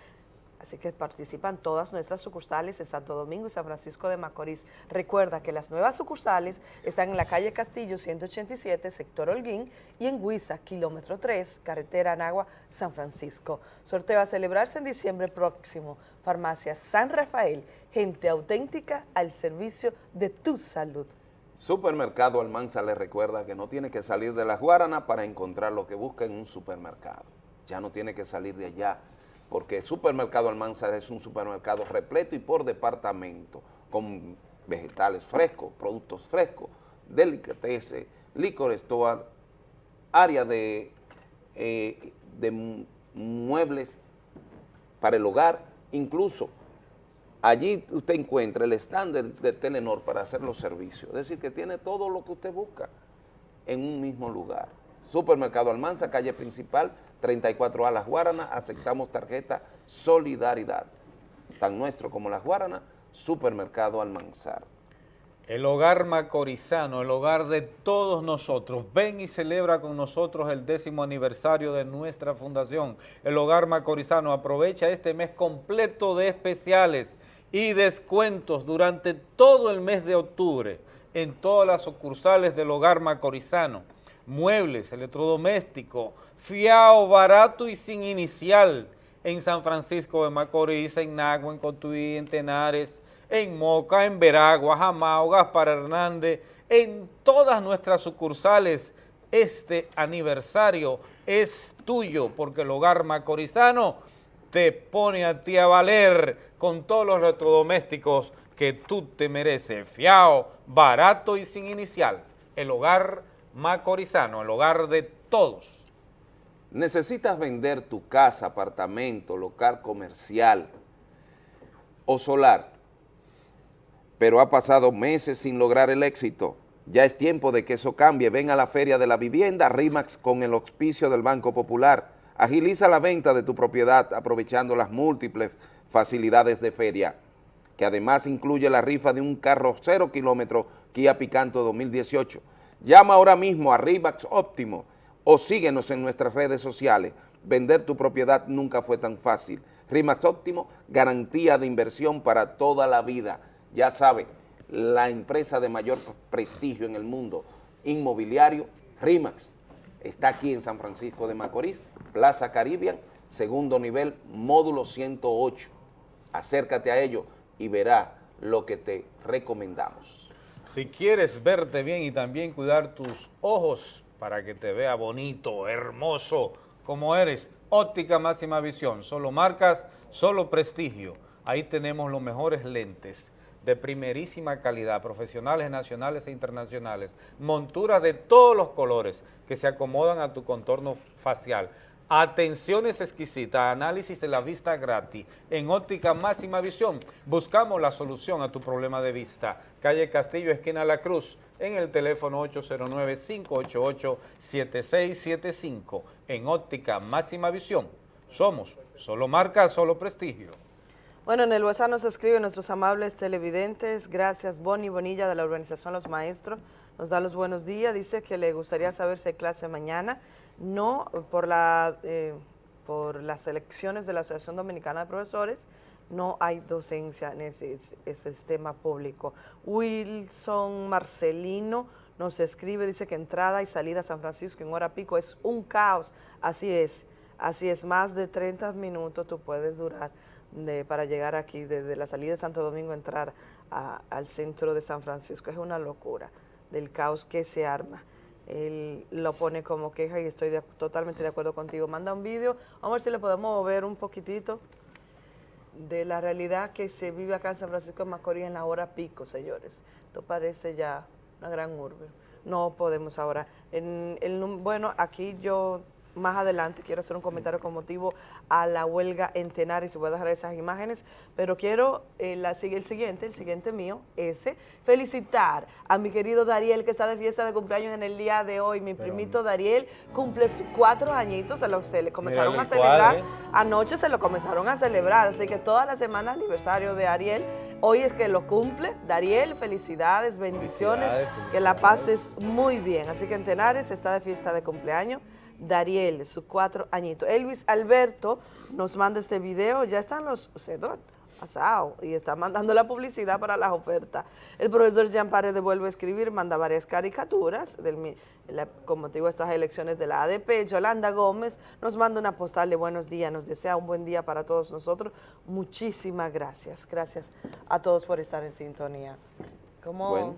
[SPEAKER 43] Así que participan todas nuestras sucursales en Santo Domingo y San Francisco de Macorís. Recuerda que las nuevas sucursales están en la calle Castillo 187, sector Holguín, y en Huiza, kilómetro 3, carretera Anagua, San Francisco. Sorteo a celebrarse en diciembre próximo. Farmacia San Rafael, gente auténtica al servicio de tu salud.
[SPEAKER 2] Supermercado Almanza le recuerda que no tiene que salir de las Guaranas para encontrar lo que busca en un supermercado. Ya no tiene que salir de allá porque Supermercado Almanza es un supermercado repleto y por departamento, con vegetales frescos, productos frescos, delicatessen, licores, toda área de, eh, de muebles para el hogar, incluso allí usted encuentra el estándar de Telenor para hacer los servicios, es decir, que tiene todo lo que usted busca en un mismo lugar. Supermercado Almanza, calle principal, 34A Las Guaranas, aceptamos tarjeta Solidaridad. Tan nuestro como Las Guaranas, Supermercado Almanzar.
[SPEAKER 35] El hogar macorizano, el hogar de todos nosotros. Ven y celebra con nosotros el décimo aniversario de nuestra fundación. El hogar macorizano aprovecha este mes completo de especiales y descuentos durante todo el mes de octubre en todas las sucursales del hogar macorizano. Muebles, electrodomésticos, fiao, barato y sin inicial.
[SPEAKER 1] en San Francisco de Macorís, en Nagua, en Cotuí, en Tenares, en Moca, en Veragua, Jamao, Gaspar Hernández, en todas nuestras sucursales. Este aniversario es tuyo porque el hogar macorizano te pone a ti a valer con todos los electrodomésticos que tú te mereces. Fiao, barato y sin inicial. El hogar macorizano, el hogar de todos.
[SPEAKER 2] Necesitas vender tu casa, apartamento, local comercial o solar, pero ha pasado meses sin lograr el éxito. Ya es tiempo de que eso cambie. Ven a la Feria de la Vivienda RIMAX con el auspicio del Banco Popular. Agiliza la venta de tu propiedad aprovechando las múltiples facilidades de feria, que además incluye la rifa de un carro cero kilómetro Kia Picanto 2018. Llama ahora mismo a RIMAX Óptimo o síguenos en nuestras redes sociales. Vender tu propiedad nunca fue tan fácil. RIMAX Óptimo, garantía de inversión para toda la vida. Ya sabe, la empresa de mayor prestigio en el mundo inmobiliario, RIMAX, está aquí en San Francisco de Macorís, Plaza Caribbean, segundo nivel, módulo 108. Acércate a ello y verá lo que te recomendamos.
[SPEAKER 1] Si quieres verte bien y también cuidar tus ojos para que te vea bonito, hermoso, como eres, óptica máxima visión, solo marcas, solo prestigio. Ahí tenemos los mejores lentes de primerísima calidad, profesionales nacionales e internacionales, monturas de todos los colores que se acomodan a tu contorno facial, atenciones exquisitas, análisis de la vista gratis, en óptica máxima visión, buscamos la solución a tu problema de vista. Calle Castillo, esquina La Cruz, en el teléfono 809-588-7675, en óptica máxima visión. Somos solo marca, solo prestigio.
[SPEAKER 43] Bueno, en el WhatsApp nos escriben nuestros amables televidentes. Gracias, Bonnie Bonilla de la Organización Los Maestros. Nos da los buenos días. Dice que le gustaría saber si hay clase mañana. No, por, la, eh, por las elecciones de la Asociación Dominicana de Profesores, no hay docencia en ese, ese sistema público. Wilson Marcelino nos escribe, dice que entrada y salida a San Francisco en hora pico es un caos. Así es, así es, más de 30 minutos tú puedes durar para llegar aquí, desde la salida de Santo Domingo, entrar al centro de San Francisco. Es una locura del caos que se arma. Él lo pone como queja y estoy de- totalmente de acuerdo contigo. Manda un vídeo, vamos a ver si le podemos ver un poquitito de la realidad que se vive acá en San Francisco de Macorís en la hora pico, señores. Esto parece ya una gran urbe. No podemos ahora. En bueno, aquí yo más adelante quiero hacer un comentario con motivo a la huelga en Tenares y voy a dejar esas imágenes, pero quiero eh, la, el siguiente, el siguiente mío, ese, felicitar a mi querido Dariel que está de fiesta de cumpleaños en el día de hoy. Mi primito Dariel cumple sus cuatro añitos, se, lo, se le comenzaron a
[SPEAKER 1] el
[SPEAKER 43] celebrar
[SPEAKER 1] cuadro,
[SPEAKER 43] Anoche se lo comenzaron a celebrar, así que toda la semana aniversario de Ariel. Hoy es que lo cumple. Dariel, felicidades, bendiciones,
[SPEAKER 1] Felicidades,
[SPEAKER 43] que la pases muy bien. Así que en Tenares está de fiesta de cumpleaños. Dariel, sus cuatro añitos. Elvis Alberto nos manda este video, ya están los sedot asado y está mandando la publicidad para las ofertas. El profesor Jean vuelve a escribir, manda varias caricaturas, del, la- con motivo de estas elecciones de la ADP. Yolanda Gómez nos manda una postal de buenos días, nos desea un buen día para todos nosotros. Muchísimas gracias, gracias a todos por estar en sintonía. ¿Cómo?
[SPEAKER 2] Bueno.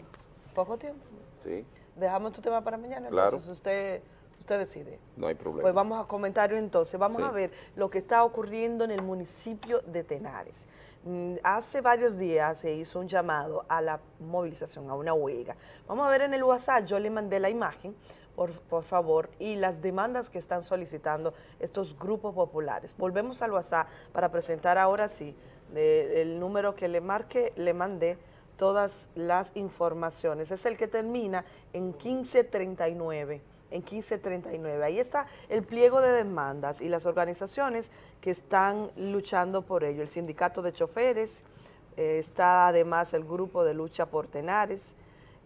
[SPEAKER 43] ¿Poco tiempo?
[SPEAKER 2] Sí,
[SPEAKER 43] ¿Dejamos tu tema para mañana?
[SPEAKER 2] Claro.
[SPEAKER 43] Entonces usted, usted decide.
[SPEAKER 2] no hay problema.
[SPEAKER 43] Pues vamos a comentario entonces. Vamos
[SPEAKER 2] Sí.
[SPEAKER 43] a ver lo que está ocurriendo en el municipio de Tenares. Mm, Hace varios días se hizo un llamado a la movilización, a una huelga. Vamos a ver en el WhatsApp, yo le mandé la imagen, por, por favor, y las demandas que están solicitando estos grupos populares. Volvemos al WhatsApp para presentar ahora sí de- el número que le marque, le mandé todas las informaciones. Es el que termina en 1539 en 1539. Ahí está el pliego de demandas y las organizaciones que están luchando por ello. El sindicato de choferes, eh, está además el grupo de lucha por Tenares,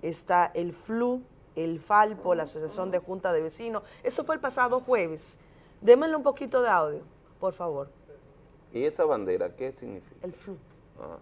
[SPEAKER 43] está el FLU, el FALPO, la Asociación de Junta de Vecinos. Eso fue el pasado jueves. Démenle un poquito de audio, por favor.
[SPEAKER 2] ¿Y esa bandera qué significa?
[SPEAKER 43] El FLU.
[SPEAKER 2] Ah.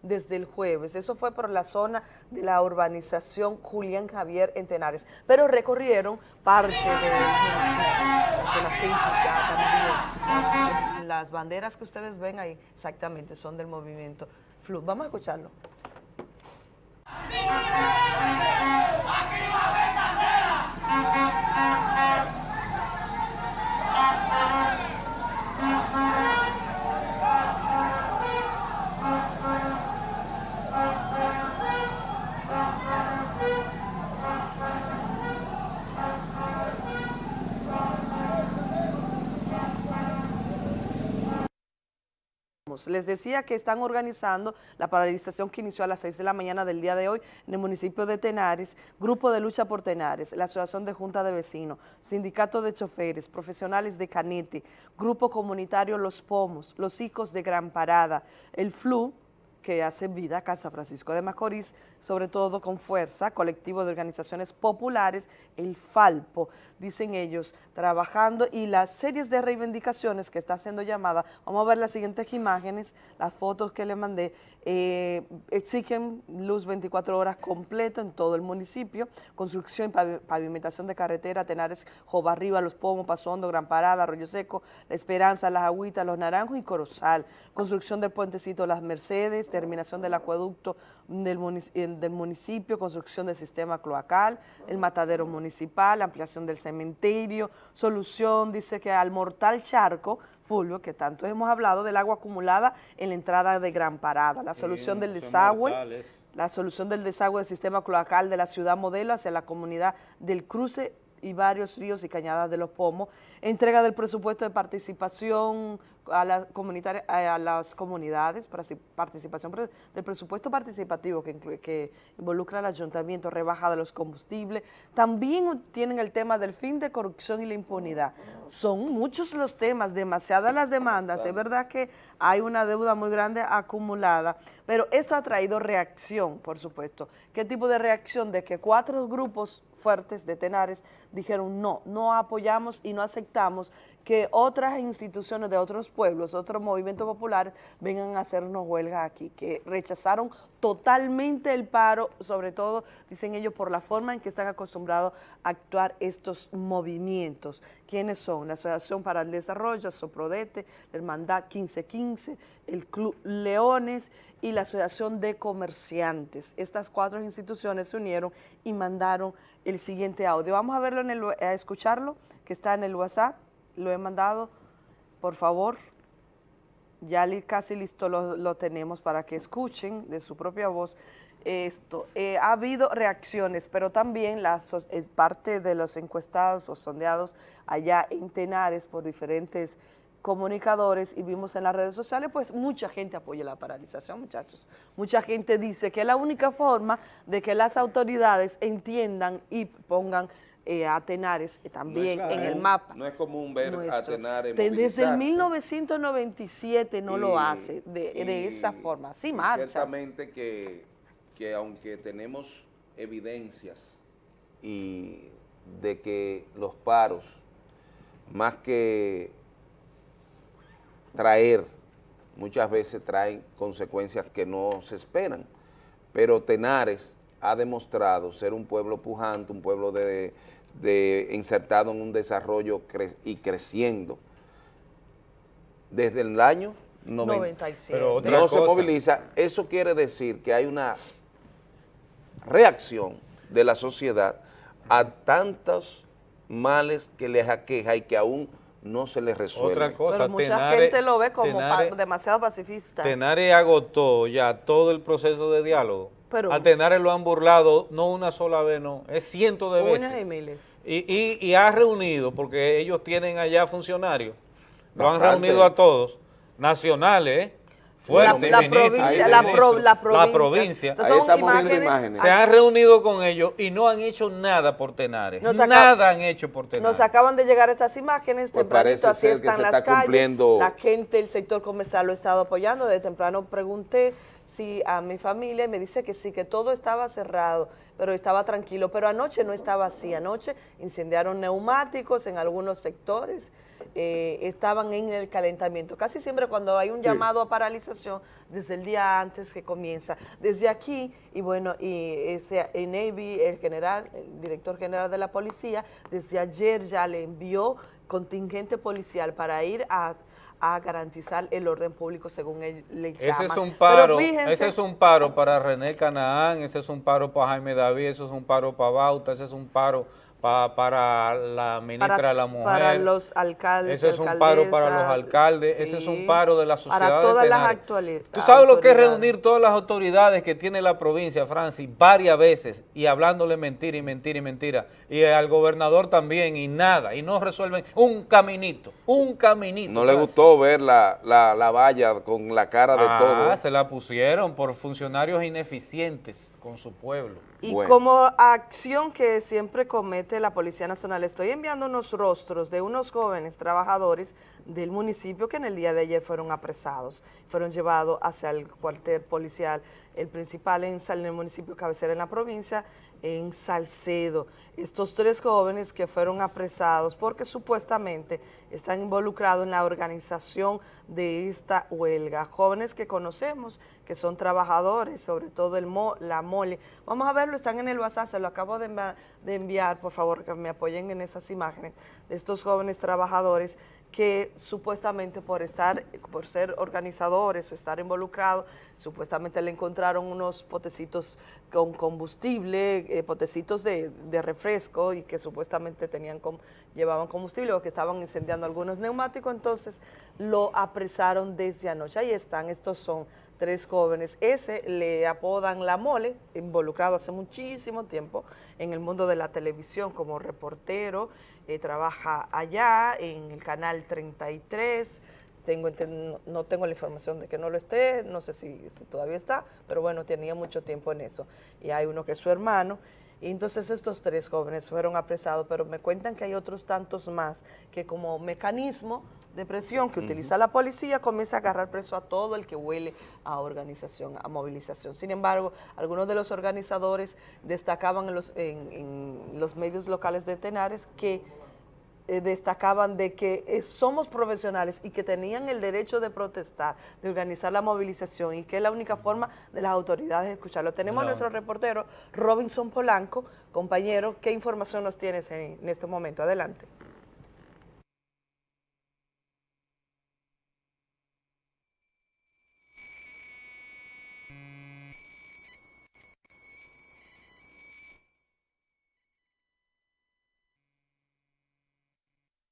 [SPEAKER 43] Desde el jueves. Eso fue por la zona de la urbanización Julián Javier en Tenares, pero recorrieron parte municipio, la zona céntrica también. Las, banderas que ustedes ven ahí exactamente son del movimiento FLU. Vamos a escucharlo. Les decía que están organizando la paralización que inició a las 6 de la mañana del día de hoy en el municipio de Tenares, Grupo de Lucha por Tenares, la Asociación de Junta de Vecinos, Sindicato de Choferes, Profesionales de Canete, Grupo Comunitario Los Pomos, Los Hijos de Gran Parada, el FLU, que hace vida Casa Francisco de Macorís, sobre todo con fuerza, colectivo de organizaciones populares, el FALPO, dicen ellos, trabajando y las series de reivindicaciones que está haciendo llamada, vamos a ver las siguientes imágenes, las fotos que le mandé, eh, exigen luz 24 horas completa en todo el municipio, construcción y pavimentación de carretera, Tenares, Jobarriba, Los Pomos, Paso Hondo, Gran Parada, Arroyo Seco, La Esperanza, Las Agüitas, Los Naranjos y Corozal, construcción del puentecito Las Mercedes, terminación del acueducto del, municipio, del municipio, construcción del sistema cloacal, el matadero municipal, ampliación del cementerio, solución, dice que al mortal charco, Fulvio, que tanto hemos hablado del agua acumulada en la entrada de Gran Parada, la solución del desagüe, la solución del desagüe del sistema cloacal de la ciudad modelo hacia la comunidad del cruce y varios ríos y cañadas de los pomos, entrega del presupuesto de participación a, la comunitaria, a las comunidades, participación del presupuesto participativo que, incluye, que involucra al ayuntamiento, rebaja de los combustibles, también tienen el tema del fin de corrupción y la impunidad. Son muchos los temas, demasiadas las demandas, es verdad que hay una deuda muy grande acumulada, pero esto ha traído reacción, por supuesto. ¿Qué tipo de reacción? De que cuatro grupos fuertes de Tenares dijeron no, no apoyamos y no aceptamos que otras instituciones de otros pueblos, otros movimientos populares vengan a hacernos huelga aquí, que rechazaron totalmente el paro, sobre todo, dicen ellos, por la forma en que están acostumbrados a actuar estos movimientos. ¿Quiénes son? La Asociación para el Desarrollo, Soprodete, la Hermandad 1515, el Club Leones y la Asociación de Comerciantes. Estas cuatro instituciones se unieron y mandaron el siguiente audio. Vamos a verlo, en el, a escucharlo, que está en el WhatsApp lo he mandado, por favor, ya casi listo lo, tenemos para que escuchen de su propia voz esto. Eh, ha habido reacciones, pero también la eh, parte de los encuestados o sondeados allá en Tenares por diferentes comunicadores y vimos en las redes sociales, pues mucha gente apoya la paralización, muchachos. Mucha gente dice que es la única forma de que las autoridades entiendan y pongan eh, a Tenares eh, también en el mapa.
[SPEAKER 2] No es común ver a Tenares
[SPEAKER 43] Desde el 1997 no lo hace de, esa forma, sí marchas.
[SPEAKER 2] Ciertamente que, que aunque tenemos evidencias y de que los paros, más que traer, muchas veces traen consecuencias que no se esperan, pero Tenares ha demostrado ser un pueblo pujante, un pueblo de, de insertado en un desarrollo y creciendo desde el año 96. Pero no se moviliza. Eso quiere decir que hay una reacción de la sociedad a tantos males que les aqueja y que aún no se les resuelve.
[SPEAKER 43] Otra cosa, Pero mucha gente lo ve como demasiado pacifista.
[SPEAKER 35] Tenares agotó ya todo el proceso de diálogo pero, a Tenares lo han burlado no una sola vez, no, es cientos de veces.
[SPEAKER 43] y miles.
[SPEAKER 35] Y, y, ha reunido, porque ellos tienen allá funcionarios, lo han reunido a todos, nacionales, ¿eh? Fuerte,
[SPEAKER 43] la, provincia, la, provincia,
[SPEAKER 35] Se han reunido con ellos y no han hecho nada por Tenares. nada han hecho por Tenares.
[SPEAKER 43] Nos acaban de llegar estas imágenes, pues tempranito así están las calles. La gente, el sector comercial lo ha estado apoyando. De temprano pregunté sí a mi familia y me dice que sí, que todo estaba cerrado, pero estaba tranquilo. Pero anoche no estaba así. Anoche incendiaron neumáticos en algunos sectores, eh, estaban en el calentamiento. Casi siempre cuando hay un llamado a paralización, desde el día antes que comienza. Desde aquí, y bueno, y ese el Navy, el general, el director general de la policía, desde ayer ya le envió contingente policial para ir a a garantizar el orden público según él le llama.
[SPEAKER 35] Ese es un paro, ese es un paro para René Canaán, ese es un paro para Jaime David, ese es un paro para Bauta, ese es un paro para la ministra de la Mujer.
[SPEAKER 43] Para los alcaldes,
[SPEAKER 35] Ese es un paro para los alcaldes, ese es un paro de la sociedad
[SPEAKER 43] Para todas las actualidades.
[SPEAKER 35] Tú sabes lo que es reunir todas las autoridades que tiene la provincia, Francis, varias veces, y hablándole mentira y mentira y mentira, y al gobernador también, y nada, y no resuelven un caminito, un caminito.
[SPEAKER 2] No le gustó ver la, la, valla con la cara de
[SPEAKER 35] ah,
[SPEAKER 2] todo.
[SPEAKER 35] Se la pusieron por funcionarios ineficientes con su pueblo.
[SPEAKER 43] Y como acción que siempre comete la Policía Nacional, estoy enviando unos rostros de unos jóvenes trabajadores del municipio que en el día de ayer fueron apresados, fueron llevados hacia el cuartel policial, el principal en, en el municipio cabecera en la provincia, en Salcedo. Estos tres jóvenes que fueron apresados porque supuestamente están involucrados en la organización de esta huelga. Jóvenes que conocemos, que son trabajadores, sobre todo el la mole. Vamos a verlo, están en el WhatsApp, se lo acabo de, de enviar, por favor, que me apoyen en esas imágenes de estos jóvenes trabajadores que supuestamente por estar, por ser organizadores o estar involucrados, supuestamente le encontraron unos potecitos con combustible, eh, potecitos de, refresco y que supuestamente tenían llevaban combustible o que estaban incendiando algunos neumáticos, entonces lo apresaron desde anoche. Ahí están, estos son tres jóvenes. Ese le apodan La Mole, involucrado hace muchísimo tiempo en el mundo de la televisión como reportero, eh, trabaja allá en el canal 33, tengo, no tengo la información de que no lo esté, no sé si, todavía está, pero bueno, tenía mucho tiempo en eso. Y hay uno que es su hermano, y entonces estos tres jóvenes fueron apresados, pero me cuentan que hay otros tantos más que como mecanismo de presión que utiliza la policía comienza a agarrar preso a todo el que huele a organización, a movilización. Sin embargo, algunos de los organizadores destacaban en los, en los medios locales de Tenares que eh, destacaban de que eh, somos profesionales y que tenían el derecho de protestar, de organizar la movilización y que es la única forma de las autoridades de escucharlo. Tenemos a nuestro reportero Robinson Polanco, compañero, ¿qué información nos tienes en este momento? Adelante.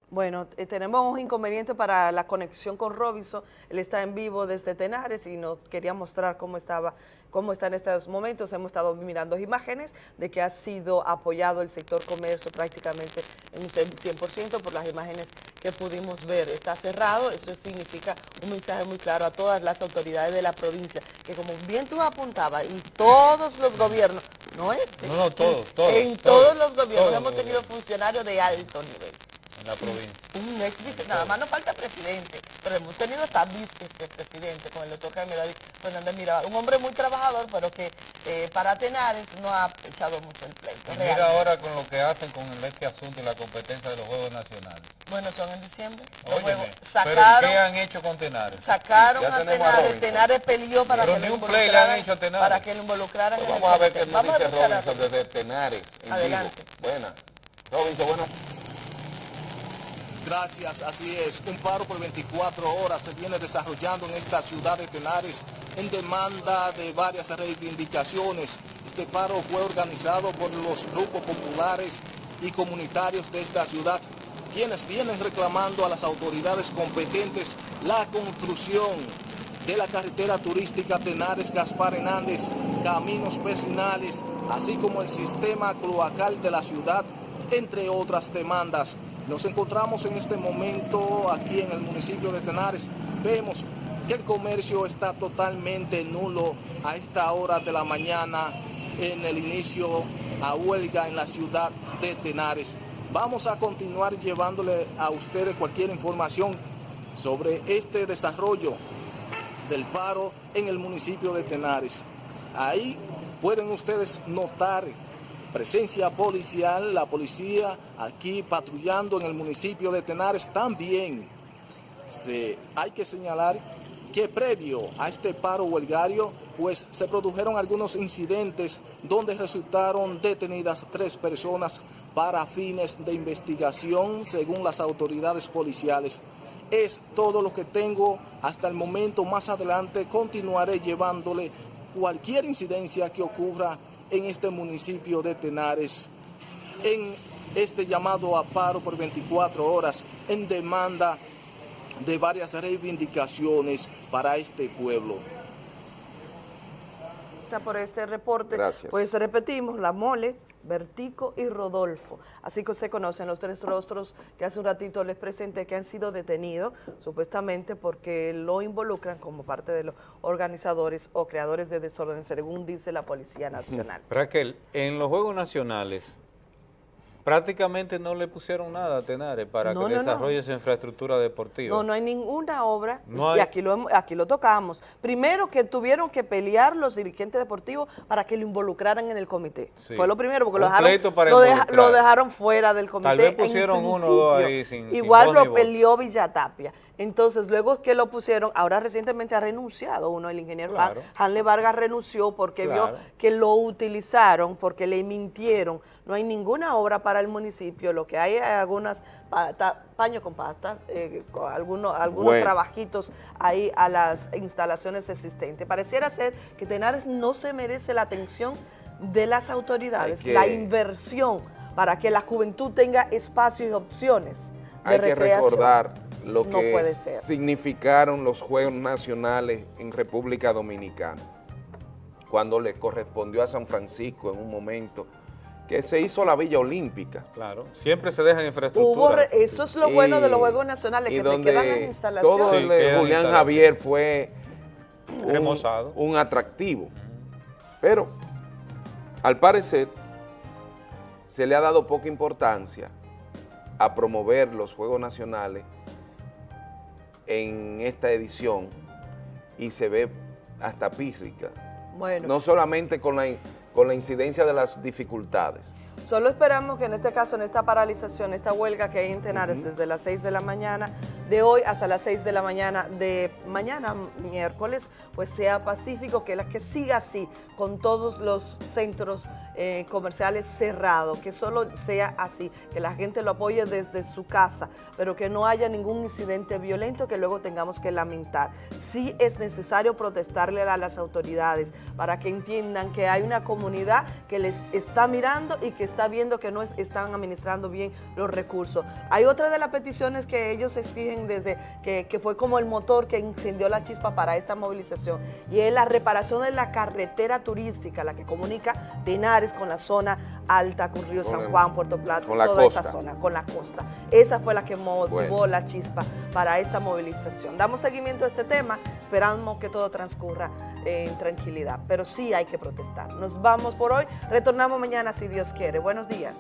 [SPEAKER 43] Bueno, eh, tenemos un inconveniente para la conexión con Robinson. Él está en vivo desde Tenares y nos quería mostrar cómo estaba, cómo está en estos momentos. Hemos estado mirando imágenes de que ha sido apoyado el sector comercio prácticamente en un 100% por las imágenes que pudimos ver. Está cerrado, eso significa un mensaje muy claro a todas las autoridades de la provincia, que como bien tú apuntabas, y todos los gobiernos, no es
[SPEAKER 35] no, no, todos, todos,
[SPEAKER 43] en todos, los gobiernos hemos tenido funcionarios de alto nivel
[SPEAKER 35] la provincia.
[SPEAKER 43] Un ex vice, nada más no falta presidente, pero hemos tenido hasta vicepresidente con el doctor Jaime David Fernández Mirabal, un hombre muy trabajador, pero que eh, para Tenares no ha echado mucho el pleito.
[SPEAKER 35] mira ahora con lo que hacen con este asunto y la competencia de los Juegos Nacionales.
[SPEAKER 43] Bueno, son en diciembre.
[SPEAKER 35] Óyeme, sacaron, ¿pero qué han hecho con Tenares?
[SPEAKER 43] Sacaron a Tenares, Tenares peleó para que,
[SPEAKER 35] lo involucraran,
[SPEAKER 43] para que lo involucraran
[SPEAKER 35] pues vamos a ver qué nos dice Robinson desde Tenares.
[SPEAKER 43] Adelante.
[SPEAKER 35] Buena. Robinson, buenas
[SPEAKER 53] Gracias, así es. Un paro por 24 horas se viene desarrollando en esta ciudad de Tenares en demanda de varias reivindicaciones. Este paro fue organizado por los grupos populares y comunitarios de esta ciudad, quienes vienen reclamando a las autoridades competentes la construcción de la carretera turística Tenares-Gaspar Hernández, caminos vecinales, así como el sistema cloacal de la ciudad, entre otras demandas. Nos encontramos en este momento aquí en el municipio de Tenares. Vemos que el comercio está totalmente nulo a esta hora de la mañana en el inicio a huelga en la ciudad de Tenares. Vamos a continuar llevándole a ustedes cualquier información sobre este desarrollo del paro en el municipio de Tenares. Ahí pueden ustedes notar presencia policial, la policía aquí patrullando en el municipio de Tenares también. Se, hay que señalar que previo a este paro huelgario, pues se produjeron algunos incidentes donde resultaron detenidas tres personas para fines de investigación según las autoridades policiales. Es todo lo que tengo hasta el momento. Más adelante continuaré llevándole cualquier incidencia que ocurra en este municipio de Tenares, en este llamado a paro por 24 horas en demanda de varias reivindicaciones para este pueblo.
[SPEAKER 43] por este reporte.
[SPEAKER 2] Gracias.
[SPEAKER 43] Pues repetimos, la mole, Vertico y Rodolfo. Así que se conocen los tres rostros que hace un ratito les presenté que han sido detenidos, supuestamente porque lo involucran como parte de los organizadores o creadores de desorden, según dice la Policía Nacional.
[SPEAKER 35] Raquel, en los Juegos Nacionales prácticamente no le pusieron nada a Tenares para
[SPEAKER 43] No,
[SPEAKER 35] que
[SPEAKER 43] no, no.
[SPEAKER 35] desarrolle su infraestructura deportiva.
[SPEAKER 43] No, no hay ninguna obra,
[SPEAKER 35] No
[SPEAKER 43] y
[SPEAKER 35] hay-
[SPEAKER 43] aquí lo, aquí lo tocamos. Primero que tuvieron que pelear los dirigentes deportivos para que lo involucraran en el comité.
[SPEAKER 35] Sí.
[SPEAKER 43] Fue lo primero, porque lo dejaron, lo, deja-
[SPEAKER 35] involucrar.
[SPEAKER 43] lo dejaron fuera del comité.
[SPEAKER 35] Tal vez pusieron uno o dos ahí sin- sin
[SPEAKER 43] Igual
[SPEAKER 35] ni
[SPEAKER 43] lo peleó Villatapia. Entonces, luego que lo pusieron, ahora recientemente ha renunciado uno, el ingeniero
[SPEAKER 35] Claro.
[SPEAKER 43] Han- Hanle Vargas renunció porque
[SPEAKER 35] Claro.
[SPEAKER 43] vio que lo utilizaron, porque le mintieron. No hay ninguna obra para el municipio, lo que hay es algunas pa- ta- paños con pastas, eh, con algunos, algunos
[SPEAKER 2] Bueno.
[SPEAKER 43] trabajitos ahí a las instalaciones existentes. Pareciera ser que Tenares no se merece la atención de las autoridades,
[SPEAKER 2] que-
[SPEAKER 43] la inversión para que la juventud tenga espacios y opciones de
[SPEAKER 2] Hay que recordar lo
[SPEAKER 43] No
[SPEAKER 2] que significaron los Juegos Nacionales en República Dominicana, cuando le correspondió a San Francisco en un momento que se hizo la Villa Olímpica.
[SPEAKER 35] Claro, siempre se deja en
[SPEAKER 43] Hubo
[SPEAKER 35] infraestructura.
[SPEAKER 43] re- eso es lo
[SPEAKER 2] Y-
[SPEAKER 43] bueno de los Juegos Nacionales,
[SPEAKER 2] y
[SPEAKER 43] que te
[SPEAKER 2] donde
[SPEAKER 43] quedan las instalaciones.
[SPEAKER 2] Todo
[SPEAKER 35] Sí,
[SPEAKER 2] el de Julián. Javier fue un, un atractivo. Pero, al parecer, se le ha dado poca importancia a promover los Juegos Nacionales en esta edición y se ve hasta pírrica.
[SPEAKER 43] Bueno.
[SPEAKER 2] No solamente con la, con la incidencia de las dificultades.
[SPEAKER 43] Solo esperamos que en este caso, en esta paralización, esta huelga que hay en Tenares desde las 6 de la mañana de hoy hasta las 6 de la mañana de mañana, miércoles, pues sea pacífico, que, la, que siga así, con todos los centros eh, comerciales cerrados, que solo sea así, que la gente lo apoye desde su casa, pero que no haya ningún incidente violento que luego tengamos que lamentar. Sí es necesario protestarle a las autoridades para que entiendan que hay una comunidad que les está mirando y que está viendo que no es- están administrando bien los recursos. Hay otra de las peticiones que ellos exigen desde que, que fue como el motor que incendió la chispa para esta movilización y es la reparación de la carretera turística, la que comunica Tenares con la zona alta, con Río
[SPEAKER 2] Con
[SPEAKER 43] San
[SPEAKER 2] el-
[SPEAKER 43] Juan, Puerto Plata, toda esa
[SPEAKER 2] costa.
[SPEAKER 43] zona, con la costa. Esa fue la que motivó
[SPEAKER 2] Bueno.
[SPEAKER 43] la chispa para esta movilización. Damos seguimiento a este tema, esperamos que todo transcurra en tranquilidad, pero sí hay que protestar. Nos vamos por hoy, retornamos mañana si Dios quiere. Buenos días.